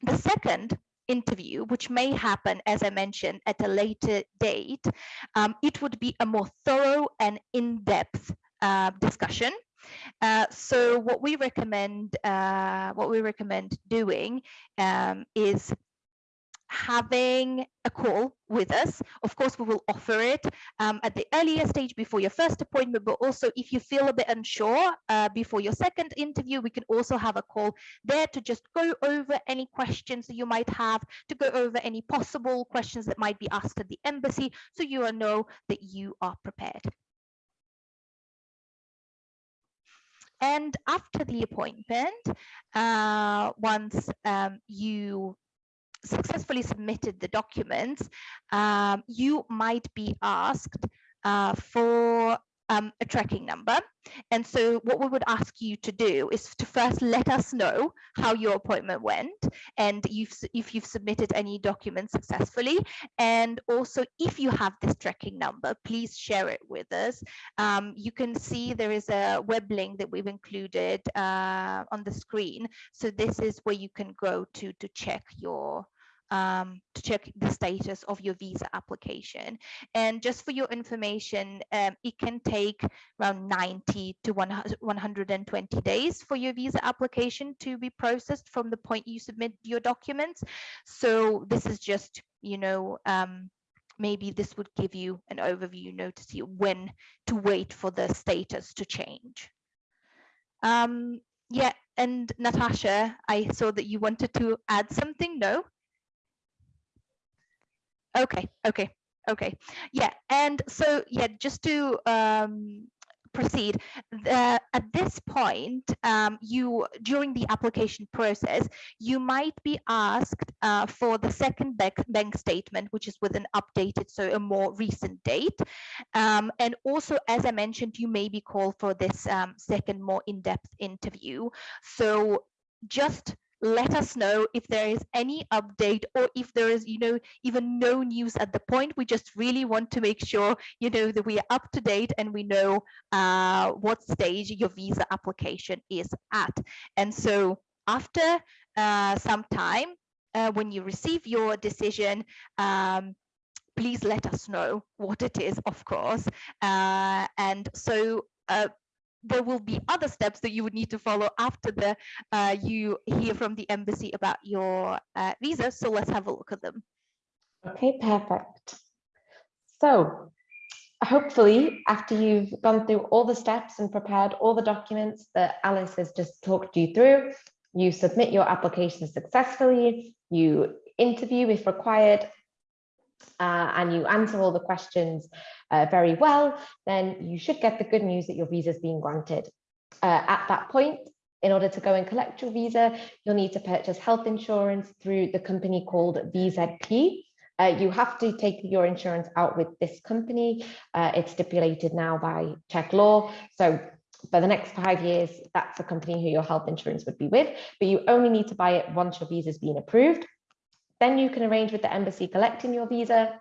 K: the second interview, which may happen, as I mentioned, at a later date, um, it would be a more thorough and in-depth uh, discussion. Uh, so what we recommend, uh, what we recommend doing um, is having a call with us. Of course, we will offer it um, at the earlier stage before your first appointment, but also if you feel a bit unsure uh, before your second interview, we can also have a call there to just go over any questions that you might have, to go over any possible questions that might be asked at the embassy, so you know that you are prepared. And after the appointment, uh, once um, you successfully submitted the documents, um, you might be asked uh, for um, a tracking number. And so what we would ask you to do is to first let us know how your appointment went and you've, if you've submitted any documents successfully. And also if you have this tracking number, please share it with us. Um, you can see there is a web link that we've included uh, on the screen. So this is where you can go to, to check your um, to check the status of your visa application. And just for your information, um, it can take around 90 to 120 days for your visa application to be processed from the point you submit your documents. So this is just, you know, um, maybe this would give you an overview, you know, to see when to wait for the status to change. Um, yeah, and Natasha, I saw that you wanted to add something, no? Okay, okay, okay. Yeah, and so yeah, just to um, proceed, the, at this point, um, you during the application process, you might be asked uh, for the second bank, bank statement, which is with an updated, so a more recent date. Um, and also, as I mentioned, you may be called for this um, second, more in-depth interview. So just let us know if there is any update or if there is, you know, even no news at the point. We just really want to make sure, you know, that we are up to date and we know uh, what stage your visa application is at. And so after uh, some time, uh, when you receive your decision, um, please let us know what it is, of course. Uh, and so uh, there will be other steps that you would need to follow after the uh, you hear from the embassy about your uh, visa. So let's have a look at them.
J: Okay, perfect. So hopefully after you've gone through all the steps and prepared all the documents that Alice has just talked you through, you submit your application successfully, you interview if required, uh, and you answer all the questions uh, very well, then you should get the good news that your visa is being granted. Uh, at that point, in order to go and collect your visa, you'll need to purchase health insurance through the company called VZP. Uh, you have to take your insurance out with this company. Uh, it's stipulated now by Czech law. So for the next five years, that's the company who your health insurance would be with, but you only need to buy it once your visa has been approved. Then you can arrange with the embassy collecting your visa.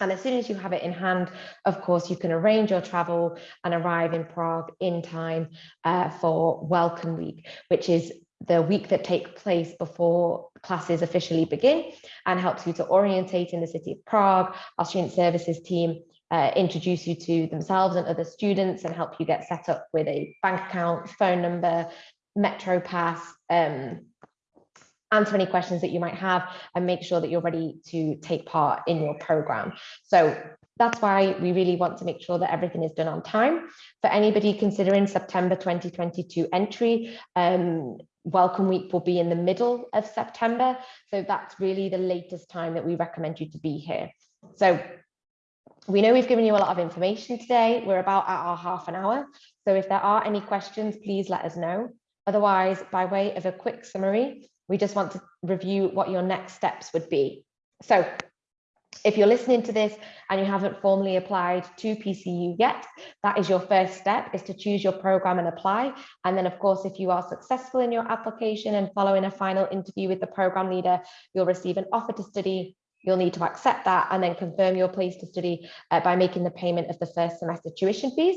J: And as soon as you have it in hand, of course, you can arrange your travel and arrive in Prague in time uh, for Welcome Week, which is the week that takes place before classes officially begin and helps you to orientate in the city of Prague. Our student services team uh, introduce you to themselves and other students and help you get set up with a bank account, phone number, Metro Pass, um, answer any questions that you might have and make sure that you're ready to take part in your program. So that's why we really want to make sure that everything is done on time. For anybody considering September 2022 entry, um, Welcome Week will be in the middle of September. So that's really the latest time that we recommend you to be here. So we know we've given you a lot of information today. We're about at our half an hour. So if there are any questions, please let us know. Otherwise, by way of a quick summary, we just want to review what your next steps would be. So if you're listening to this and you haven't formally applied to PCU yet, that is your first step is to choose your program and apply. And then of course, if you are successful in your application and following a final interview with the program leader, you'll receive an offer to study. You'll need to accept that and then confirm your place to study uh, by making the payment of the first semester tuition fees.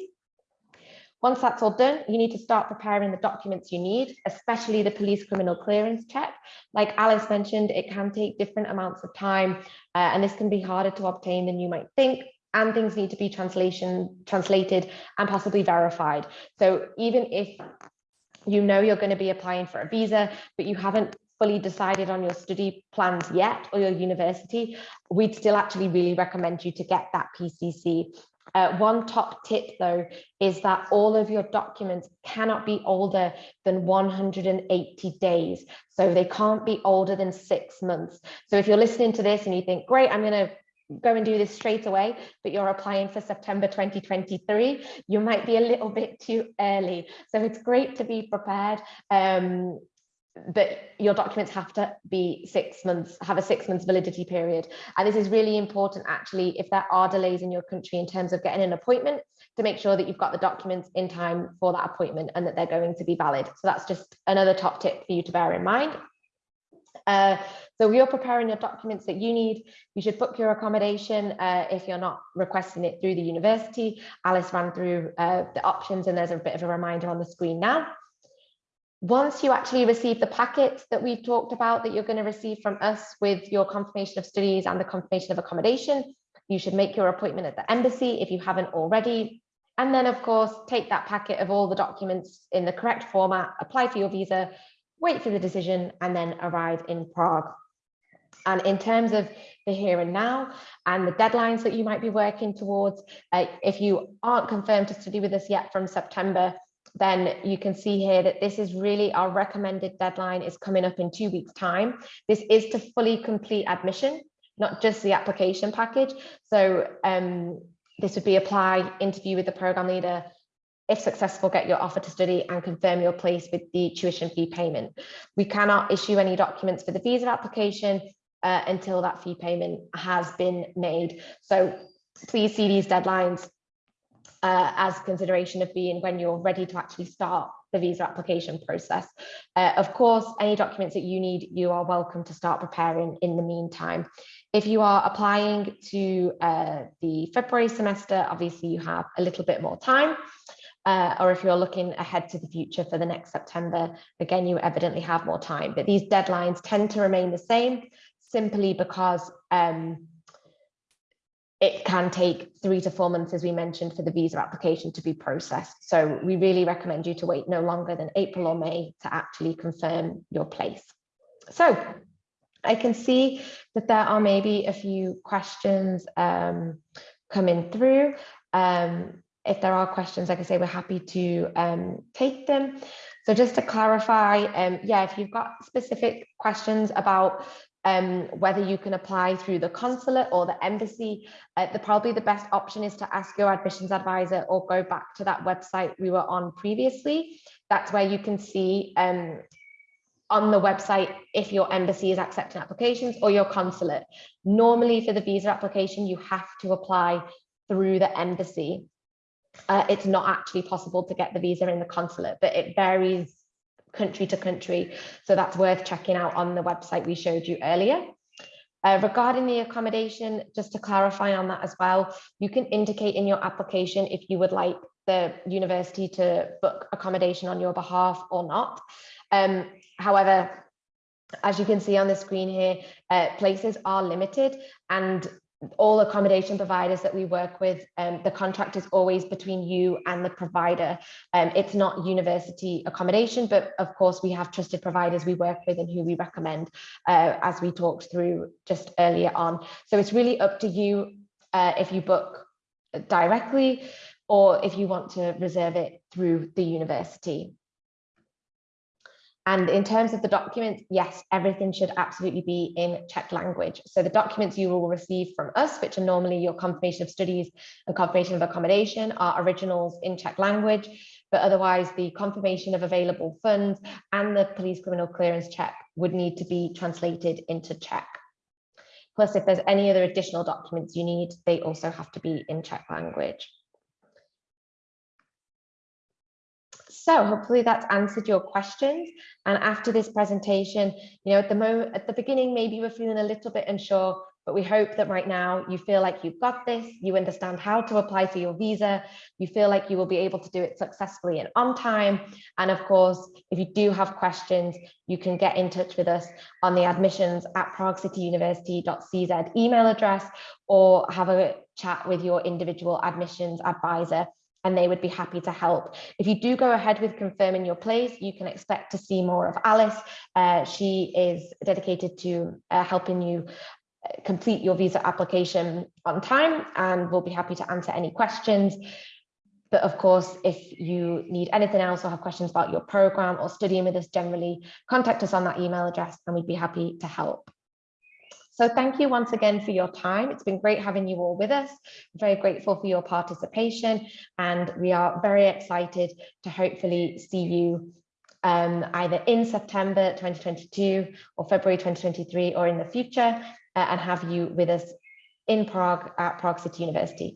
J: Once that's all done, you need to start preparing the documents you need, especially the police criminal clearance check. Like Alice mentioned, it can take different amounts of time, uh, and this can be harder to obtain than you might think and things need to be translation translated and possibly verified. So even if you know you're going to be applying for a visa, but you haven't fully decided on your study plans yet or your university, we'd still actually really recommend you to get that PCC uh, one top tip though is that all of your documents cannot be older than 180 days. So they can't be older than six months. So if you're listening to this and you think, great, I'm going to go and do this straight away, but you're applying for September 2023, you might be a little bit too early. So it's great to be prepared. Um, but your documents have to be six months, have a six months validity period. And this is really important actually, if there are delays in your country in terms of getting an appointment, to make sure that you've got the documents in time for that appointment and that they're going to be valid. So that's just another top tip for you to bear in mind. Uh, so you're preparing your documents that you need. You should book your accommodation uh, if you're not requesting it through the university. Alice ran through uh, the options and there's a bit of a reminder on the screen now. Once you actually receive the packets that we've talked about that you're going to receive from us with your confirmation of studies and the confirmation of accommodation, you should make your appointment at the embassy if you haven't already. And then, of course, take that packet of all the documents in the correct format, apply for your visa, wait for the decision, and then arrive in Prague. And in terms of the here and now and the deadlines that you might be working towards, uh, if you aren't confirmed to study with us yet from September, then you can see here that this is really our recommended deadline is coming up in two weeks time. This is to fully complete admission, not just the application package. So um, this would be apply, interview with the program leader, if successful, get your offer to study and confirm your place with the tuition fee payment. We cannot issue any documents for the visa application uh, until that fee payment has been made. So please see these deadlines uh, as consideration of being when you're ready to actually start the visa application process. Uh, of course, any documents that you need, you are welcome to start preparing in the meantime. If you are applying to uh, the February semester, obviously you have a little bit more time. Uh, or if you're looking ahead to the future for the next September, again, you evidently have more time. But these deadlines tend to remain the same simply because um, it can take three to four months, as we mentioned, for the visa application to be processed. So we really recommend you to wait no longer than April or May to actually confirm your place. So I can see that there are maybe a few questions um, coming through. Um, if there are questions, like I say, we're happy to um, take them. So just to clarify, um, yeah, if you've got specific questions about um, whether you can apply through the consulate or the embassy, uh, the probably the best option is to ask your admissions advisor or go back to that website we were on previously. That's where you can see um, on the website if your embassy is accepting applications or your consulate. Normally for the visa application, you have to apply through the embassy. Uh, it's not actually possible to get the visa in the consulate, but it varies country to country. So that's worth checking out on the website we showed you earlier. Uh, regarding the accommodation, just to clarify on that as well, you can indicate in your application if you would like the university to book accommodation on your behalf or not. Um, however, as you can see on the screen here, uh, places are limited and all accommodation providers that we work with, um, the contract is always between you and the provider. Um, it's not university accommodation, but of course we have trusted providers we work with and who we recommend uh, as we talked through just earlier on. So it's really up to you uh, if you book directly or if you want to reserve it through the university. And in terms of the documents, yes, everything should absolutely be in Czech language. So the documents you will receive from us, which are normally your confirmation of studies and confirmation of accommodation are originals in Czech language, but otherwise the confirmation of available funds and the police criminal clearance check would need to be translated into Czech. Plus, if there's any other additional documents you need, they also have to be in Czech language. So hopefully that's answered your questions. And after this presentation, you know, at the moment, at the beginning, maybe were feeling a little bit unsure, but we hope that right now you feel like you've got this, you understand how to apply for your visa, you feel like you will be able to do it successfully and on time. And of course, if you do have questions, you can get in touch with us on the admissions at praguecityuniversity.cz email address or have a chat with your individual admissions advisor and they would be happy to help. If you do go ahead with confirming your place, you can expect to see more of Alice. Uh, she is dedicated to uh, helping you uh, complete your visa application on time and we'll be happy to answer any questions. But of course, if you need anything else or have questions about your program or studying with us generally, contact us on that email address and we'd be happy to help. So thank you once again for your time. It's been great having you all with us. I'm very grateful for your participation and we are very excited to hopefully see you um, either in September 2022 or February 2023 or in the future uh, and have you with us in Prague at Prague City University.